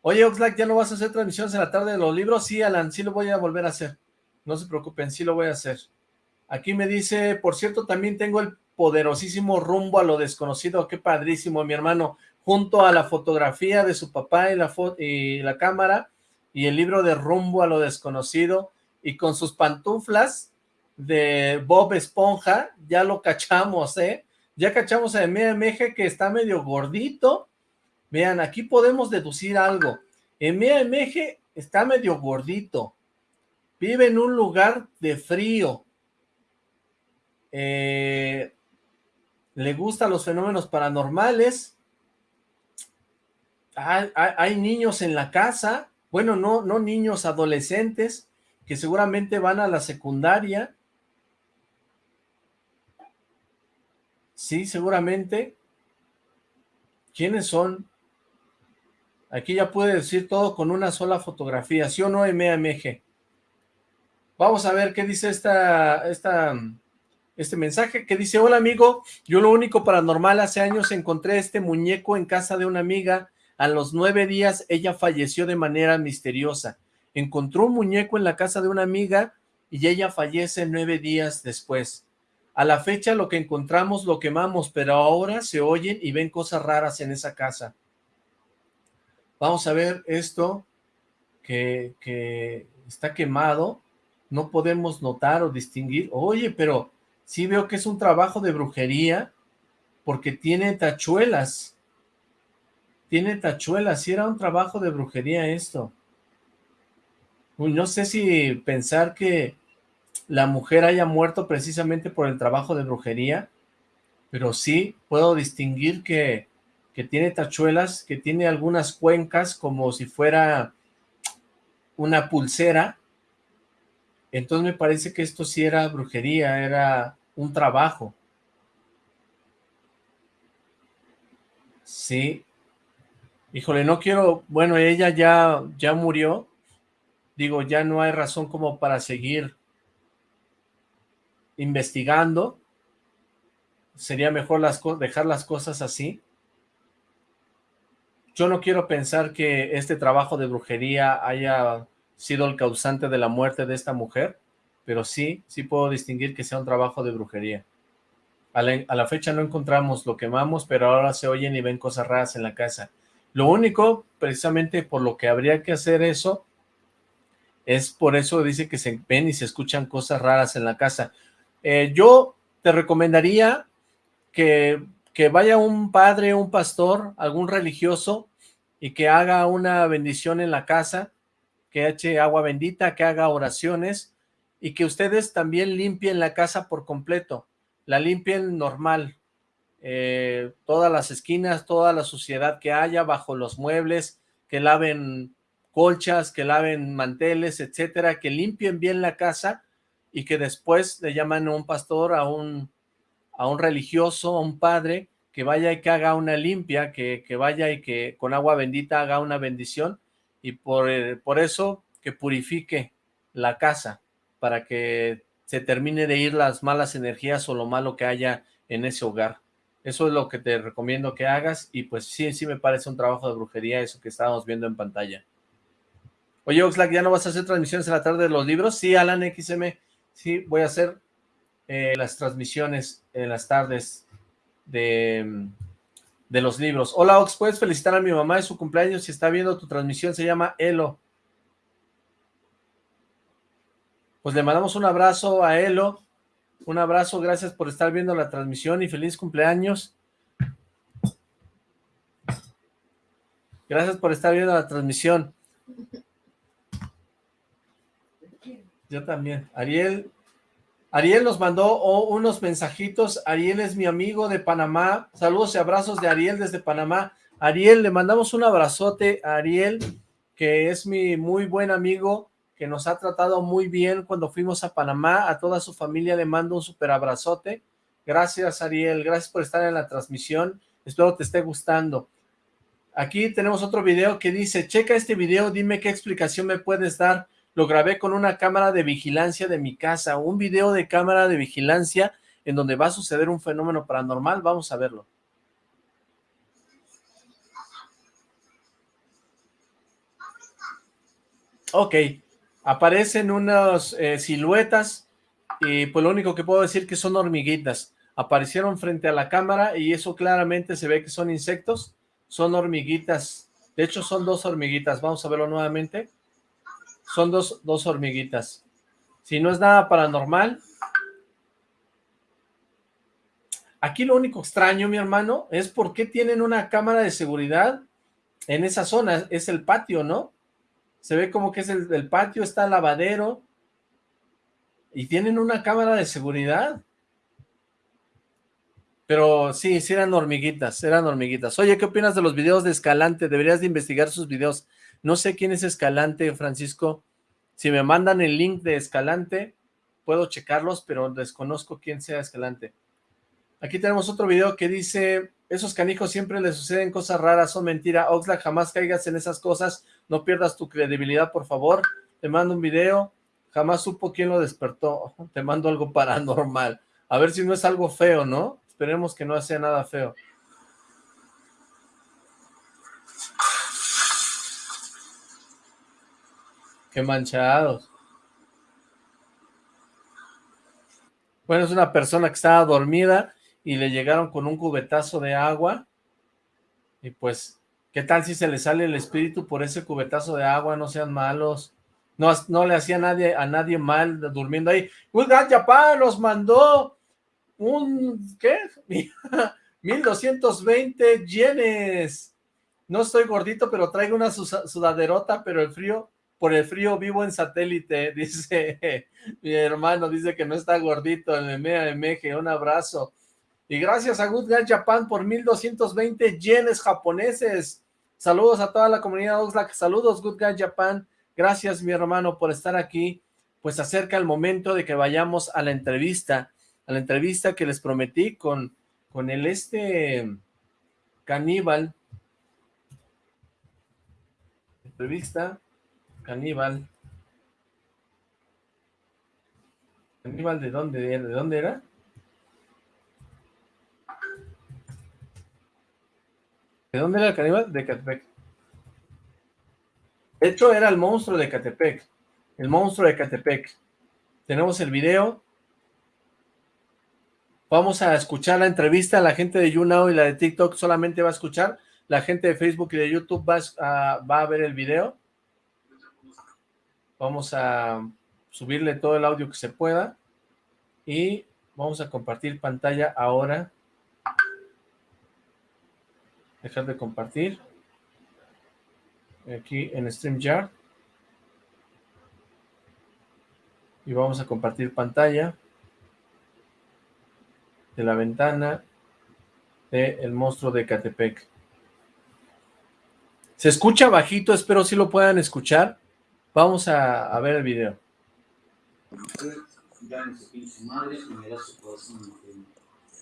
Oye, Oxlack, ¿ya no vas a hacer transmisiones en la tarde de los libros? Sí, Alan, sí lo voy a volver a hacer. No se preocupen, sí lo voy a hacer. Aquí me dice, por cierto, también tengo el poderosísimo rumbo a lo desconocido. Qué padrísimo, mi hermano. Junto a la fotografía de su papá y la, y la cámara y el libro de rumbo a lo desconocido y con sus pantuflas de Bob Esponja, ya lo cachamos, ¿eh? Ya cachamos a MMG que está medio gordito, Vean, aquí podemos deducir algo. MAMG está medio gordito. Vive en un lugar de frío. Eh, le gustan los fenómenos paranormales. Hay, niños en la casa. Bueno, no, no niños, adolescentes, que seguramente van a la secundaria. Sí, seguramente. ¿Quiénes son? Aquí ya puede decir todo con una sola fotografía, ¿sí o no, MAMG? Vamos a ver qué dice esta, este mensaje, que dice, hola amigo, yo lo único paranormal, hace años encontré este muñeco en casa de una amiga, a los nueve días ella falleció de manera misteriosa. Encontró un muñeco en la casa de una amiga y ella fallece nueve días después. A la fecha lo que encontramos lo quemamos, pero ahora se oyen y ven cosas raras en esa casa. Vamos a ver esto que, está quemado. No podemos notar o distinguir. Oye, pero sí veo que es un trabajo de brujería porque tiene tachuelas. Tiene tachuelas. Si era un trabajo de brujería esto. No sé si pensar que la mujer haya muerto precisamente por el trabajo de brujería, pero sí puedo distinguir que que tiene tachuelas, que tiene algunas cuencas como si fuera una pulsera. Entonces me parece que esto sí era brujería, era un trabajo. Sí. Híjole, no quiero... Bueno, ella ya, ya murió. Digo, ya no hay razón como para seguir investigando. Sería mejor las dejar las cosas así. Yo no quiero pensar que este trabajo de brujería haya sido el causante de la muerte de esta mujer, pero sí, sí puedo distinguir que sea un trabajo de brujería. A la, fecha no encontramos, lo quemamos, pero ahora se oyen y ven cosas raras en la casa. Lo único, precisamente por lo que habría que hacer eso, es por eso dice que se ven y se escuchan cosas raras en la casa. Eh, yo te recomendaría que que vaya un padre, un pastor, algún religioso y que haga una bendición en la casa, que eche agua bendita, que haga oraciones y que ustedes también limpien la casa por completo, la limpien normal, eh, todas las esquinas, toda la suciedad que haya bajo los muebles, que laven colchas, que laven manteles, etcétera, que limpien bien la casa y que después le llaman a un pastor, a un a un religioso, a un padre, que vaya y que haga una limpia, que, vaya y que con agua bendita haga una bendición, y por, eh, por eso que purifique la casa, para que se termine de ir las malas energías o lo malo que haya en ese hogar. Eso es lo que te recomiendo que hagas y pues sí, sí me parece un trabajo de brujería eso que estábamos viendo en pantalla. Oye, Oxlack, ¿ya no vas a hacer transmisiones en la tarde de los libros? Sí, Alan XM, sí, voy a hacer eh, las transmisiones en las tardes de, de los libros. Hola, Ox, ¿puedes felicitar a mi mamá de su cumpleaños? Si está viendo tu transmisión, se llama Elo. Pues le mandamos un abrazo a Elo, un abrazo, gracias por estar viendo la transmisión y feliz cumpleaños. Gracias por estar viendo la transmisión. Yo también. Ariel, Ariel nos mandó unos mensajitos. Ariel es mi amigo de Panamá. Saludos y abrazos de Ariel desde Panamá. Ariel, le mandamos un abrazote a Ariel, que es mi muy buen amigo que nos ha tratado muy bien cuando fuimos a Panamá. A toda su familia le mando un super abrazote. Gracias, Ariel. Gracias por estar en la transmisión. Espero te esté gustando. Aquí tenemos otro video que dice, checa este video, dime qué explicación me puedes dar. Lo grabé con una cámara de vigilancia de mi casa. Un video de cámara de vigilancia en donde va a suceder un fenómeno paranormal. Vamos a verlo. Ok, aparecen unas eh, siluetas y pues lo único que puedo decir que son hormiguitas. Aparecieron frente a la cámara y eso claramente se ve que son insectos, son hormiguitas. De hecho son dos hormiguitas, vamos a verlo nuevamente. Son dos, dos hormiguitas. Si no es nada paranormal. Aquí lo único extraño, mi hermano, es por qué tienen una cámara de seguridad en esa zona. Es el patio, ¿no? se ve como que es el, patio, está el lavadero, y tienen una cámara de seguridad. Pero sí, sí eran hormiguitas, eran hormiguitas. Oye, ¿qué opinas de los videos de Escalante? Deberías de investigar sus videos. No sé quién es Escalante, Francisco. Si me mandan el link de Escalante, puedo checarlos, pero desconozco quién sea Escalante. Aquí tenemos otro video que dice, esos canijos siempre les suceden cosas raras, son mentira. Oxlack, jamás caigas en esas cosas, no pierdas tu credibilidad, por favor. Te mando un video, jamás supo quién lo despertó. Te mando algo paranormal. A ver si no es algo feo, ¿no? Esperemos que no sea nada feo. Qué manchados. Bueno, es una persona que estaba dormida y le llegaron con un cubetazo de agua y pues, ¿qué tal si se le sale el espíritu por ese cubetazo de agua? No sean malos. No, no le hacía a nadie, a nadie mal durmiendo ahí. Good God los mandó un, ¿qué? 1220 yenes. No estoy gordito, pero traigo una sudaderota, pero el frío, por el frío vivo en satélite, dice mi hermano, dice que no está gordito, el MG, un abrazo. Y gracias a Good Guy Japan por 1220 yenes japoneses. Saludos a toda la comunidad Oxlack. Saludos Good Guy Japan. Gracias mi hermano por estar aquí. Pues acerca el momento de que vayamos a la entrevista. A la entrevista que les prometí con, con el este caníbal. Entrevista caníbal. ¿Caníbal de dónde, de dónde era? ¿De dónde era el caníbal? De Catepec. De hecho, era el monstruo de Catepec. El monstruo de Catepec. Tenemos el video. Vamos a escuchar la entrevista. La gente de YouNow y la de TikTok solamente va a escuchar. La gente de Facebook y de YouTube va a, va a ver el video. Vamos a subirle todo el audio que se pueda. Y vamos a compartir pantalla ahora dejar de compartir aquí en StreamYard y vamos a compartir pantalla de la ventana de el monstruo de Catepec. Se escucha bajito, espero si lo puedan escuchar. Vamos a, a ver el video.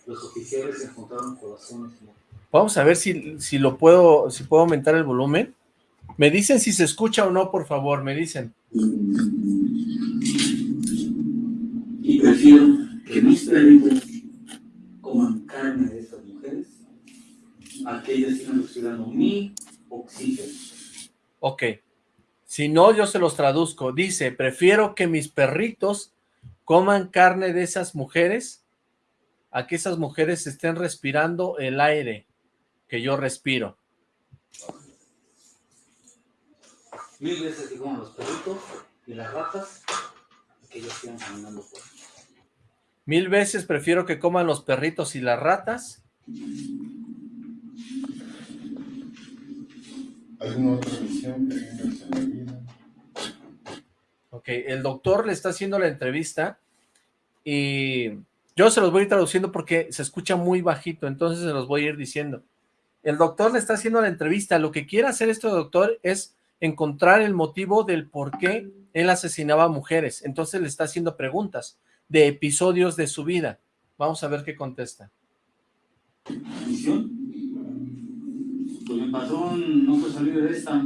Los oficiales encontraron corazones Vamos a ver si, si lo puedo, si puedo aumentar el volumen. Me dicen si se escucha o no, por favor, me dicen. Y prefiero que mis perritos coman carne de estas mujeres a que ellas sigan oxidando mi oxígeno. Ok. Si no, yo se los traduzco. Dice, prefiero que mis perritos coman carne de esas mujeres a que esas mujeres estén respirando el aire que yo respiro. Mil veces que coman los perritos y las ratas que ellos sigan caminando por Mil veces prefiero que coman los perritos y las ratas. ¿Alguna otra misión que tengas en la vida? Ok, el doctor le está haciendo la entrevista y yo se los voy a ir traduciendo porque se escucha muy bajito, entonces se los voy a ir diciendo. El doctor le está haciendo la entrevista, lo que quiere hacer este doctor es encontrar el motivo del por qué él asesinaba a mujeres, entonces le está haciendo preguntas de episodios de su vida. Vamos a ver qué contesta. misión. Patrón no fue salir de esta.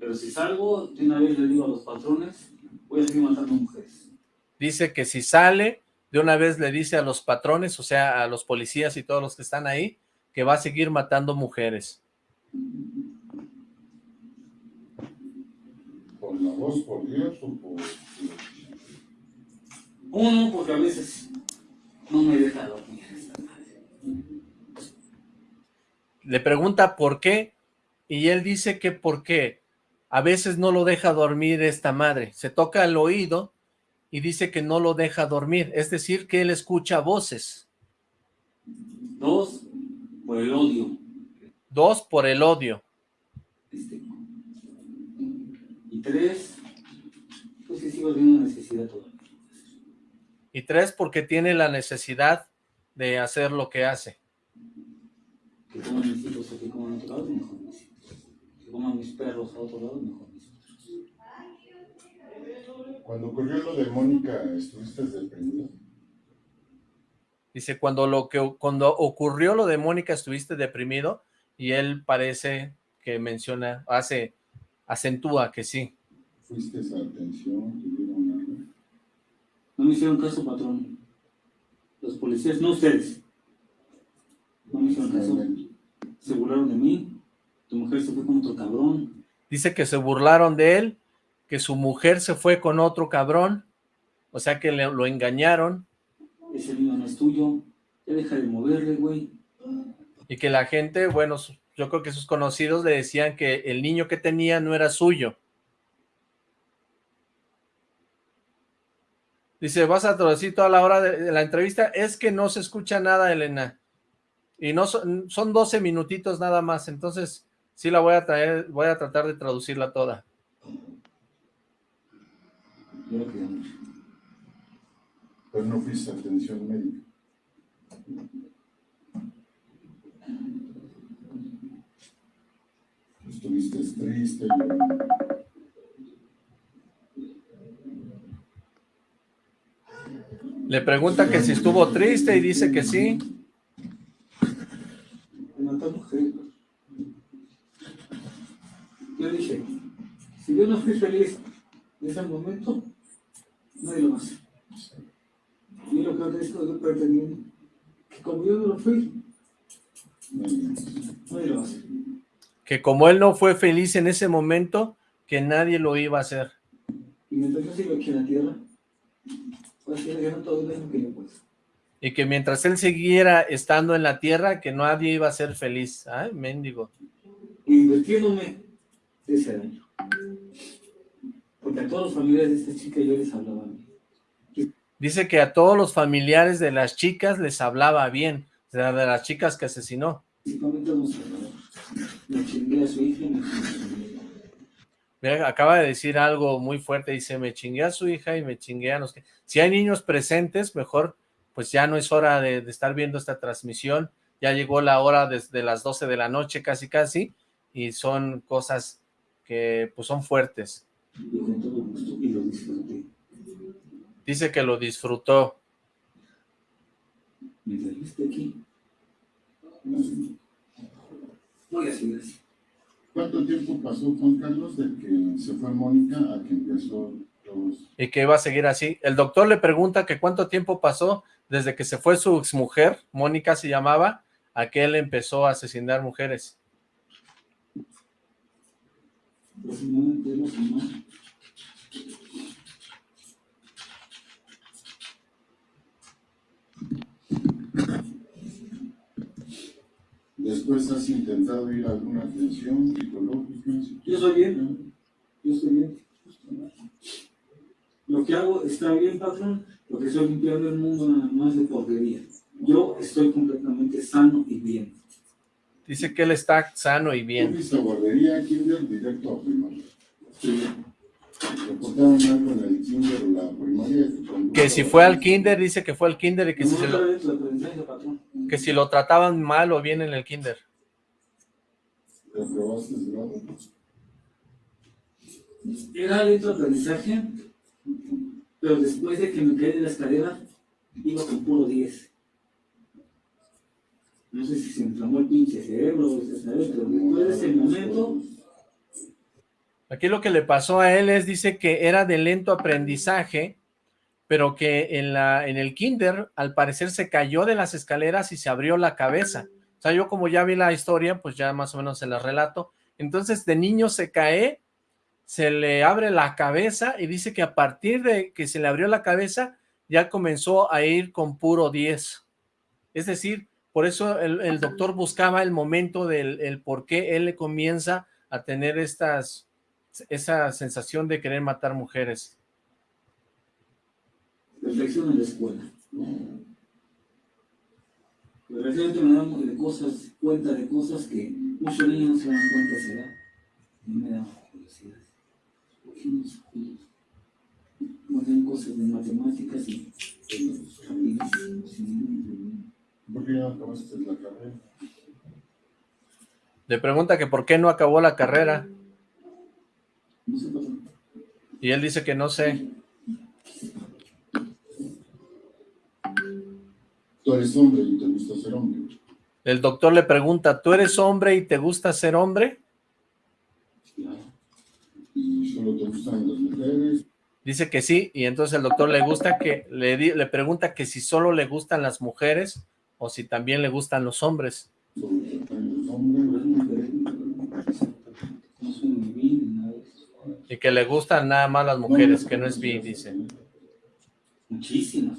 Pero si salgo, de una vez le digo a los patrones, voy a seguir matando mujeres. Dice que si sale, de una vez le dice a los patrones, o sea, a los policías y todos los que están ahí, que va a seguir matando mujeres. ¿Por la voz, por Dios o por...? Uno, porque a veces no me deja dormir esta madre. Le pregunta por qué, y él dice que por qué. A veces no lo deja dormir esta madre. Se toca el oído y dice que no lo deja dormir. Es decir, que él escucha voces. Dos, por el odio. Dos, por el odio. Este, y tres, pues que sigo teniendo necesidad todavía. Y tres, porque tiene la necesidad de hacer lo que hace. Que coman mis hijos aquí coman a otro lado, mejor mis hijos. Que coman mis perros a otro lado, mejor mis perros. Cuando ocurrió lo de Mónica, ¿estuviste deprimido? Dice, cuando, lo que, cuando ocurrió lo de Mónica estuviste deprimido y él parece que menciona, hace, acentúa que sí. ¿Fuiste a atención? ¿Tuvieron algo? No me hicieron caso, patrón. Los policías, no ustedes. No me hicieron caso. Se burlaron de mí. Tu mujer se fue con otro cabrón. Dice que se burlaron de él, que su mujer se fue con otro cabrón, o sea que le- lo engañaron Ese niño no es tuyo. Ya deja de moverle, güey. y que la gente, bueno, yo creo que sus conocidos le decían que el niño que tenía no era suyo. Dice, vas a traducir toda la hora de la entrevista. Es que no se escucha nada, Elena. Y no son, son 12 minutitos nada más. Entonces, sí la voy a traer, voy a tratar de traducirla toda. Yo lo. Pero no fuiste atención médica. Estuviste triste. Le pregunta que si estuvo triste y dice que sí. De. Yo dije, si yo no fui feliz en ese momento, nadie lo hacer. Y lo que estoy pretendiendo, que como yo no lo fui, nadie lo hacer. Que como él no fue feliz en ese momento, que nadie lo iba a hacer. Y mientras yo sigo aquí en la tierra, voy a seguir todo el daño que yo pueda. Y que mientras él siguiera estando en la tierra, que nadie iba a ser feliz. Ay, mendigo. Invirtiéndome de ese daño. Porque a todos los familiares de esta chica yo les hablaba bien. Dice que a todos los familiares de las chicas les hablaba bien. O sea, de las chicas que asesinó. Principalmente a los. Me chingué a su hija y me chingué a su hija. Mira, acaba de decir algo muy fuerte. Dice, me chingué a su hija y me chingué a los que... Si hay niños presentes, mejor, pues ya no es hora de, de estar viendo esta transmisión. Ya llegó la hora desde las 12 de la noche, casi casi. Y son cosas que, pues, son fuertes. Y con todo gusto y lo disfruté. Dice que lo disfrutó. Mientras yo esté aquí, voy a seguir así. ¿Cuánto tiempo pasó, Juan Carlos, de que se fue Mónica a que empezó lo y que iba a seguir así. El doctor le pregunta que cuánto tiempo pasó desde que se fue su exmujer, Mónica se llamaba, a que él empezó a asesinar mujeres. Después has intentado ir a alguna atención psicológica. Yo soy bien, yo estoy bien. Lo que hago está bien, patrón, porque estoy limpiando el mundo nada más de porquería. Yo estoy completamente sano y bien. Dice que él está sano y bien. ¿Fuiste a guardería, kinder, directo a primaria? Sí. ¿Reportaron algo en el kinder o la primaria? Que si fue al kinder, dice que fue al kinder y que, si, se lo, patrón. que si lo trataban mal o bien en el kinder. ¿Reprobaste el grado? Era lento aprendizaje, pero después de que me caí de la escalera, iba con puro 10. No sé si se inflamó el pinche cerebro, pero después de ese momento... Aquí lo que le pasó a él es, dice que era de lento aprendizaje, pero que en, la, en el kinder, al parecer, se cayó de las escaleras y se abrió la cabeza. O sea, yo como ya vi la historia, pues ya más o menos se la relato. Entonces, de niño se cae, se le abre la cabeza y dice que a partir de que se le abrió la cabeza, ya comenzó a ir con puro 10. Es decir, por eso el, doctor buscaba el momento del el por qué él le comienza a tener estas, esa sensación de querer matar mujeres. Reflexión en la escuela. Recientemente me damos de cosas, cuenta de cosas que muchos niños no se dan cuenta edad. Y me da. ¿Por qué no se cosas de matemáticas y problema? ¿Por qué no acabaste la carrera? Le pregunta que por qué no acabó la carrera. No sé, Y él dice que no sé. Tú eres hombre y te gusta ser hombre. El doctor le pregunta, ¿tú eres hombre y te gusta ser hombre? ¿Y solo te gustan las mujeres? Dice que sí, y entonces el doctor le gusta que le, le pregunta que si solo le gustan las mujeres o si también le gustan los hombres. Y que le gustan nada más las mujeres, que no es bi, dice. Muchísimas.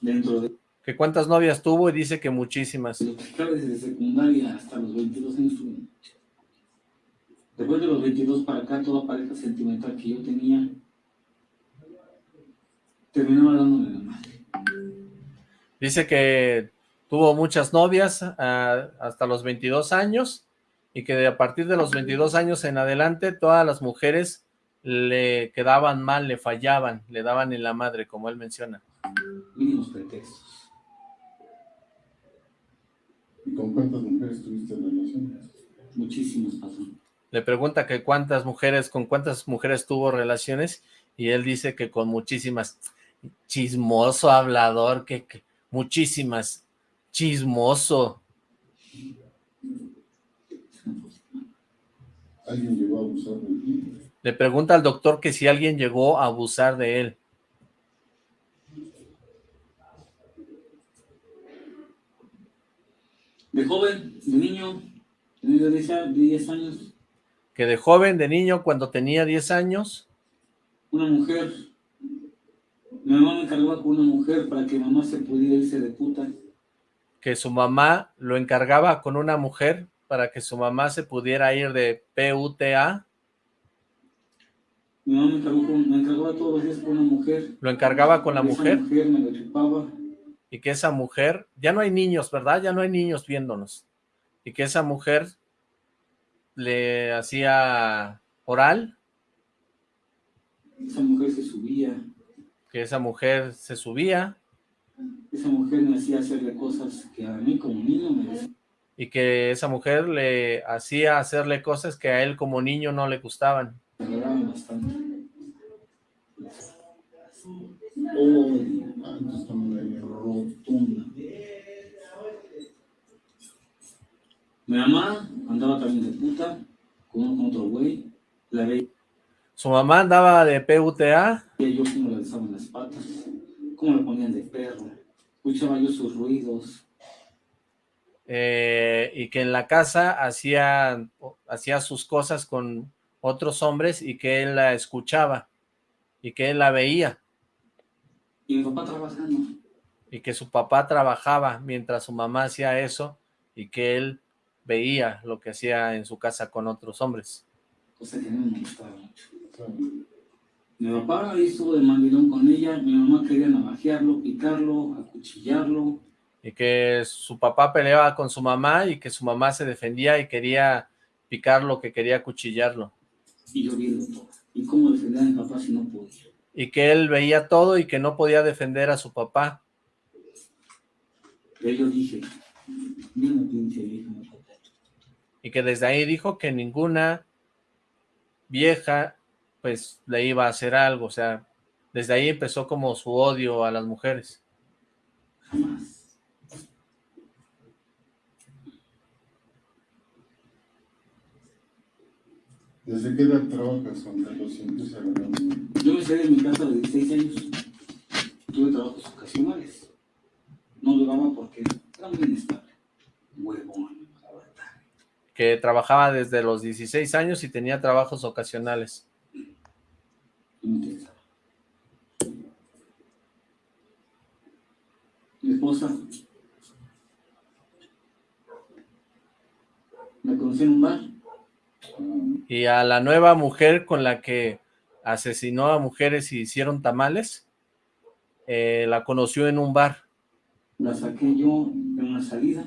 Dentro de Que cuántas novias tuvo y dice que muchísimas. desde secundaria hasta los 22 años. Después de los 22 para acá, toda pareja sentimental que yo tenía terminaba dándole la madre. Dice que tuvo muchas novias ah, hasta los 22 años y que de a partir de los 22 años en adelante todas las mujeres le quedaban mal, le fallaban, le daban en la madre, como él menciona. Mínimos pretextos. ¿Y con cuántas mujeres tuviste relaciones? Muchísimos patrón. Le pregunta que cuántas mujeres, con cuántas mujeres tuvo relaciones y él dice que con muchísimas. Chismoso, hablador, que, que muchísimas. Chismoso. ¿Alguien llegó a abusar de ti? Le pregunta al doctor que si alguien llegó a abusar de él. De joven, de niño, tenía 10 a- 10 años, Que de joven, de niño, cuando tenía 10 años, una mujer. Mi mamá me encargaba con una mujer para que mamá se pudiera irse de puta. que su mamá lo encargaba con una mujer para que su mamá se pudiera ir de PUTA, Mi mamá me, encargó me encargaba todos los días con una mujer. lo encargaba con la Esa mujer mujer me lo chupaba. y que esa mujer, ya no hay niños, ¿verdad? Ya no hay niños viéndonos. Y que esa mujer le hacía oral, Esa mujer se subía. que esa mujer se subía Esa mujer me hacía hacerle cosas que a mí como niño me decía. y que esa mujer le hacía hacerle cosas que a él como niño no le gustaban. Me bastante. Oh, Ah, rotunda. Mi mamá andaba también de puta con, otro güey. La veía Su mamá andaba de PUTA. Y ellos cómo le alzaban las patas, cómo le ponían de perro. Escuchaba yo sus ruidos. Eh, y que en la casa hacía, hacía sus cosas con otros hombres y que él la escuchaba y que él la veía. Y mi papá trabajando. Y que su papá trabajaba mientras su mamá hacía eso y que él veía lo que hacía en su casa con otros hombres. Cosa que mí me gustaba mucho. Mi papá estuvo de mandilón con ella, mi mamá quería navajearlo, picarlo, acuchillarlo. Y que su papá peleaba con su mamá y que su mamá se defendía y quería picarlo, que quería acuchillarlo. Y yo vi todo. ¿Y cómo defender a mi papá si no podía? Y que él veía todo y que no podía defender a su papá. Yo dije, pinche vieja, Y que desde ahí dijo que ninguna vieja pues le iba a hacer algo, o sea, desde ahí empezó como su odio a las mujeres. Jamás. ¿Desde qué edad trabajas, Juan Carlos? Yo me salí de mi casa de 16 años. Tuve trabajos ocasionales. No duraba porque era muy inestable. Huevón. Que trabajaba desde los 16 años y tenía trabajos ocasionales. Mi esposa me conocí en un bar. Y a la nueva mujer con la que asesinó a mujeres y hicieron tamales, eh, la conoció en un bar. La saqué yo en una salida.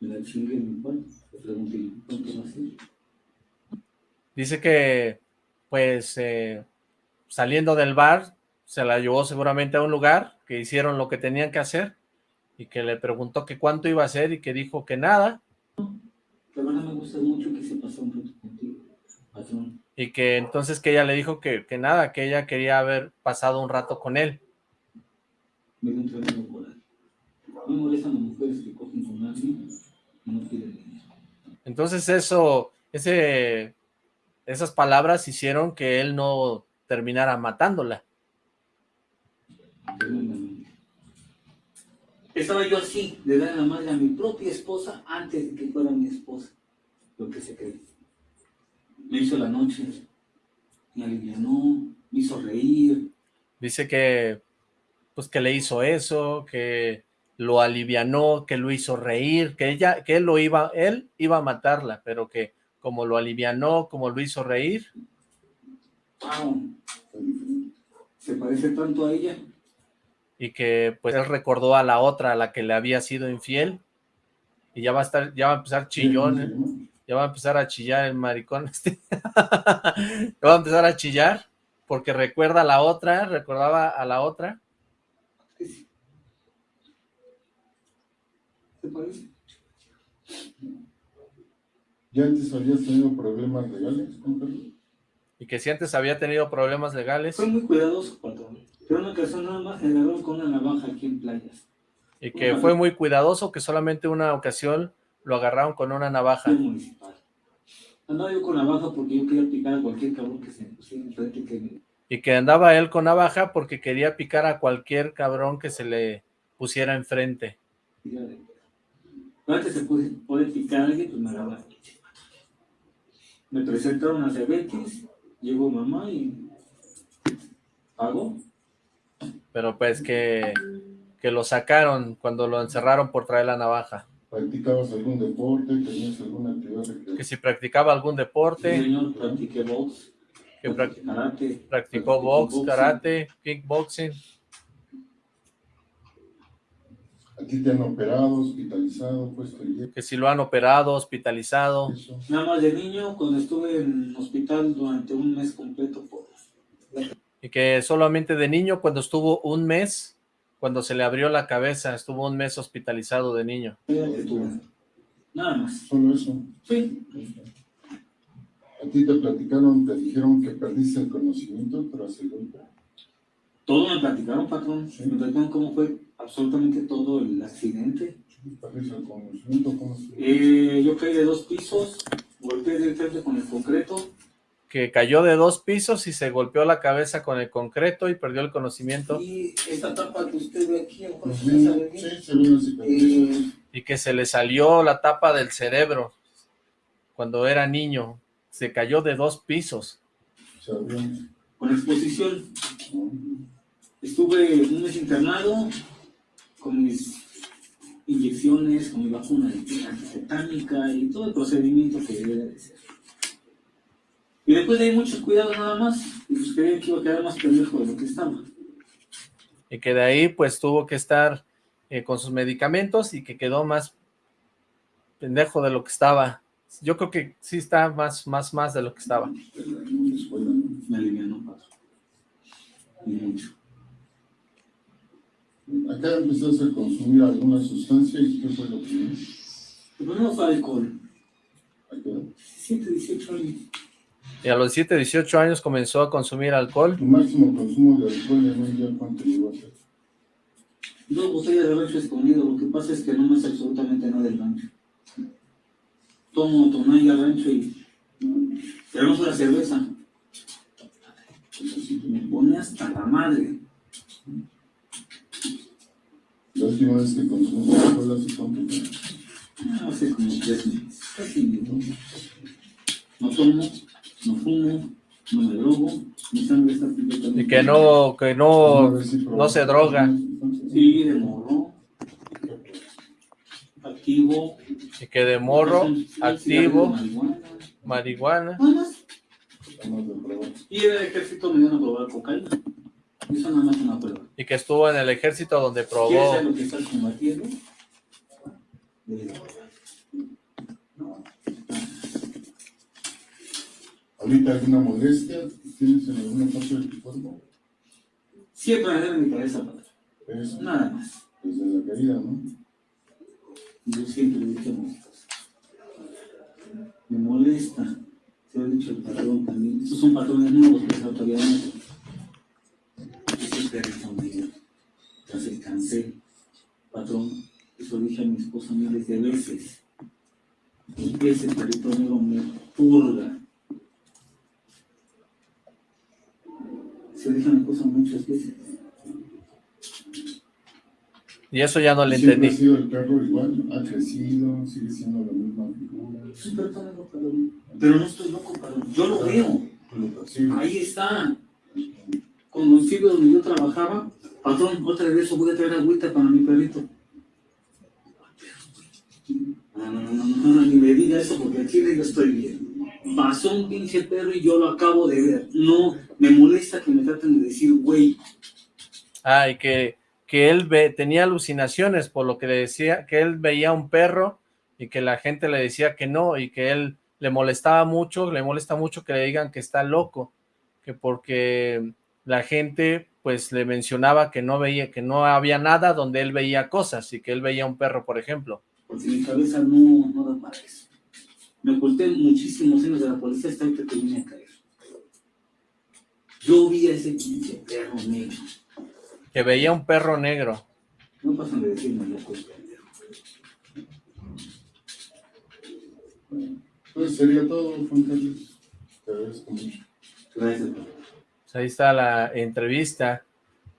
Me la chingué en mi cuarto. Le pregunté, ¿cuánto va a ser? Dice que, pues, eh, saliendo del bar, se la llevó seguramente a un lugar, que hicieron lo que tenían que hacer, y que le preguntó que cuánto iba a hacer, y que dijo que nada. La verdad me gusta mucho que se pasó un rato contigo, patrón. Y que entonces que ella le dijo que, que nada, que ella quería haber pasado un rato con él. Me un. Me molestan las mujeres que cogen con alguien Entonces eso, ese esas palabras hicieron que él no terminara matándola. Estaba yo así, de dar la madre a mi propia esposa antes de que fuera mi esposa. Lo que se cree. Me hizo la noche, me alivianó, me hizo reír. Dice que, pues que le hizo eso, que lo alivianó, que lo hizo reír, que ella, que él lo iba, él iba a matarla, pero que como lo alivianó, como lo hizo reír. Se parece tanto a ella. Y que pues él recordó a la otra, a la que le había sido infiel. Y ya va a estar, ya va a empezar chillón, ¿eh? ya va a empezar a chillar el maricón este. ya va a empezar a chillar porque recuerda a la otra, recordaba a la otra. ¿Se parece? ¿Ya antes habías tenido problemas legales, Y que si antes había tenido problemas legales. Fue muy cuidadoso, patrón. Pero una ocasión nada más me agarró con una navaja aquí en playas. Y que fue muy cuidadoso, que solamente una ocasión lo agarraron con una navaja. municipal. Andaba yo con navaja porque yo quería picar a cualquier cabrón que se me pusiera enfrente que Y que andaba él con navaja porque quería picar a cualquier cabrón que se le pusiera enfrente. Antes se puede, puede picar a alguien, pues me agarraba me presentaron a Cebetis, llegó mamá y pagó. Pero pues que, que lo sacaron cuando lo encerraron por traer la navaja. ¿Practicabas algún deporte? ¿Tenías alguna actividad? Que si practicaba algún deporte. Sí, señor, practiqué box. Que karate, practicó box, karate, kickboxing. Aquí te han operado, hospitalizado, puesto Que si lo han operado, hospitalizado. Nada más de niño, cuando estuve en hospital durante un mes completo. Por... Y que solamente de niño, cuando estuvo un mes, cuando se le abrió la cabeza, estuvo un mes hospitalizado de niño. Nada más. ¿Solo eso? Sí. ¿A ti te platicaron, te dijeron que perdiste el conocimiento tras el golpe? Todo me platicaron, patrón. Me platicaron cómo fue absolutamente todo el accidente. ¿Perdiste el conocimiento? ¿Cómo eh, yo caí de dos pisos, golpeé de frente con el concreto. Que cayó de dos pisos y se golpeó la cabeza con el concreto y perdió el conocimiento. Y esta tapa que usted ve aquí. Sí. Eh, Y que se le salió la tapa del cerebro cuando era niño. Se cayó de dos pisos. Se abrió. con exposición. Estuve un mes internado con mis inyecciones, con mi vacuna de antitetánica y todo el procedimiento que debe de ser. Y después de ahí muchos cuidados nada más, y pues creía que iba a quedar más pendejo de lo que estaba. Y que de ahí pues tuvo que estar eh, con sus medicamentos y que quedó más pendejo de lo que estaba. Yo creo que sí está más, más, más de lo que estaba. Me alivianó paso. Y mucho. Acá empezaste a consumir alguna sustancia y ¿qué fue lo primero? El primero fue alcohol. ¿A qué edad? 17, 18 años. Y a los 17, 18 años comenzó a consumir alcohol. Tu máximo consumo de alcohol en un día, ¿cuánto llegó a ser? Dos botellas de rancho escondido, lo que pasa es que no me sé absolutamente nada del rancho. Tomo tonalla rancho y... Pero no fue la cerveza. Me pone hasta la madre. La última vez que consumiste alcohol hace cuánto tiempo? Ah, Hace como tres meses. Casi no. No tomo, no fumo, no me drogo, mi sangre está completamente... Y que no, que no, ¿Alguna vez sí no se droga. Sí, de morro. Activo. Y que de morro, activo, marihuana. marihuana. Y el ejército me dieron a probar cocaína. Eso nada más es una prueba. Y que estuvo en el ejército donde ¿Quieres probó. saber lo que estás combatiendo? No. ¿Ahorita alguna molestia tienes en alguna parte de tu cuerpo? Siempre me duele mi cabeza, padre. Eso, Nada más. desde la caída, ¿no? Yo siempre le dije. Me molesta. Se lo he dicho el patrón también. Estos son patrones nuevos que están todavía no. Ese perrito negro. Tras el cáncer. Patrón. Eso dije a mi esposa miles de veces. Ese perrito negro me purga. Se dije a mi esposa muchas veces. Y eso ya no le entendí. ha sido el perro igual, ha crecido, sigue siendo la misma figura. Es un perrito negro, patrón. Pero no estoy loco, patrón. Yo lo veo. Lo percibes. Ahí está. Los sitios donde yo trabajaba, patrón, otra vez voy a traer agüita para mi perrito. No, no, no, no, no, ni me diga eso porque aquí yo estoy bien. Pasó un pinche perro y yo lo acabo de ver. No, me molesta que me traten de decir, güey. Ah, y que, que él ve, tenía alucinaciones por lo que le decía, que él veía un perro y que la gente le decía que no y que él le molestaba mucho, le molesta mucho que le digan que está loco, que porque la gente pues le mencionaba que no veía, que no había nada donde él veía cosas y que él veía un perro, por ejemplo. Porque mi cabeza no, no da para eso. Me oculté muchísimos años de la policía hasta que vine a caer. Yo vi a ese pinche perro negro. Que veía un perro negro. No pasan de decirme loco el pendejo. Pues sería todo, Juan Carlos. Te agradezco mucho. Gracias, ahí está la entrevista.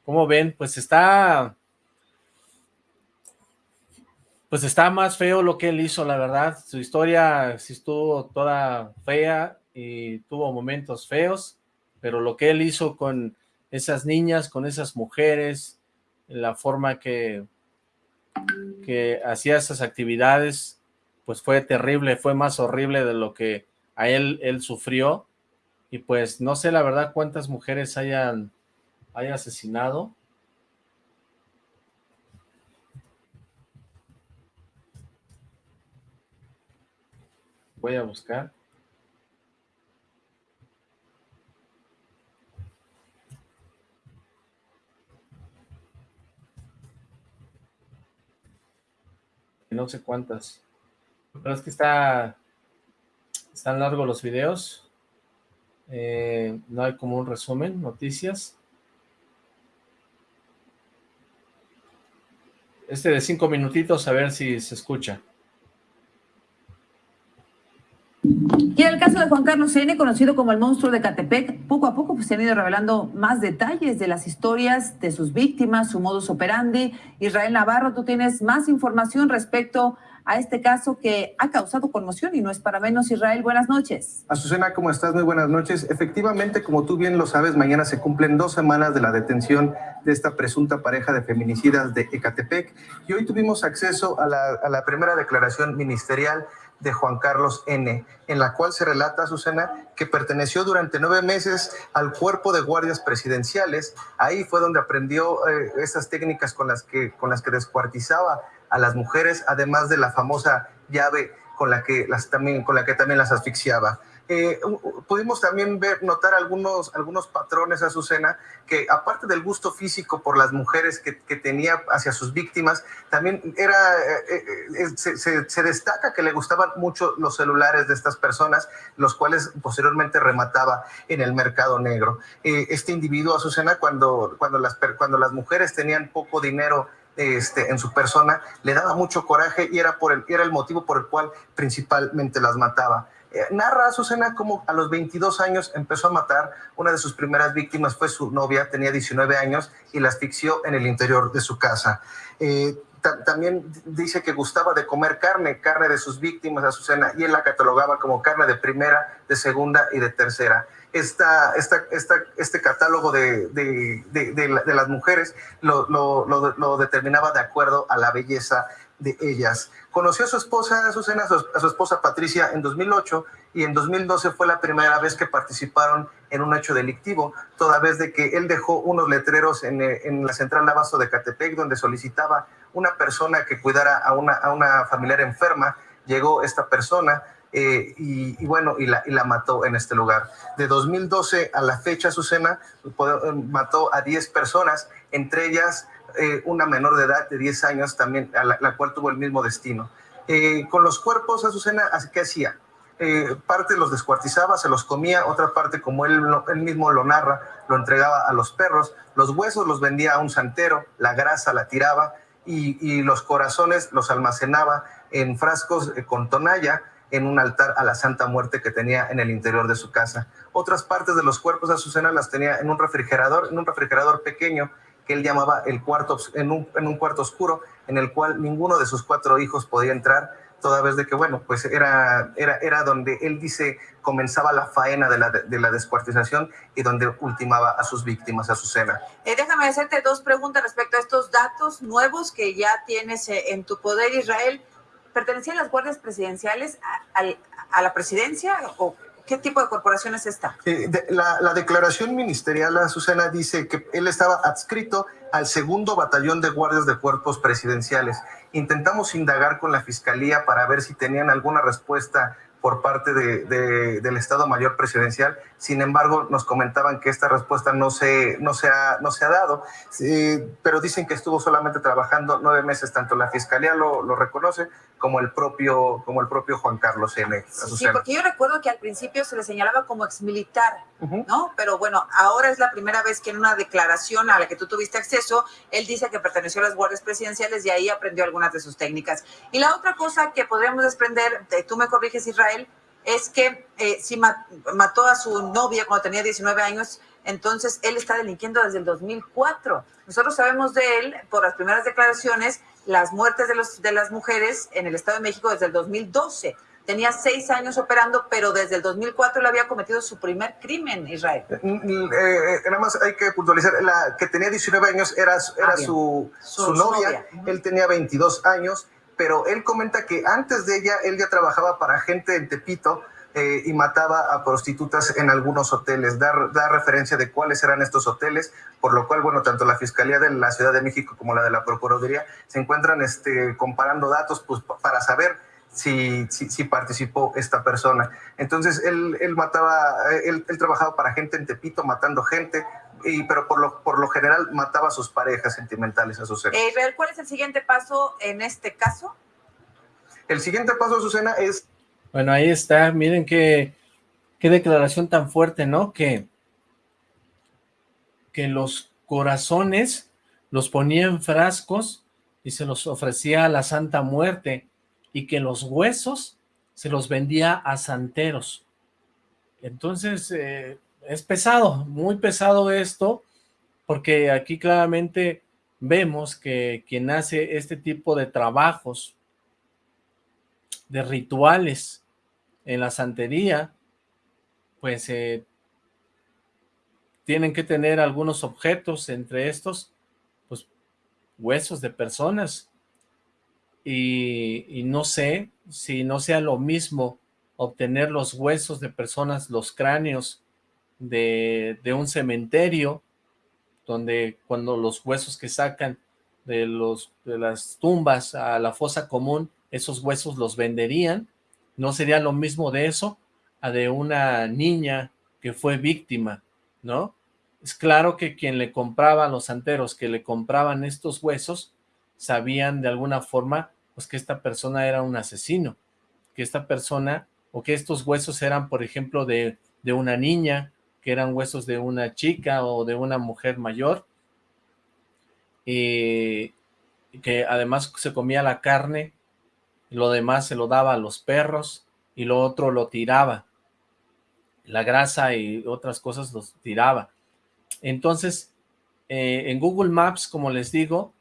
¿Cómo ven? Pues está... Pues está más feo lo que él hizo, la verdad. Su historia sí estuvo toda fea y tuvo momentos feos, pero lo que él hizo con esas niñas, con esas mujeres, la forma que, que hacía esas actividades, pues fue terrible, fue más horrible de lo que a él, él sufrió. Y pues no sé la verdad cuántas mujeres hayan, haya asesinado. Voy a buscar. No sé cuántas. Pero es que está... Están largos los videos. Eh, no hay como un resumen, noticias. Este de cinco minutitos, a ver si se escucha. Y el caso de Juan Carlos N., conocido como el monstruo de Catepec, poco a poco pues, se han ido revelando más detalles de las historias de sus víctimas, su modus operandi. Israel Navarro, tú tienes más información respecto a este caso que ha causado conmoción y no es para menos. Israel, buenas noches. Azucena, ¿cómo estás? Muy buenas noches. Efectivamente, como tú bien lo sabes, mañana se cumplen dos semanas de la detención de esta presunta pareja de feminicidas de Ecatepec y hoy tuvimos acceso a la, a primera declaración ministerial de Juan Carlos N., en la cual se relata, Azucena, que perteneció durante nueve meses al cuerpo de guardias presidenciales. Ahí fue donde aprendió eh, esas técnicas con las, que, con las que descuartizaba a las mujeres, además de la famosa llave con la que, también, las asfixiaba. Eh, pudimos también notar algunos, algunos patrones, Azucena, que aparte del gusto físico por las mujeres que, tenía hacia sus víctimas, también era, eh, eh, se, se, destaca que le gustaban mucho los celulares de estas personas, los cuales posteriormente remataba en el mercado negro. este individuo, Azucena, cuando, cuando, las, cuando las mujeres tenían poco dinero este, en su persona, le daba mucho coraje y era, el, motivo por el cual principalmente las mataba. Eh, narra a Susana como a los 22 años empezó a matar. Una de sus primeras víctimas fue su novia, tenía 19 años y la asfixió en el interior de su casa. Eh, también dice que gustaba de comer carne, carne de sus víctimas, Azucena, y él la catalogaba como carne de primera, de segunda y de tercera. Esta, esta, esta, este catálogo de, de, de, de las mujeres lo, lo, lo, determinaba de acuerdo a la belleza de ellas. Conoció a su esposa, a su esposa Patricia en 2008 y en 2012 fue la primera vez que participaron en un hecho delictivo, toda vez de que él dejó unos letreros en, en la central abasto de Catepec donde solicitaba una persona que cuidara a una, a una familiar enferma. Llegó esta persona, eh, y, y, bueno, y la, y la mató en este lugar. De 2012 a la fecha, Azucena mató a 10 personas, entre ellas eh, una menor de edad de 10 años también, a la, la cual tuvo el mismo destino. Eh, con los cuerpos, Azucena, ¿qué hacía? Eh, parte los descuartizaba, se los comía, otra parte, como él, él mismo lo narra, lo entregaba a los perros, los huesos los vendía a un santero, la grasa la tiraba y, y los corazones los almacenaba en frascos eh, con tonalla en un altar a la Santa Muerte que tenía en el interior de su casa. Otras partes de los cuerpos de Azucena las tenía en un refrigerador, en un refrigerador pequeño que él llamaba el cuarto, en un, en un cuarto oscuro, en el cual ninguno de sus cuatro hijos podía entrar, toda vez de que, bueno, pues era, era, era donde él dice comenzaba la faena de la, de la descuartización y donde ultimaba a sus víctimas, a su cena. Eh, déjame hacerte dos preguntas respecto a estos datos nuevos que ya tienes eh, en tu poder, Israel. ¿Pertenecían las guardias presidenciales a, a, a la presidencia o ¿Qué tipo de corporación es esta? Eh, de, la, la, declaración ministerial, Azucena, dice que él estaba adscrito al segundo batallón de guardias de cuerpos presidenciales. Intentamos indagar con la fiscalía para ver si tenían alguna respuesta por parte de, de, del Estado Mayor Presidencial. Sin embargo, nos comentaban que esta respuesta no se, no se, ha, no se ha dado, eh, pero dicen que estuvo solamente trabajando nueve meses, tanto la Fiscalía lo, lo reconoce como el propio como el propio Juan Carlos N. Sí, porque yo recuerdo que al principio se le señalaba como exmilitar, uh -huh. ¿no? Pero bueno, ahora es la primera vez que en una declaración a la que tú tuviste acceso, él dice que perteneció a las guardias presidenciales y ahí aprendió algunas de sus técnicas. Y la otra cosa que podríamos desprender, tú me corriges Israel, es que eh, si mató a su novia cuando tenía 19 años, entonces él está delinquiendo desde el 2004. Nosotros sabemos de él, por las primeras declaraciones, las muertes de, los, de las mujeres en el Estado de México desde el 2012. Tenía seis años operando, pero desde el 2004 él había cometido su primer crimen, Israel. Eh, eh, nada más hay que puntualizar, la que tenía 19 años era, era ah, su, su, su, novia, novia. él tenía 22 años, pero él comenta que antes de ella, él ya trabajaba para gente en Tepito, eh, y mataba a prostitutas en algunos hoteles, da, da, referencia de cuáles eran estos hoteles, por lo cual, bueno, tanto la Fiscalía de la Ciudad de México como la de la Procuraduría se encuentran este, comparando datos pues, para saber si, si, si, participó esta persona. Entonces, él, él mataba, él, él, trabajaba para gente en Tepito, matando gente, y, pero por lo, por lo general mataba a sus parejas sentimentales, a sus seres. Eh, ¿Cuál es el siguiente paso en este caso? El siguiente paso, Azucena, es bueno, ahí está, miren qué, qué declaración tan fuerte, ¿no? Que, que los corazones los ponía en frascos y se los ofrecía a la Santa Muerte, y que los huesos se los vendía a santeros. Entonces, eh, es pesado, muy pesado esto, porque aquí claramente vemos que quien hace este tipo de trabajos, de rituales en la santería, pues eh, tienen que tener algunos objetos, entre estos, pues huesos de personas, y, no sé si no sea lo mismo obtener los huesos de personas, los cráneos de, un cementerio, donde cuando los huesos que sacan de las tumbas a la fosa común, esos huesos los venderían, no sería lo mismo de eso a de una niña que fue víctima, ¿no? Es claro que quien le compraba a los santeros, que le compraban estos huesos, sabían de alguna forma pues que esta persona era un asesino, que esta persona, o que estos huesos eran, por ejemplo, de, de una niña, que eran huesos de una chica o de una mujer mayor, y que además se comía la carne, lo demás se lo daba a los perros, y lo otro lo tiraba, la grasa y otras cosas los tiraba. Entonces, eh, en Google Maps, como les digo,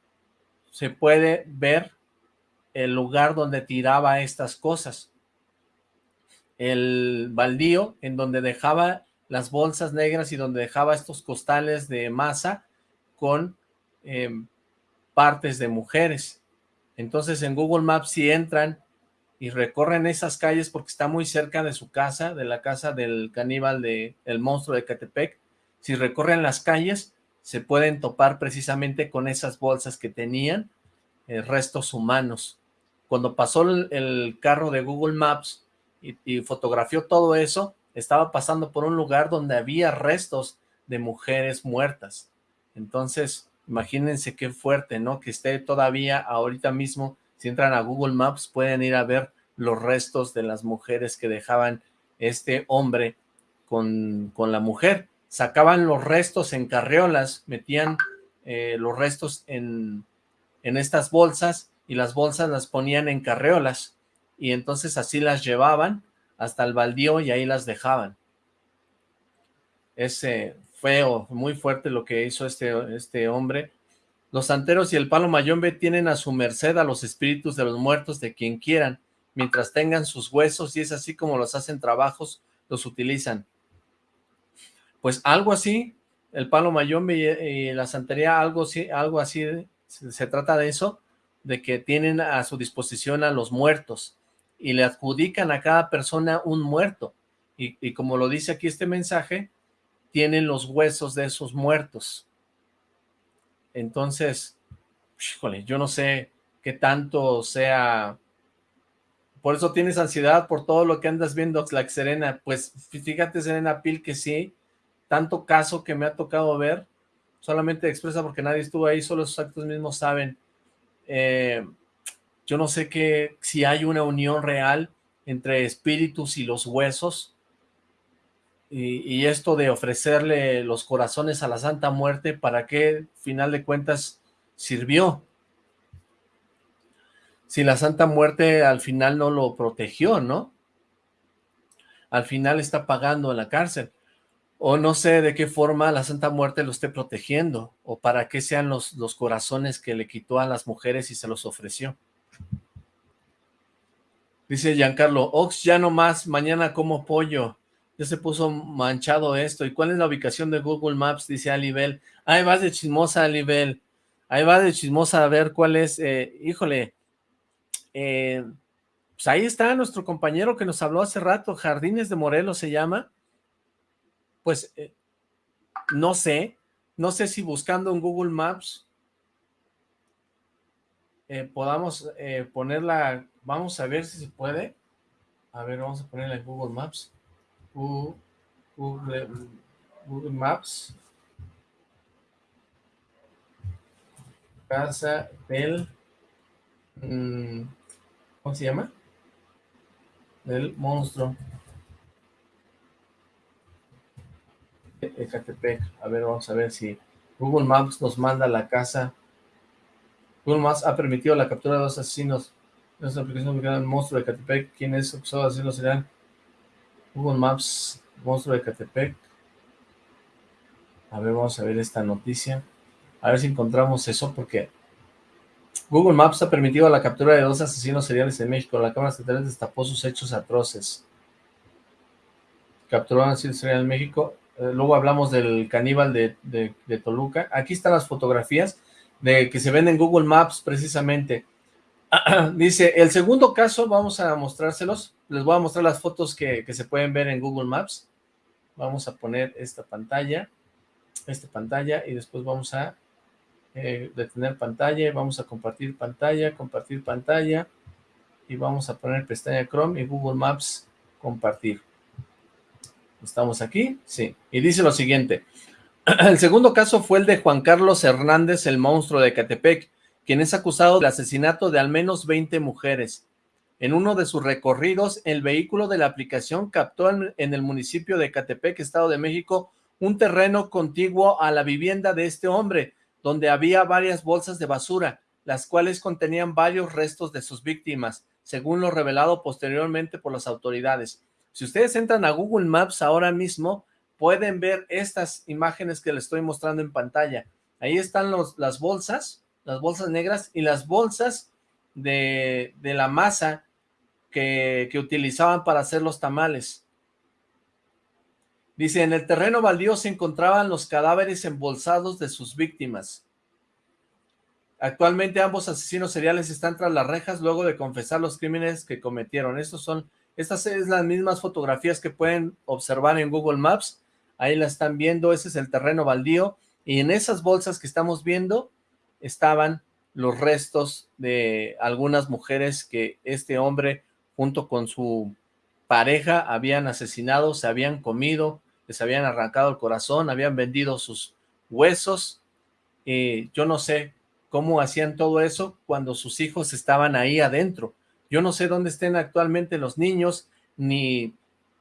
se puede ver el lugar donde tiraba estas cosas. El baldío en donde dejaba las bolsas negras y donde dejaba estos costales de masa con em, partes de mujeres. Entonces en Google Maps si entran y recorren esas calles porque está muy cerca de su casa, de la casa del caníbal de el monstruo de Catepec, si recorren las calles se pueden topar precisamente con esas bolsas que tenían eh, restos humanos. Cuando pasó el, carro de Google Maps y fotografió todo eso, estaba pasando por un lugar donde había restos de mujeres muertas. Entonces, imagínense qué fuerte, ¿no? Que esté todavía ahorita mismo, si entran a Google Maps, pueden ir a ver los restos de las mujeres que dejaban este hombre con, con la mujer. Sacaban los restos en carriolas, metían eh, los restos en, en estas bolsas y las bolsas las ponían en carreolas y entonces así las llevaban hasta el baldío y ahí las dejaban. Es feo, muy fuerte lo que hizo este, este hombre. Los santeros y el palo mayombe tienen a su merced a los espíritus de los muertos de quien quieran, mientras tengan sus huesos y es así como los hacen trabajos, los utilizan. Pues algo así, el palo mayombe y, la santería, algo, algo así, se trata de eso, de que tienen a su disposición a los muertos, y le adjudican a cada persona un muerto. Y, como lo dice aquí este mensaje, tienen los huesos de esos muertos. Entonces, yo no sé qué tanto sea... Por eso tienes ansiedad por todo lo que andas viendo, Oxlack Serena. Pues fíjate, Serena Pil, que sí, tanto caso que me ha tocado ver, solamente expresa porque nadie estuvo ahí, solo esos actos mismos saben. Eh, yo no sé que si hay una unión real entre espíritus y los huesos, y, esto de ofrecerle los corazones a la Santa Muerte, ¿para qué, final de cuentas, sirvió? Si la Santa Muerte al final no lo protegió, ¿no? Al final está pagando en la cárcel. O no sé de qué forma la Santa Muerte lo esté protegiendo, o para qué sean los, los corazones que le quitó a las mujeres y se los ofreció. Dice Giancarlo, Ox ya no más, mañana como pollo. Ya se puso manchado esto. ¿Y cuál es la ubicación de Google Maps? Dice Alibel. Ahí vas de chismosa, Alibel. Ahí va de chismosa a ver cuál es. Eh, híjole. Eh, pues ahí está nuestro compañero que nos habló hace rato. Jardines de Morelos se llama. Pues eh, no sé. No sé si buscando en Google Maps podamos ponerla Vamos a ver si se puede. A ver, vamos a ponerle en Google Maps. Google, Maps. Casa del... Mm, ¿Cómo se llama? Del monstruo. Ecatepec. A ver, vamos a ver si Google Maps nos manda la casa. Google Maps ha permitido la captura de dos asesinos Es una aplicación ubicada el monstruo de Catepec. ¿Quién es acusado de hacerlo? Será Google Maps, monstruo de Catepec. A ver, vamos a ver esta noticia. A ver si encontramos eso, porque Google Maps ha permitido la captura de dos asesinos seriales en México. La Cámara Estatal destapó sus hechos atroces. Un asesino serial en México. Eh, luego hablamos del caníbal de, de, Toluca. Aquí están las fotografías de que se ven en Google Maps precisamente. Dice, el segundo caso, vamos a mostrárselos. Les voy a mostrar las fotos que, se pueden ver en Google Maps. Vamos a poner esta pantalla, esta pantalla, y después vamos a eh, detener pantalla, vamos a compartir pantalla, compartir pantalla, y vamos a poner pestaña Chrome y Google Maps compartir. ¿Estamos aquí? Sí. Y dice lo siguiente. El segundo caso fue el de Juan Carlos Hernández, el monstruo de Catepec, quien es acusado del asesinato de al menos 20 mujeres. En uno de sus recorridos, el vehículo de la aplicación captó en el municipio de Catepec, Estado de México, un terreno contiguo a la vivienda de este hombre, donde había varias bolsas de basura, las cuales contenían varios restos de sus víctimas, según lo revelado posteriormente por las autoridades. Si ustedes entran a Google Maps ahora mismo, pueden ver estas imágenes que les estoy mostrando en pantalla. Ahí están las bolsas, las bolsas negras y las bolsas de, de la masa que, que utilizaban para hacer los tamales. Dice, en el terreno baldío se encontraban los cadáveres embolsados de sus víctimas. Actualmente ambos asesinos seriales están tras las rejas luego de confesar los crímenes que cometieron. Estos son, estas son las mismas fotografías que pueden observar en Google Maps. Ahí la están viendo, ese es el terreno baldío. Y en esas bolsas que estamos viendo estaban los restos de algunas mujeres que este hombre junto con su pareja habían asesinado, se habían comido, les habían arrancado el corazón, habían vendido sus huesos, y yo no sé cómo hacían todo eso cuando sus hijos estaban ahí adentro. Yo no sé dónde estén actualmente los niños, ni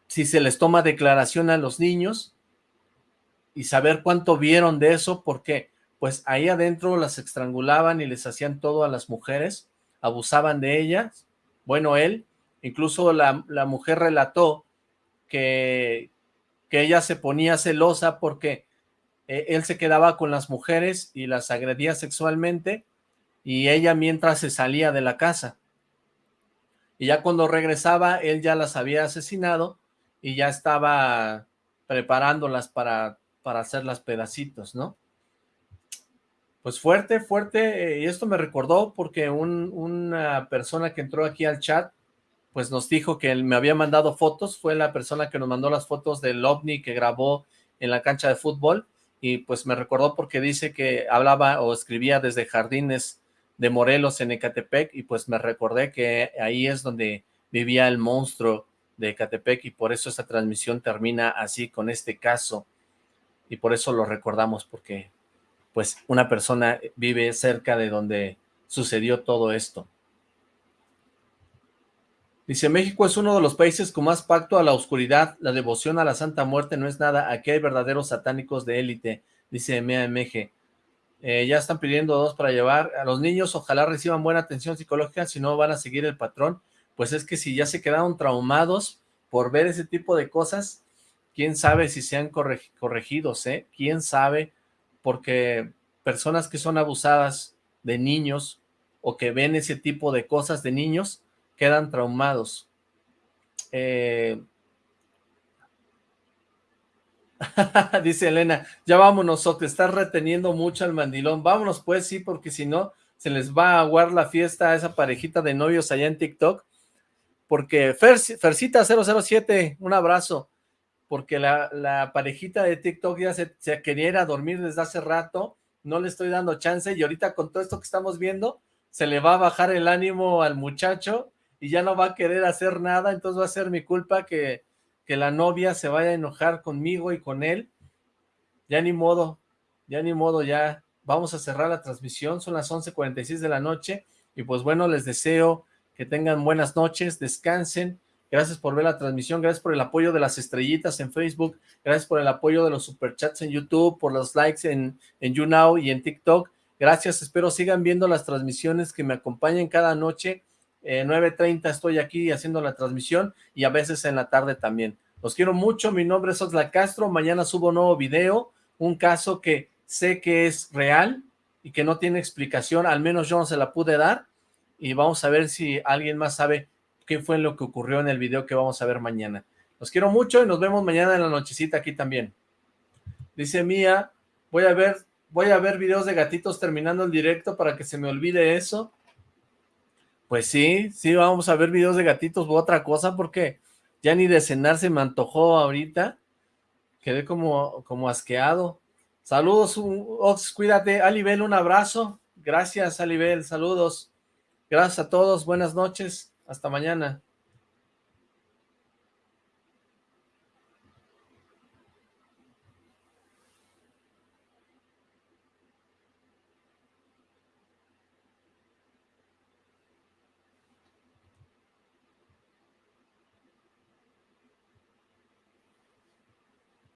si se les toma declaración a los niños, y saber cuánto vieron de eso, porque pues ahí adentro las estrangulaban y les hacían todo a las mujeres, abusaban de ellas. Bueno, él, incluso la, la mujer relató que, que ella se ponía celosa porque eh, él se quedaba con las mujeres y las agredía sexualmente y ella mientras se salía de la casa. Y ya cuando regresaba, él ya las había asesinado y ya estaba preparándolas para, para hacerlas pedacitos, ¿no? Pues fuerte, fuerte, eh, y esto me recordó porque una persona que entró aquí al chat pues nos dijo que él me había mandado fotos, fue la persona que nos mandó las fotos del ovni que grabó en la cancha de fútbol, y pues me recordó porque dice que hablaba o escribía desde Jardines de Morelos en Ecatepec, y pues me recordé que ahí es donde vivía el monstruo de Ecatepec, y por eso esta transmisión termina así con este caso, y por eso lo recordamos, porque pues una persona vive cerca de donde sucedió todo esto. Dice, México es uno de los países con más pacto a la oscuridad, la devoción a la Santa Muerte no es nada, aquí hay verdaderos satánicos de élite, dice MAMG. Eh, ya están pidiendo dos para llevar a los niños, ojalá reciban buena atención psicológica, si no van a seguir el patrón, pues es que si ya se quedaron traumados por ver ese tipo de cosas, quién sabe si sean corregidos, ¿eh? Quién sabe, porque personas que son abusadas de niños o que ven ese tipo de cosas de niños, quedan traumados. Eh, dice Elena, ya vámonos, te estás reteniendo mucho al mandilón. Vámonos pues, sí, porque si no, se les va a aguar la fiesta a esa parejita de novios allá en TikTok. Porque Fercita 007, un abrazo. Porque la, parejita de TikTok ya se, se quería dormir desde hace rato. No le estoy dando chance y ahorita con todo esto que estamos viendo, se le va a bajar el ánimo al muchacho y ya no va a querer hacer nada, entonces va a ser mi culpa que, que la novia se vaya a enojar conmigo y con él. Ya ni modo, ya ni modo, ya vamos a cerrar la transmisión, son las 11.46 de la noche, y pues bueno, les deseo que tengan buenas noches, descansen, gracias por ver la transmisión, gracias por el apoyo de las estrellitas en Facebook, gracias por el apoyo de los superchats en YouTube, por los likes en, en YouNow y en TikTok, gracias, espero sigan viendo las transmisiones que me acompañen cada noche, eh, 9.30 estoy aquí haciendo la transmisión y a veces en la tarde también. Los quiero mucho, mi nombre es Oxla Castro, mañana subo nuevo video, un caso que sé que es real y que no tiene explicación, al menos yo no se la pude dar, y vamos a ver si alguien más sabe qué fue lo que ocurrió en el video que vamos a ver mañana. Los quiero mucho y nos vemos mañana en la nochecita aquí también. Dice Mía, voy a ver, voy a ver videos de gatitos terminando el directo para que se me olvide eso. Pues sí, sí, vamos a ver videos de gatitos u otra cosa porque ya ni de cenar se me antojó ahorita. Quedé como, como asqueado. Saludos, Ox, cuídate. Alibel, un abrazo. Gracias, Alibel, saludos. Gracias a todos, buenas noches. Hasta mañana.